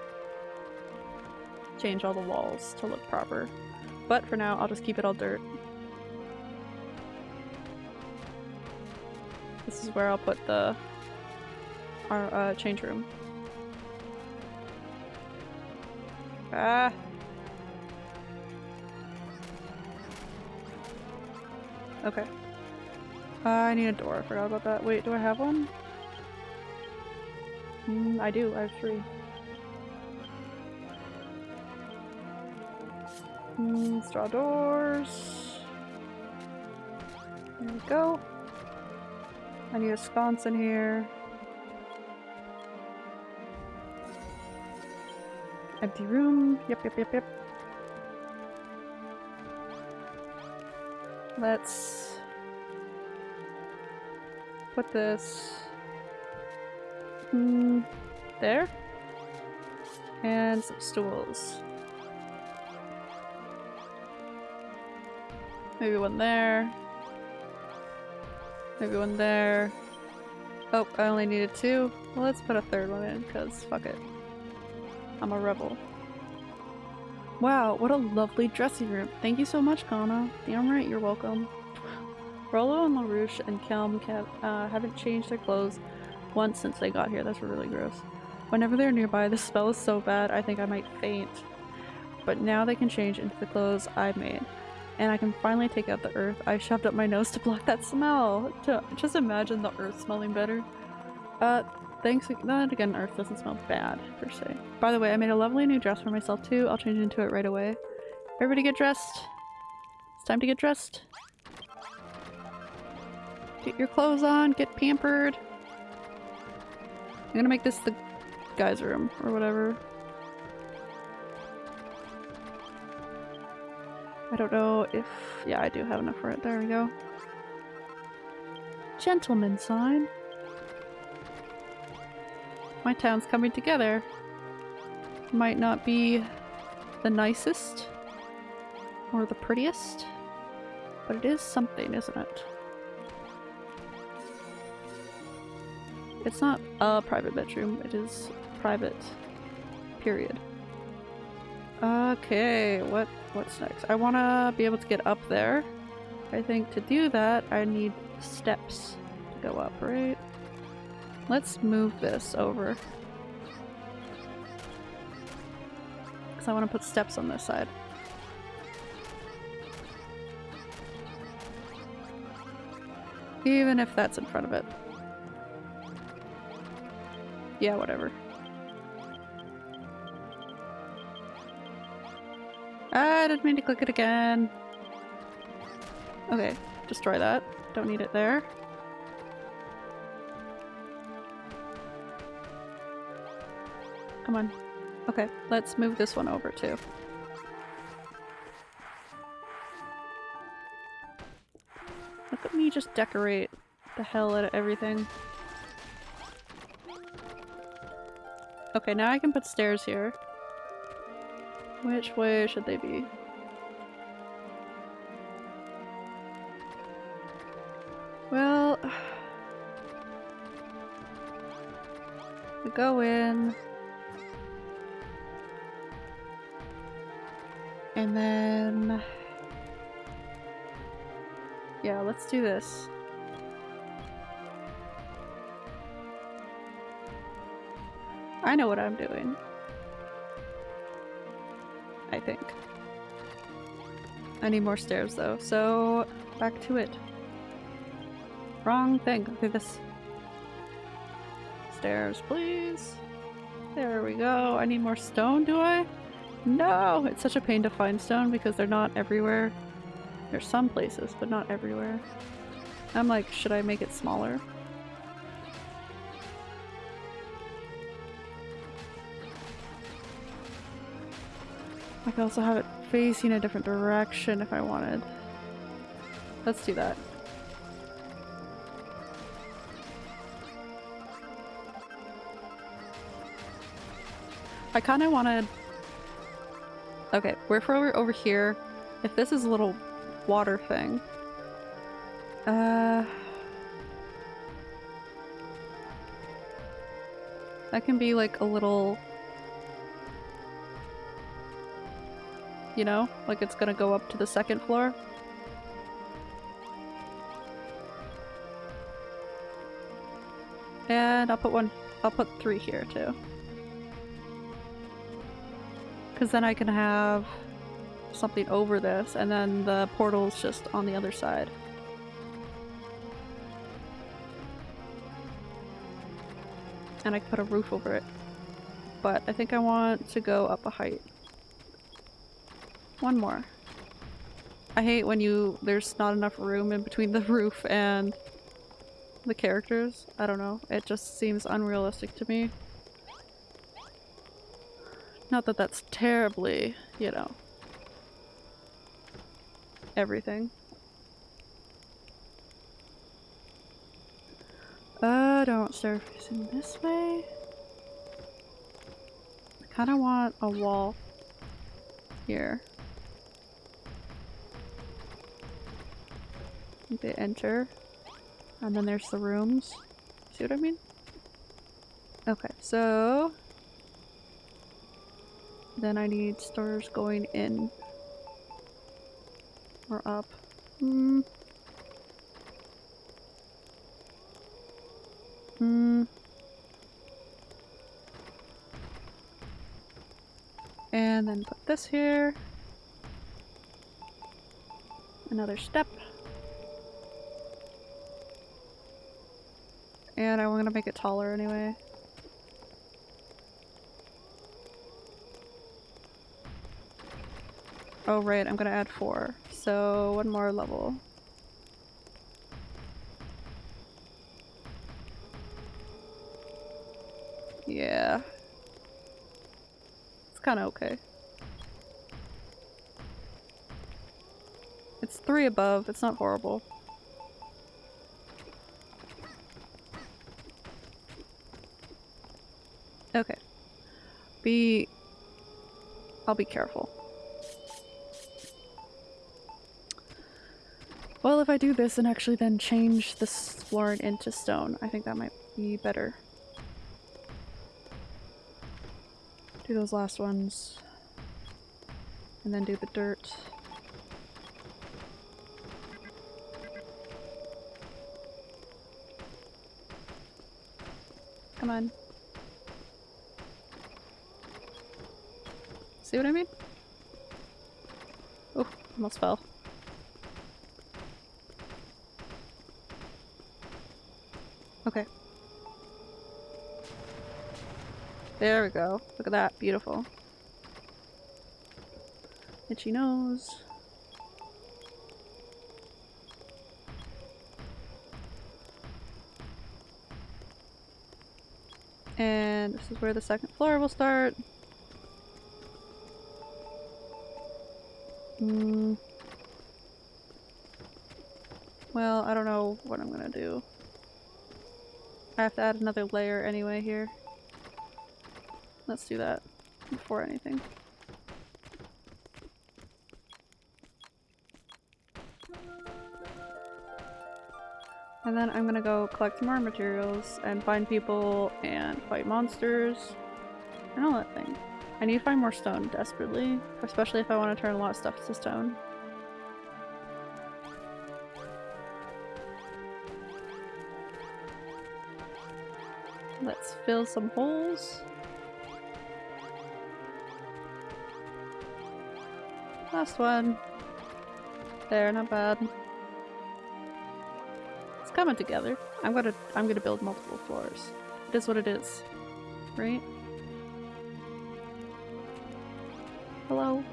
change all the walls to look proper. But for now, I'll just keep it all dirt. This is where I'll put the our uh, change room. Ah! Okay. Uh, I need a door. I forgot about that. Wait, do I have one? Mm, I do. I have three. Mm, straw doors. There we go. I need a sconce in here. Empty room. Yep, yep, yep, yep. Let's put this mm, there. And some stools. Maybe one there. Maybe one there. Oh, I only needed two. Well, let's put a third one in, because fuck it. I'm a rebel. Wow, what a lovely dressing room. Thank you so much, Kana. Damn right, you're welcome. Rollo and LaRouche and Kelm kept, uh, haven't changed their clothes once since they got here. That's really gross. Whenever they're nearby, the smell is so bad I think I might faint. But now they can change into the clothes I made. And I can finally take out the earth I shoved up my nose to block that smell. To just imagine the earth smelling better. Uh, thanks. Then again, earth doesn't smell bad, per se. By the way, I made a lovely new dress for myself too. I'll change into it right away. Everybody get dressed. It's time to get dressed. Get your clothes on, get pampered. I'm gonna make this the guy's room, or whatever. I don't know if... yeah, I do have enough for it. There we go. Gentleman sign. My town's coming together. Might not be the nicest or the prettiest, but it is something, isn't it? It's not a private bedroom, it is private. Period. Okay, what what's next? I want to be able to get up there. I think to do that, I need steps to go up, right? Let's move this over. Because I want to put steps on this side. Even if that's in front of it. Yeah, whatever. I didn't mean to click it again. Okay, destroy that. Don't need it there. Come on. Okay, let's move this one over too. Look at me just decorate the hell out of everything. Okay, now I can put stairs here. Which way should they be? Well... We go in... And then... Yeah, let's do this. I know what I'm doing. I think. I need more stairs though, so back to it. Wrong thing. Okay, this. Stairs, please. There we go. I need more stone, do I? No! It's such a pain to find stone because they're not everywhere. There's some places, but not everywhere. I'm like, should I make it smaller? I could also have it facing a different direction if I wanted. Let's do that. I kind of wanted... Okay, we're over, over here. If this is a little water thing... Uh... That can be like a little you know? Like it's gonna go up to the second floor. And I'll put one- I'll put three here too. Because then I can have something over this and then the portal's just on the other side. And I can put a roof over it. But I think I want to go up a height. One more. I hate when you- there's not enough room in between the roof and the characters. I don't know. It just seems unrealistic to me. Not that that's terribly, you know, everything. Uh, don't start facing this way. I kind of want a wall here. They enter. And then there's the rooms. See what I mean? Okay, so... Then I need stars going in. Or up. Hmm. Hmm. And then put this here. Another step. And I'm gonna make it taller anyway. Oh right, I'm gonna add four. So one more level. Yeah. It's kinda okay. It's three above, it's not horrible. Okay. Be... I'll be careful. If I do this and actually then change this flooring into stone, I think that might be better. Do those last ones. And then do the dirt. Come on. See what I mean? Oh, almost fell. Okay. There we go. Look at that. Beautiful. Itchy nose. And this is where the second floor will start. Hmm. Well, I don't know what I'm gonna do. I have to add another layer anyway here. Let's do that before anything. And then I'm gonna go collect more materials and find people and fight monsters and all that thing. I need to find more stone desperately, especially if I want to turn a lot of stuff to stone. Fill some holes. Last one. There, not bad. It's coming together. I'm gonna I'm gonna build multiple floors. It is what it is. Right? Hello?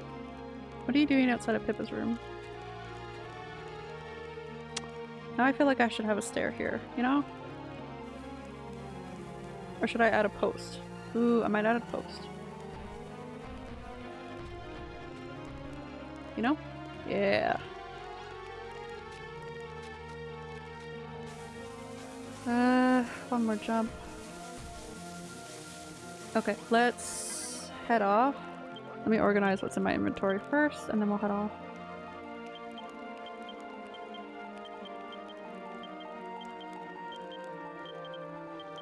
What are you doing outside of Pippa's room? Now I feel like I should have a stair here, you know? Or should I add a post? Ooh, I might add a post. You know? Yeah. Uh, one more jump. Okay, let's head off. Let me organize what's in my inventory first, and then we'll head off.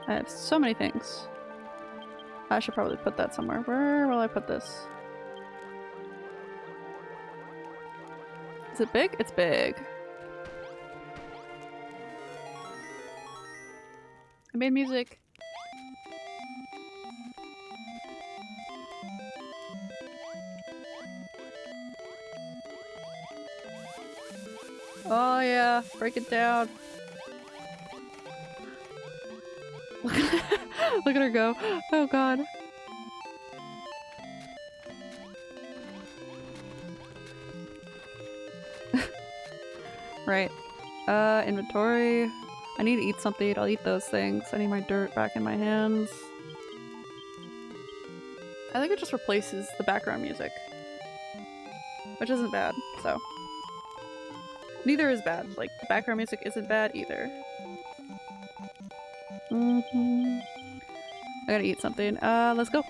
I have so many things. I should probably put that somewhere. Where will I put this? Is it big? It's big. I made music. Oh yeah, break it down. at her go. Oh god. right. Uh, inventory. I need to eat something. I'll eat those things. I need my dirt back in my hands. I think it just replaces the background music. Which isn't bad, so. Neither is bad. Like, the background music isn't bad either. Mm -hmm. I gotta eat something. Uh, let's go.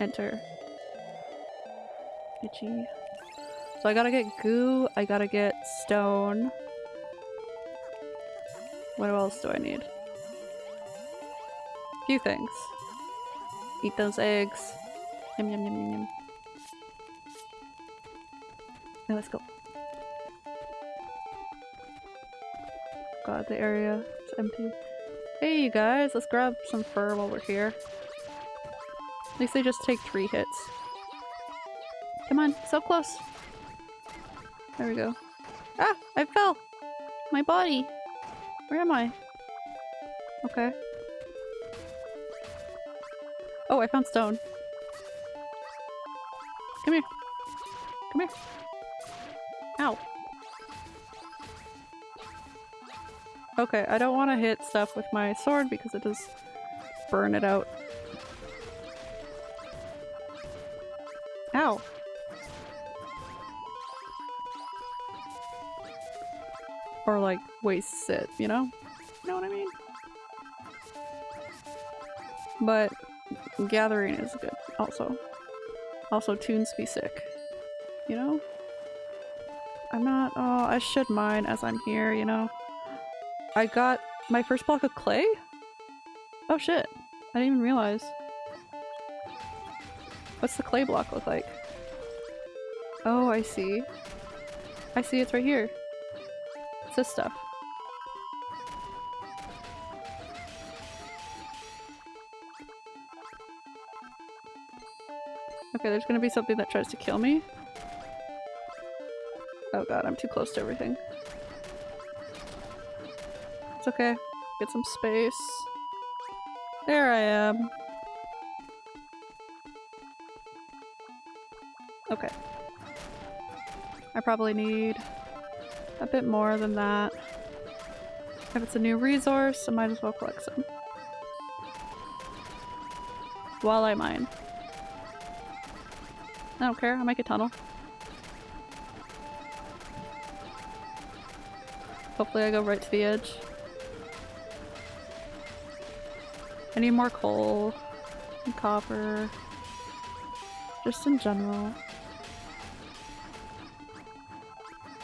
Enter. Itchy. So I gotta get goo, I gotta get stone. What else do I need? A few things. Eat those eggs. Yum yum yum yum yum. Now let's go. God, the area is empty. Hey you guys, let's grab some fur while we're here. At least they just take three hits. Come on, so close. There we go. Ah! I fell! My body! Where am I? Okay. Oh, I found stone. Come here. Come here. Ow. Okay, I don't want to hit stuff with my sword because it does burn it out. Ow. Or like wastes it, you know? You know what I mean? But gathering is good also. Also tunes be sick. You know? I'm not- oh, I should mine as I'm here, you know? I got my first block of clay? Oh shit. I didn't even realize. What's the clay block look like? Oh, I see. I see it's right here. It's this stuff. Okay, there's gonna be something that tries to kill me. Oh god, I'm too close to everything. It's okay. Get some space. There I am. Okay. I probably need a bit more than that. If it's a new resource, I might as well collect some. While I mine. I don't care, I'll make a tunnel. Hopefully I go right to the edge. I need more coal and copper. Just in general.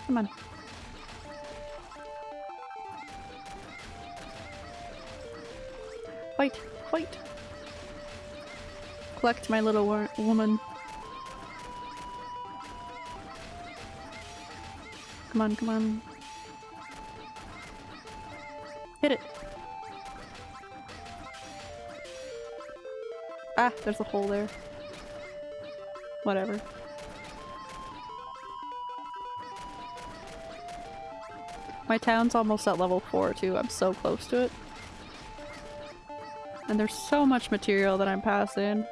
Come on. Fight! Fight! Collect my little wo woman. Come on, come on. Ah, there's a hole there. Whatever. My town's almost at level 4 too, I'm so close to it. And there's so much material that I'm passing.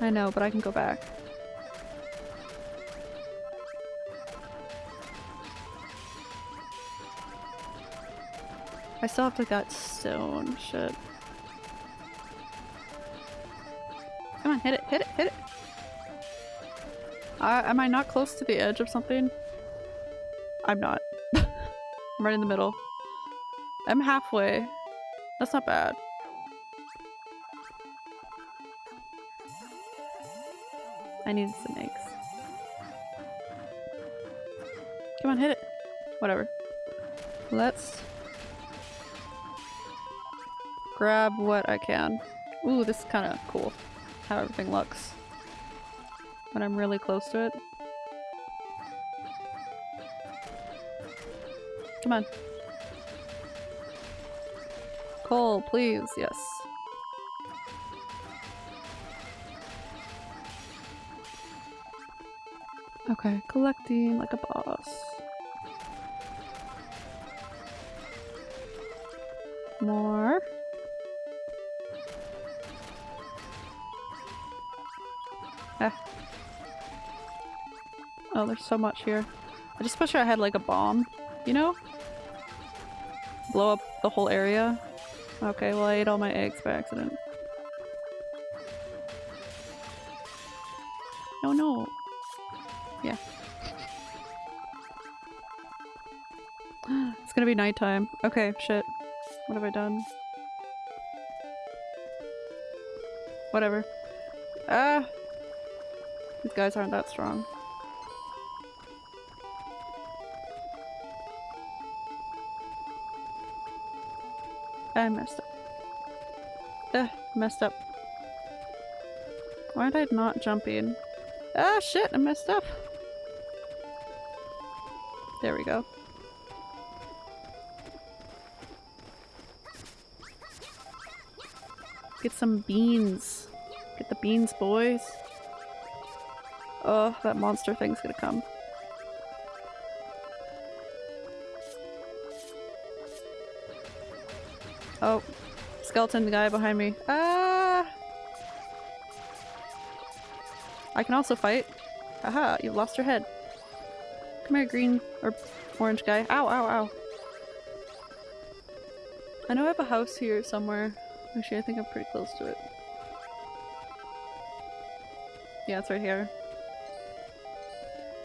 I know, but I can go back. I still have to get stone. Shit. On, hit it, hit it, hit it! Uh, am I not close to the edge of something? I'm not. I'm right in the middle. I'm halfway. That's not bad. I need some eggs. Come on, hit it. Whatever. Let's grab what I can. Ooh, this is kind of cool. How everything looks. When I'm really close to it. Come on. Coal, please. Yes. Okay, collecting like a boss. More. Oh, there's so much here. I just wish I had like a bomb, you know? Blow up the whole area. Okay, well I ate all my eggs by accident. Oh no. Yeah. it's gonna be nighttime. Okay, shit. What have I done? Whatever. Ah! These guys aren't that strong. I messed up. Ugh, messed up. Why did I not jump in? Ah shit, I messed up. There we go. get some beans. Get the beans, boys. Oh, that monster thing's gonna come. Oh, skeleton guy behind me. Ah! I can also fight. Haha, you lost your head. Come here, green or orange guy. Ow, ow, ow. I know I have a house here somewhere. Actually, I think I'm pretty close to it. Yeah, it's right here.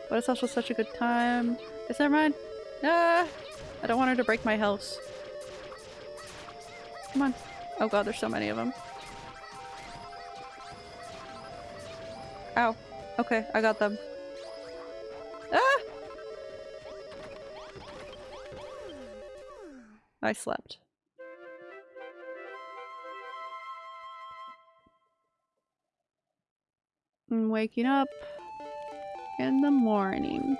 But it's also such a good time. It's never mind. Ah! I don't want her to break my house. Come on. Oh god, there's so many of them. Ow. Okay, I got them. Ah! I slept. I'm waking up in the morning.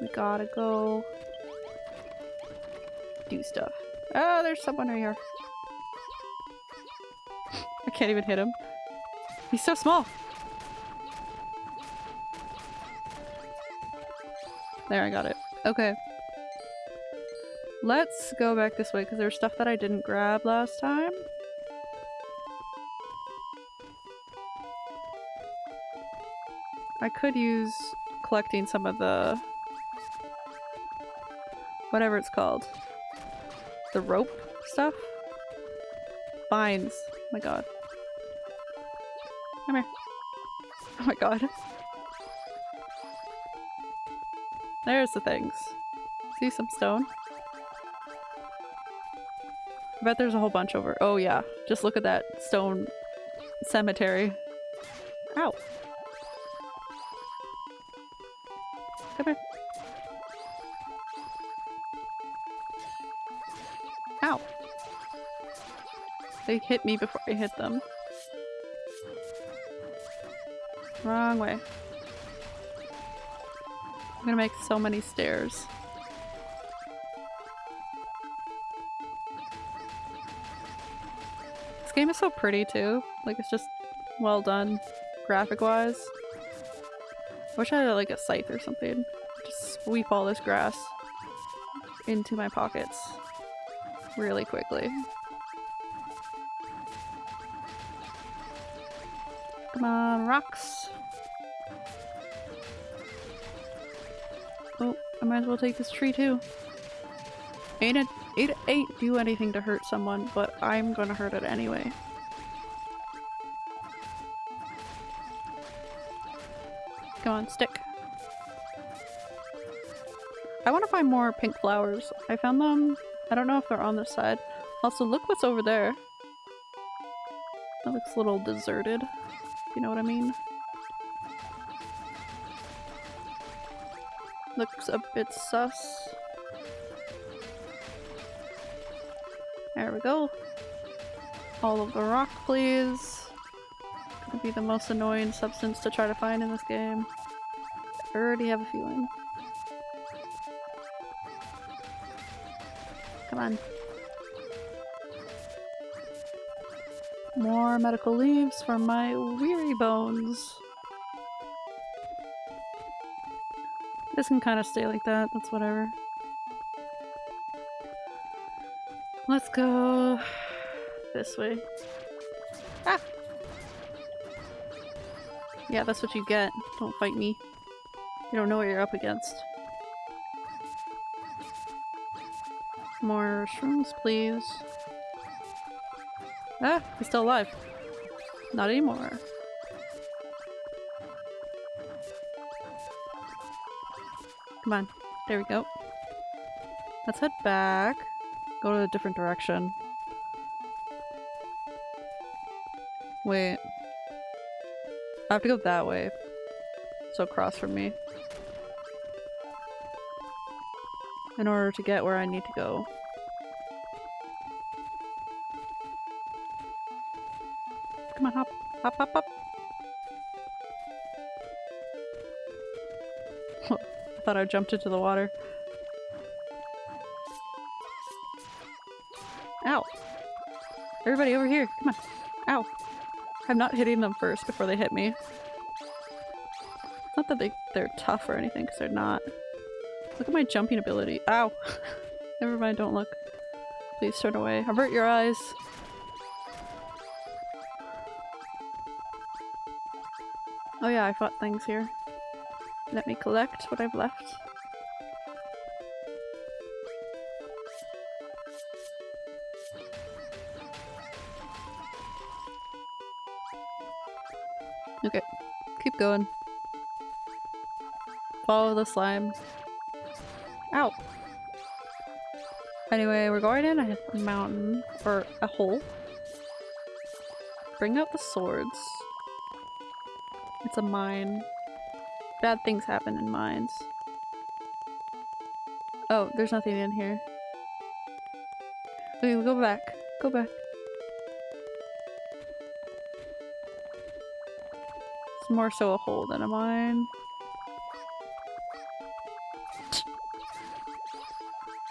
We gotta go do stuff. Oh, there's someone right here. I can't even hit him. He's so small. There, I got it. Okay. Let's go back this way because there's stuff that I didn't grab last time. I could use collecting some of the... whatever it's called. The rope stuff? Vines. Oh my god. Come here. Oh my god. There's the things. See some stone? I bet there's a whole bunch over- oh yeah. Just look at that stone cemetery. Ow. Hit me before I hit them. Wrong way. I'm gonna make so many stairs. This game is so pretty too. Like it's just well done graphic wise. I wish I had like a scythe or something. Just sweep all this grass into my pockets really quickly. Come on, rocks. Oh, I might as well take this tree too. Ain't it, it ain't do anything to hurt someone, but I'm gonna hurt it anyway. Come on, stick. I want to find more pink flowers. I found them. I don't know if they're on this side. Also, look what's over there. That looks a little deserted. You know what I mean? Looks a bit sus. There we go. All of the rock, please. Gonna be the most annoying substance to try to find in this game. I already have a feeling. Come on. More medical leaves for my weary bones. This can kind of stay like that, that's whatever. Let's go this way. Ah! Yeah, that's what you get. Don't fight me. You don't know what you're up against. More shrooms, please. Ah, he's still alive. Not anymore. Come on. There we go. Let's head back. Go to a different direction. Wait. I have to go that way. So across from me. In order to get where I need to go. Thought I jumped into the water. Ow. Everybody over here, come on. Ow. I'm not hitting them first before they hit me. Not that they, they're tough or anything, because they're not. Look at my jumping ability. Ow! Never mind, don't look. Please turn away. Avert your eyes. Oh yeah, I fought things here. Let me collect what I've left. Okay, keep going. Follow the slime. Ow! Anyway, we're going in a mountain, or a hole. Bring out the swords. It's a mine. Bad things happen in mines. Oh, there's nothing in here. Okay, go back. Go back. It's more so a hole than a mine.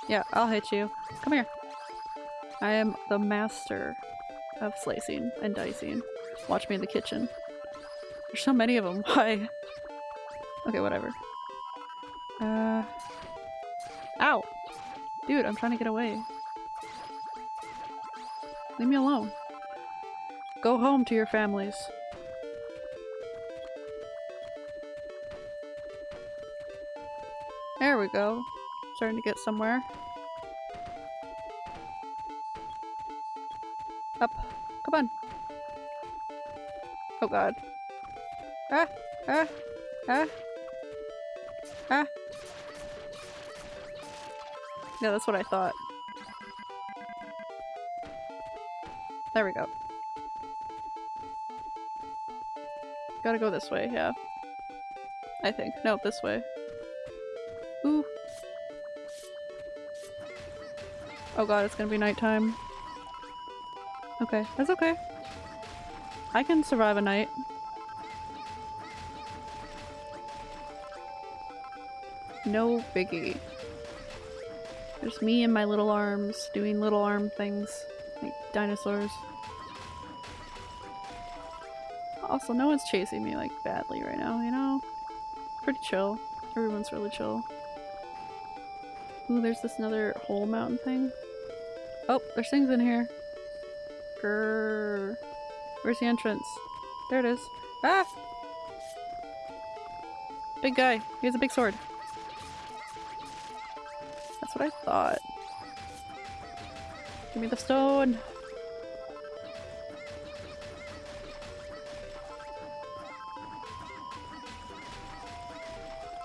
Yeah, I'll hit you. Come here. I am the master of slicing and dicing. Watch me in the kitchen. There's so many of them. Why? Okay, whatever. Uh... Ow! Dude, I'm trying to get away. Leave me alone. Go home to your families. There we go. Starting to get somewhere. Up. Come on. Oh god. Ah! Ah! Ah! Yeah, that's what I thought. There we go. Gotta go this way, yeah. I think. No, this way. Ooh. Oh god, it's gonna be nighttime. Okay, that's okay. I can survive a night. No biggie. Just me and my little arms doing little arm things like dinosaurs. Also, no one's chasing me like badly right now, you know? Pretty chill. Everyone's really chill. Ooh, there's this another hole mountain thing. Oh, there's things in here. Grrr. Where's the entrance? There it is. Ah! Big guy. He has a big sword. What I thought. Give me the stone!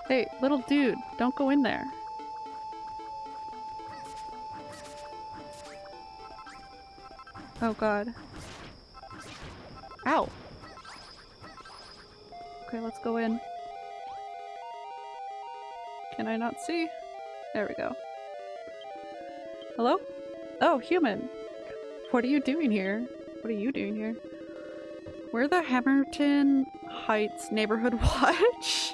Hey, little dude, don't go in there. Oh god. Ow! Okay, let's go in. Can I not see? There we go. Hello? Oh, human! What are you doing here? What are you doing here? We're the Hammerton Heights Neighborhood Watch.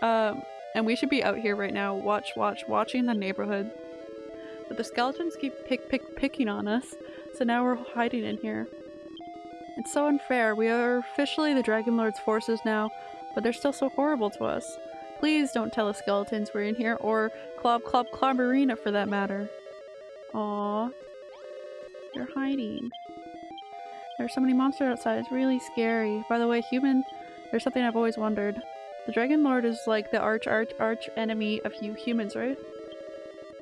um, and we should be out here right now, watch, watch, watching the neighborhood. But the skeletons keep pick, pick, picking on us, so now we're hiding in here. It's so unfair. We are officially the Dragon Lord's forces now, but they're still so horrible to us. Please don't tell the skeletons we're in here, or Clob Clob Clobberina for that matter. Aww. They're hiding. There's so many monsters outside, it's really scary. By the way, human, there's something I've always wondered. The Dragon Lord is like the arch arch arch enemy of you humans, right?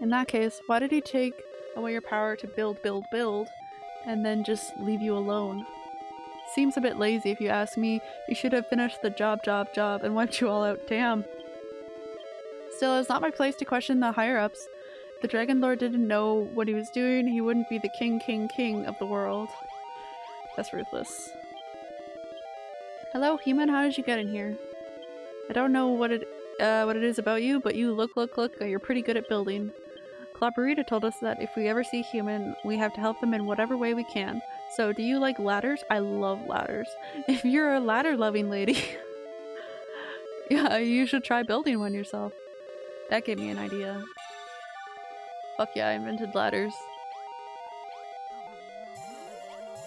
In that case, why did he take away your power to build, build, build, and then just leave you alone? Seems a bit lazy if you ask me. You should have finished the job, job, job, and wiped you all out. Damn. Still, it's not my place to question the higher-ups. The Dragon Lord didn't know what he was doing, he wouldn't be the king, king, king of the world. That's ruthless. Hello, human. How did you get in here? I don't know what it uh, what it is about you, but you look, look, look. You're pretty good at building. Clobberita told us that if we ever see human, we have to help them in whatever way we can. So, do you like ladders? I love ladders. If you're a ladder-loving lady, yeah, you should try building one yourself. That gave me an idea. Fuck yeah, I invented ladders.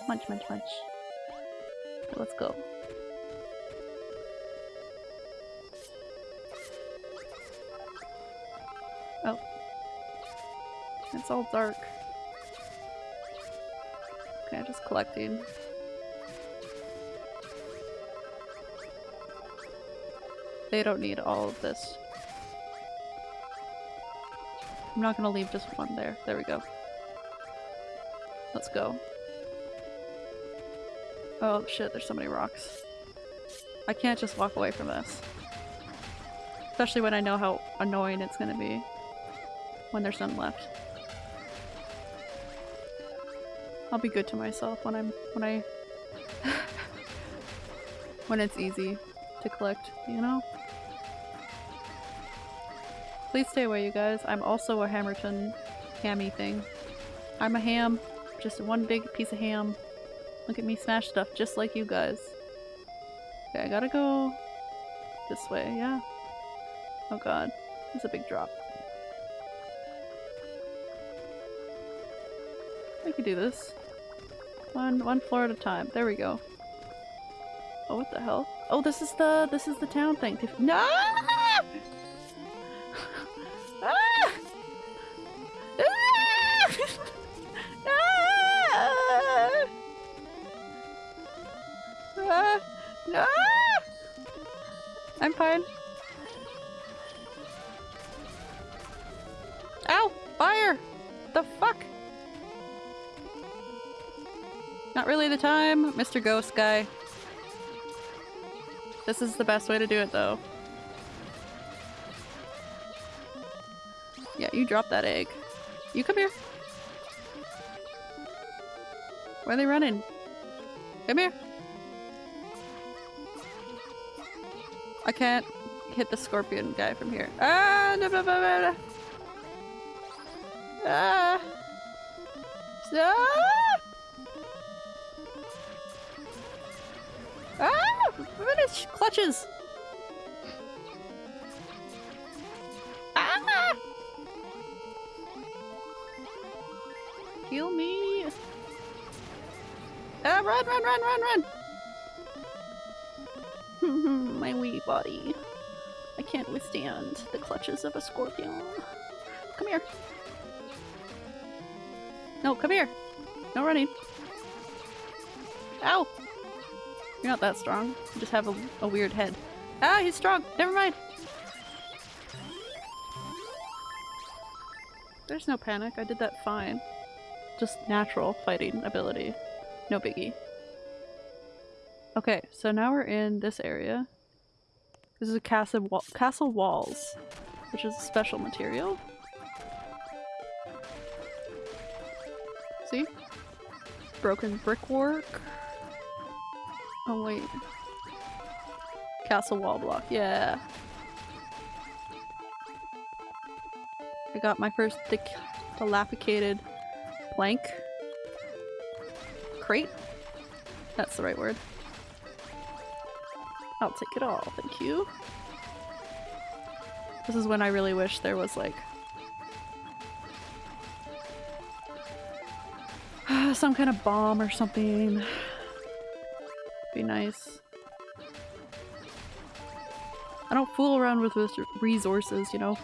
Munch, munch, munch. let's go. Oh. It's all dark. Okay, just collecting. They don't need all of this. I'm not gonna leave just one there. There we go. Let's go. Oh shit, there's so many rocks. I can't just walk away from this. Especially when I know how annoying it's gonna be when there's none left. I'll be good to myself when I'm- when I- when it's easy to collect, you know? Please stay away, you guys. I'm also a Hammerton hammy thing. I'm a ham. Just one big piece of ham. Look at me smash stuff just like you guys. Okay, I gotta go this way, yeah? Oh god. It's a big drop. I can do this. One one floor at a time. There we go. Oh, what the hell? Oh, this is the this is the town thing. No! I'm fine. Ow! Fire! The fuck? Not really the time, Mr. Ghost Guy. This is the best way to do it, though. Yeah, you drop that egg. You come here. Where are they running? Come here. I can't hit the scorpion guy from here. Ah! No, no, no, no, no. Ah! Ah! Ah! Finish clutches! Ah! Heal me! Ah, run, run, run, run, run! Body. I can't withstand the clutches of a scorpion. Come here. No, come here. No running. Ow! You're not that strong. You just have a, a weird head. Ah, he's strong! Never mind! There's no panic. I did that fine. Just natural fighting ability. No biggie. Okay, so now we're in this area. This is a castle, wa castle walls, which is a special material. See? Broken brickwork. Oh wait. Castle wall block, yeah. I got my first dilapidated plank. Crate? That's the right word. I'll take it all, thank you. This is when I really wish there was like some kind of bomb or something. Be nice. I don't fool around with resources, you know?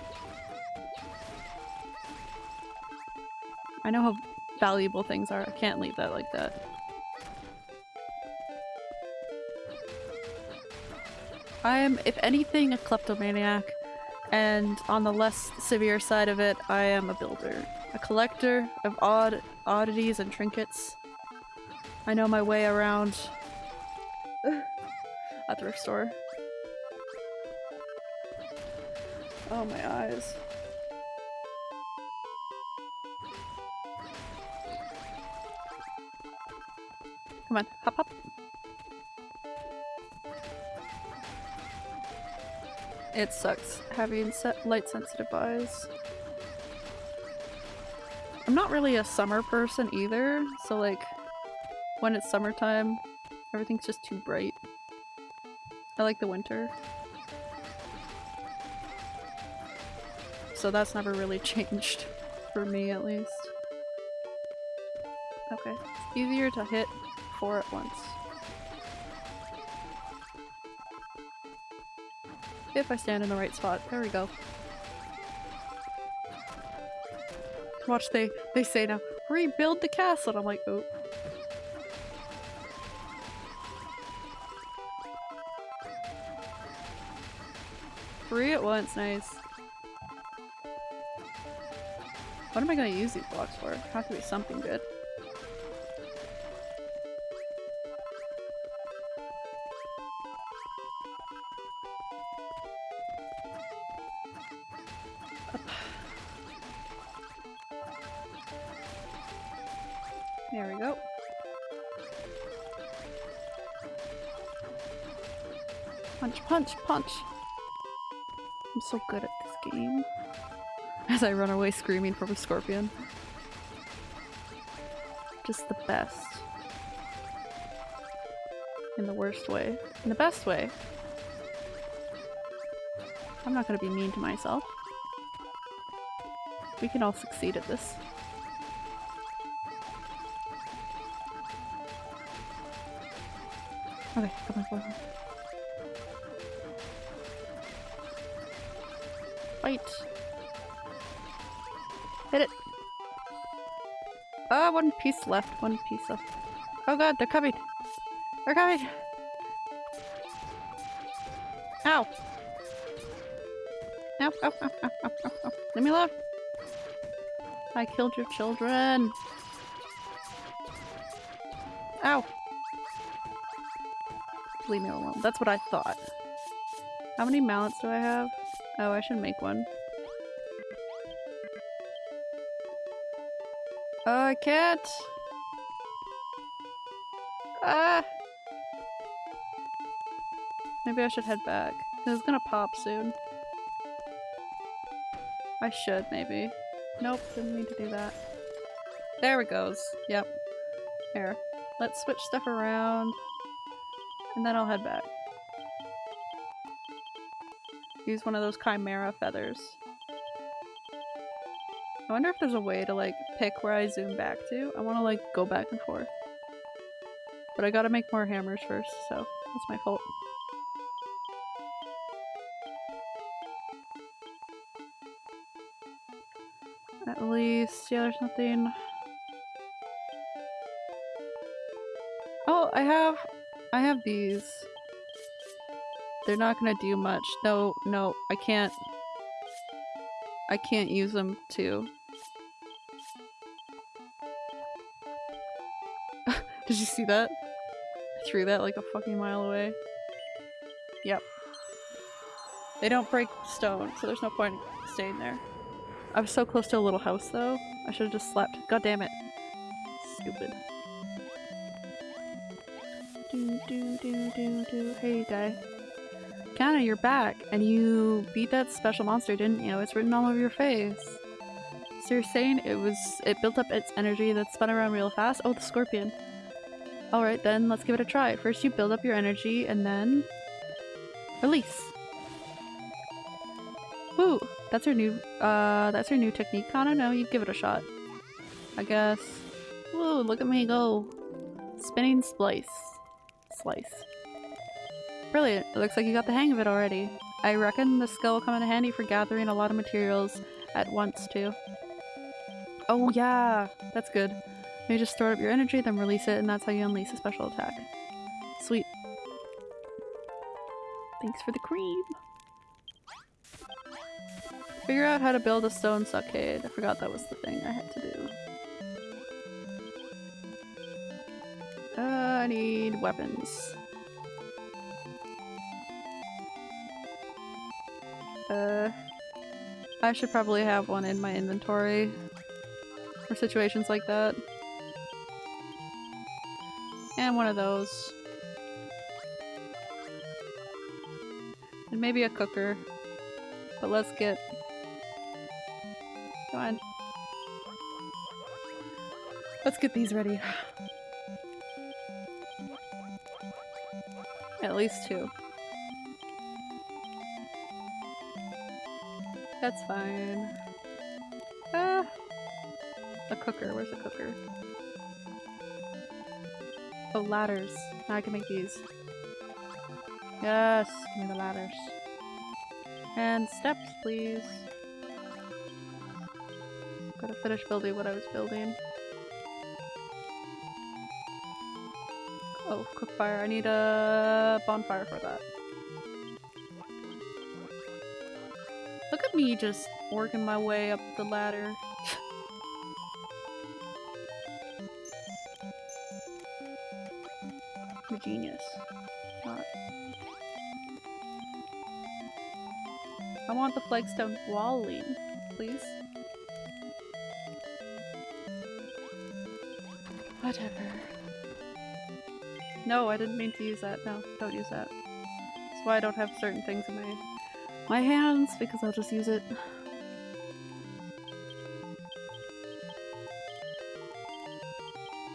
I know how valuable things are. I can't leave that like that. I'm, if anything, a kleptomaniac, and on the less severe side of it, I am a builder. A collector of odd oddities and trinkets. I know my way around a thrift store. Oh, my eyes. Come on, hop hop. It sucks having light sensitive eyes. I'm not really a summer person either, so like when it's summertime, everything's just too bright. I like the winter. So that's never really changed, for me at least. Okay, it's easier to hit four at once. If I stand in the right spot. There we go. Watch, they, they say now, rebuild the castle. And I'm like, oh. Three at once, nice. What am I gonna use these blocks for? Have to be something good. Punch! I'm so good at this game. As I run away screaming from a scorpion. Just the best. In the worst way. In the best way. I'm not gonna be mean to myself. We can all succeed at this. Okay, come on, come on. Fight! Hit it! Ah, one piece left, one piece left. Oh god, they're coming! They're coming! Ow! Ow, ow, ow, ow, ow, ow, ow. Leave me alone! I killed your children! Ow! Leave me alone. That's what I thought. How many mallets do I have? Oh, I should make one. Oh, I can't! Ah! Maybe I should head back. It's gonna pop soon. I should, maybe. Nope, didn't mean to do that. There it goes. Yep. Here. Let's switch stuff around. And then I'll head back. Use one of those chimera feathers. I wonder if there's a way to like pick where I zoom back to. I want to like go back and forth. But I gotta make more hammers first, so that's my fault. At least, yeah, there's nothing. Oh, I have, I have these. They're not gonna do much. No, no, I can't. I can't use them too. Did you see that? I threw that like a fucking mile away. Yep. They don't break stone, so there's no point staying there. I was so close to a little house though. I should have just slept. God damn it. Stupid. Do do do do do. Hey guy. Kana, you're back, and you beat that special monster, didn't you? It's written all over your face. So you're saying it was- it built up its energy that spun around real fast? Oh, the scorpion. Alright then, let's give it a try. First you build up your energy, and then... Release. Woo! That's her new- uh, that's her new technique, Kana? No, you give it a shot. I guess. Woo, look at me go. Spinning splice. Slice. Brilliant. It looks like you got the hang of it already. I reckon the skill will come in handy for gathering a lot of materials at once too. Oh yeah, that's good. You just store up your energy, then release it, and that's how you unleash a special attack. Sweet. Thanks for the cream. Figure out how to build a stone stockade. I forgot that was the thing I had to do. Uh, I need weapons. Uh, I should probably have one in my inventory for situations like that. And one of those. And maybe a cooker. But let's get... Come on. Let's get these ready. At least two. That's fine. Ah! A cooker. Where's the cooker? Oh, ladders. Now I can make these. Yes! Give me the ladders. And steps, please. Gotta finish building what I was building. Oh, cook fire. I need a bonfire for that. Me just working my way up the ladder. I'm a genius. Not. I want the flagstone walling, please. Whatever. No, I didn't mean to use that. No, don't use that. That's why I don't have certain things in my my hands because I'll just use it.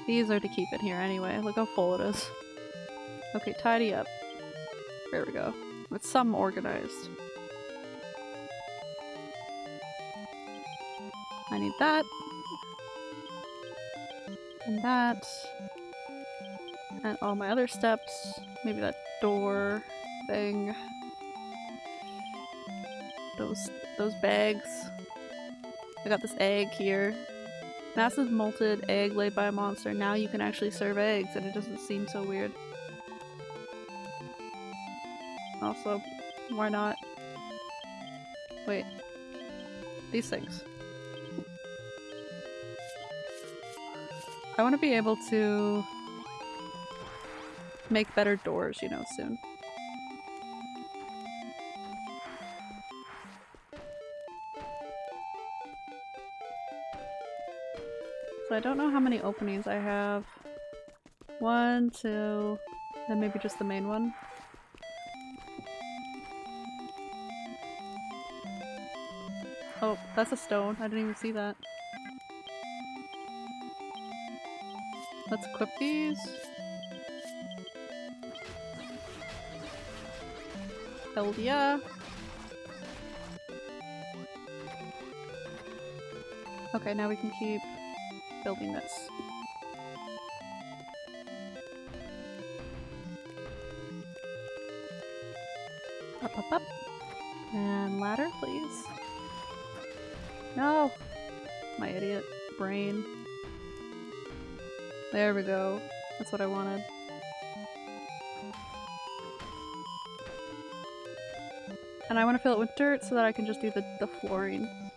These are to keep in here anyway. Look how full it is. Okay, tidy up. There we go. With some organized. I need that. And that. And all my other steps. Maybe that door thing. Those those bags. I got this egg here. Massive molted egg laid by a monster. Now you can actually serve eggs and it doesn't seem so weird. Also, why not? Wait. These things. I want to be able to make better doors, you know, soon. So I don't know how many openings I have. One, two, then maybe just the main one. Oh, that's a stone. I didn't even see that. Let's equip these. Hell yeah. Okay, now we can keep building this. Up, up, up. And ladder, please. No! My idiot brain. There we go. That's what I wanted. And I want to fill it with dirt so that I can just do the, the flooring.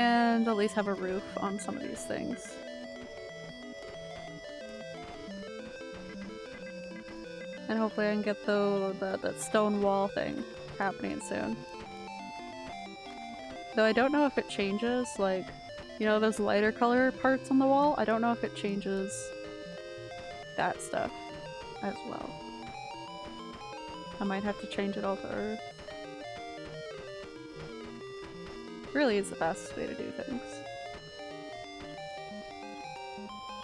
And at least have a roof on some of these things. And hopefully I can get the, the, that stone wall thing happening soon. Though I don't know if it changes, like, you know those lighter color parts on the wall? I don't know if it changes that stuff as well. I might have to change it all to earth. Really is the fastest way to do things.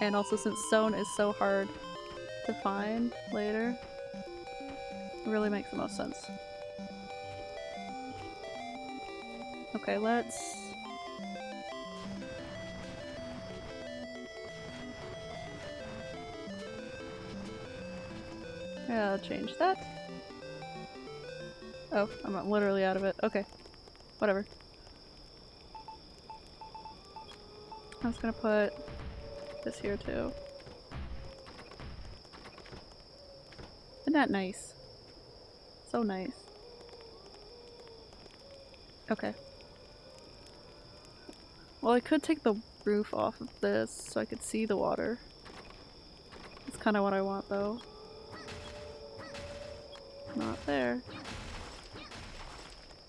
And also since stone is so hard to find later, it really makes the most sense. Okay, let's... Yeah, I'll change that. Oh, I'm literally out of it. Okay. Whatever. I was gonna put this here too. Isn't that nice? So nice. Okay. Well, I could take the roof off of this so I could see the water. That's kind of what I want though. Not there.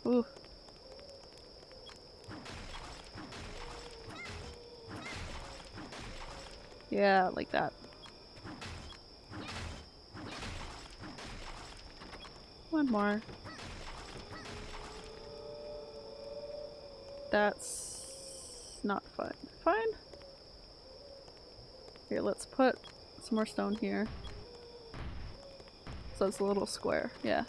Ooh. Yeah, like that. One more. That's not fine. Fine? Here, let's put some more stone here. So it's a little square, yeah.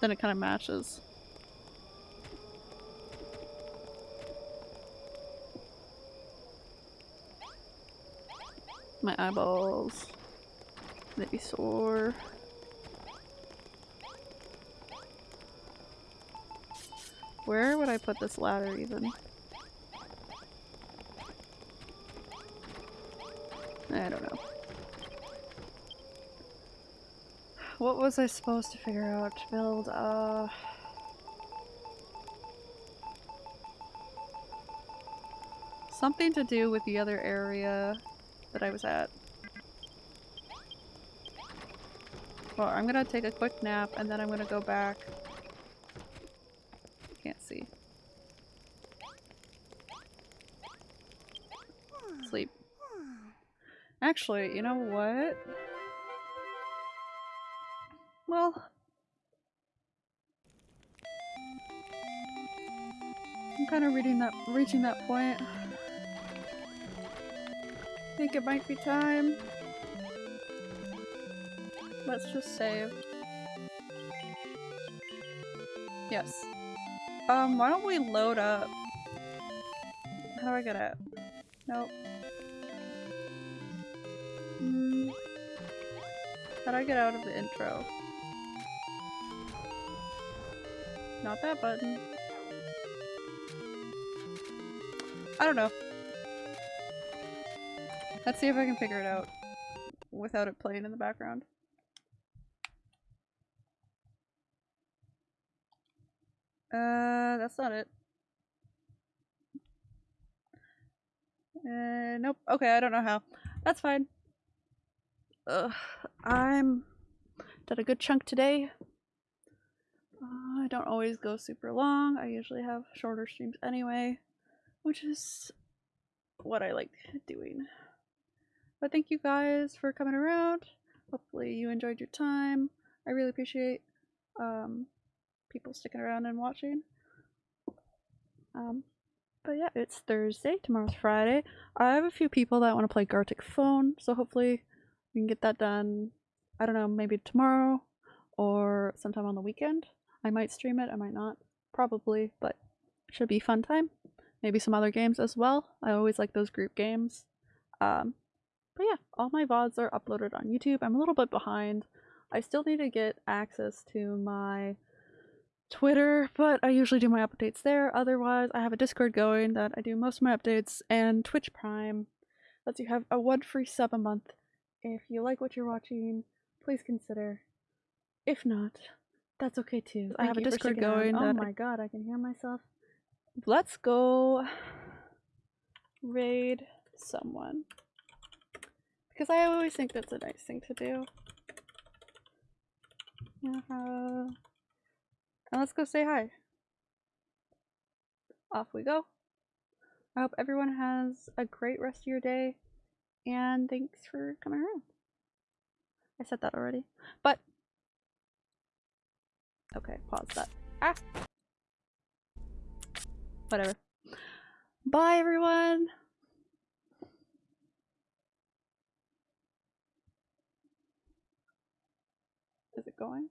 Then it kind of matches. My eyeballs. They'd be sore. Where would I put this ladder even? I don't know. What was I supposed to figure out to build? Uh... Something to do with the other area that I was at. Well, I'm gonna take a quick nap and then I'm gonna go back. Can't see. Sleep. Actually, you know what? Well, I'm kind of reading that, reaching that point. I think it might be time. Let's just save. Yes. Um, why don't we load up? How do I get out? Nope. Hmm. How do I get out of the intro? Not that button. I don't know. Let's see if I can figure it out without it playing in the background. Uh, that's not it. Uh, nope. Okay, I don't know how. That's fine. Ugh, I'm done a good chunk today. Uh, I don't always go super long. I usually have shorter streams anyway, which is what I like doing. But thank you guys for coming around. Hopefully you enjoyed your time. I really appreciate um, people sticking around and watching. Um, but yeah, it's Thursday. Tomorrow's Friday. I have a few people that want to play Gartic Phone, so hopefully we can get that done. I don't know, maybe tomorrow or sometime on the weekend. I might stream it, I might not. Probably, but should be fun time. Maybe some other games as well. I always like those group games. Um, but yeah, all my VODs are uploaded on YouTube. I'm a little bit behind. I still need to get access to my Twitter, but I usually do my updates there. Otherwise, I have a Discord going that I do most of my updates, and Twitch Prime lets you have a one free sub a month. If you like what you're watching, please consider. If not, that's okay too. I have a Discord going. Oh my god, I can hear myself. Let's go raid someone. Because I always think that's a nice thing to do. Uh, and let's go say hi. Off we go. I hope everyone has a great rest of your day. And thanks for coming around. I said that already. But. Okay, pause that. Ah! Whatever. Bye, everyone! Going?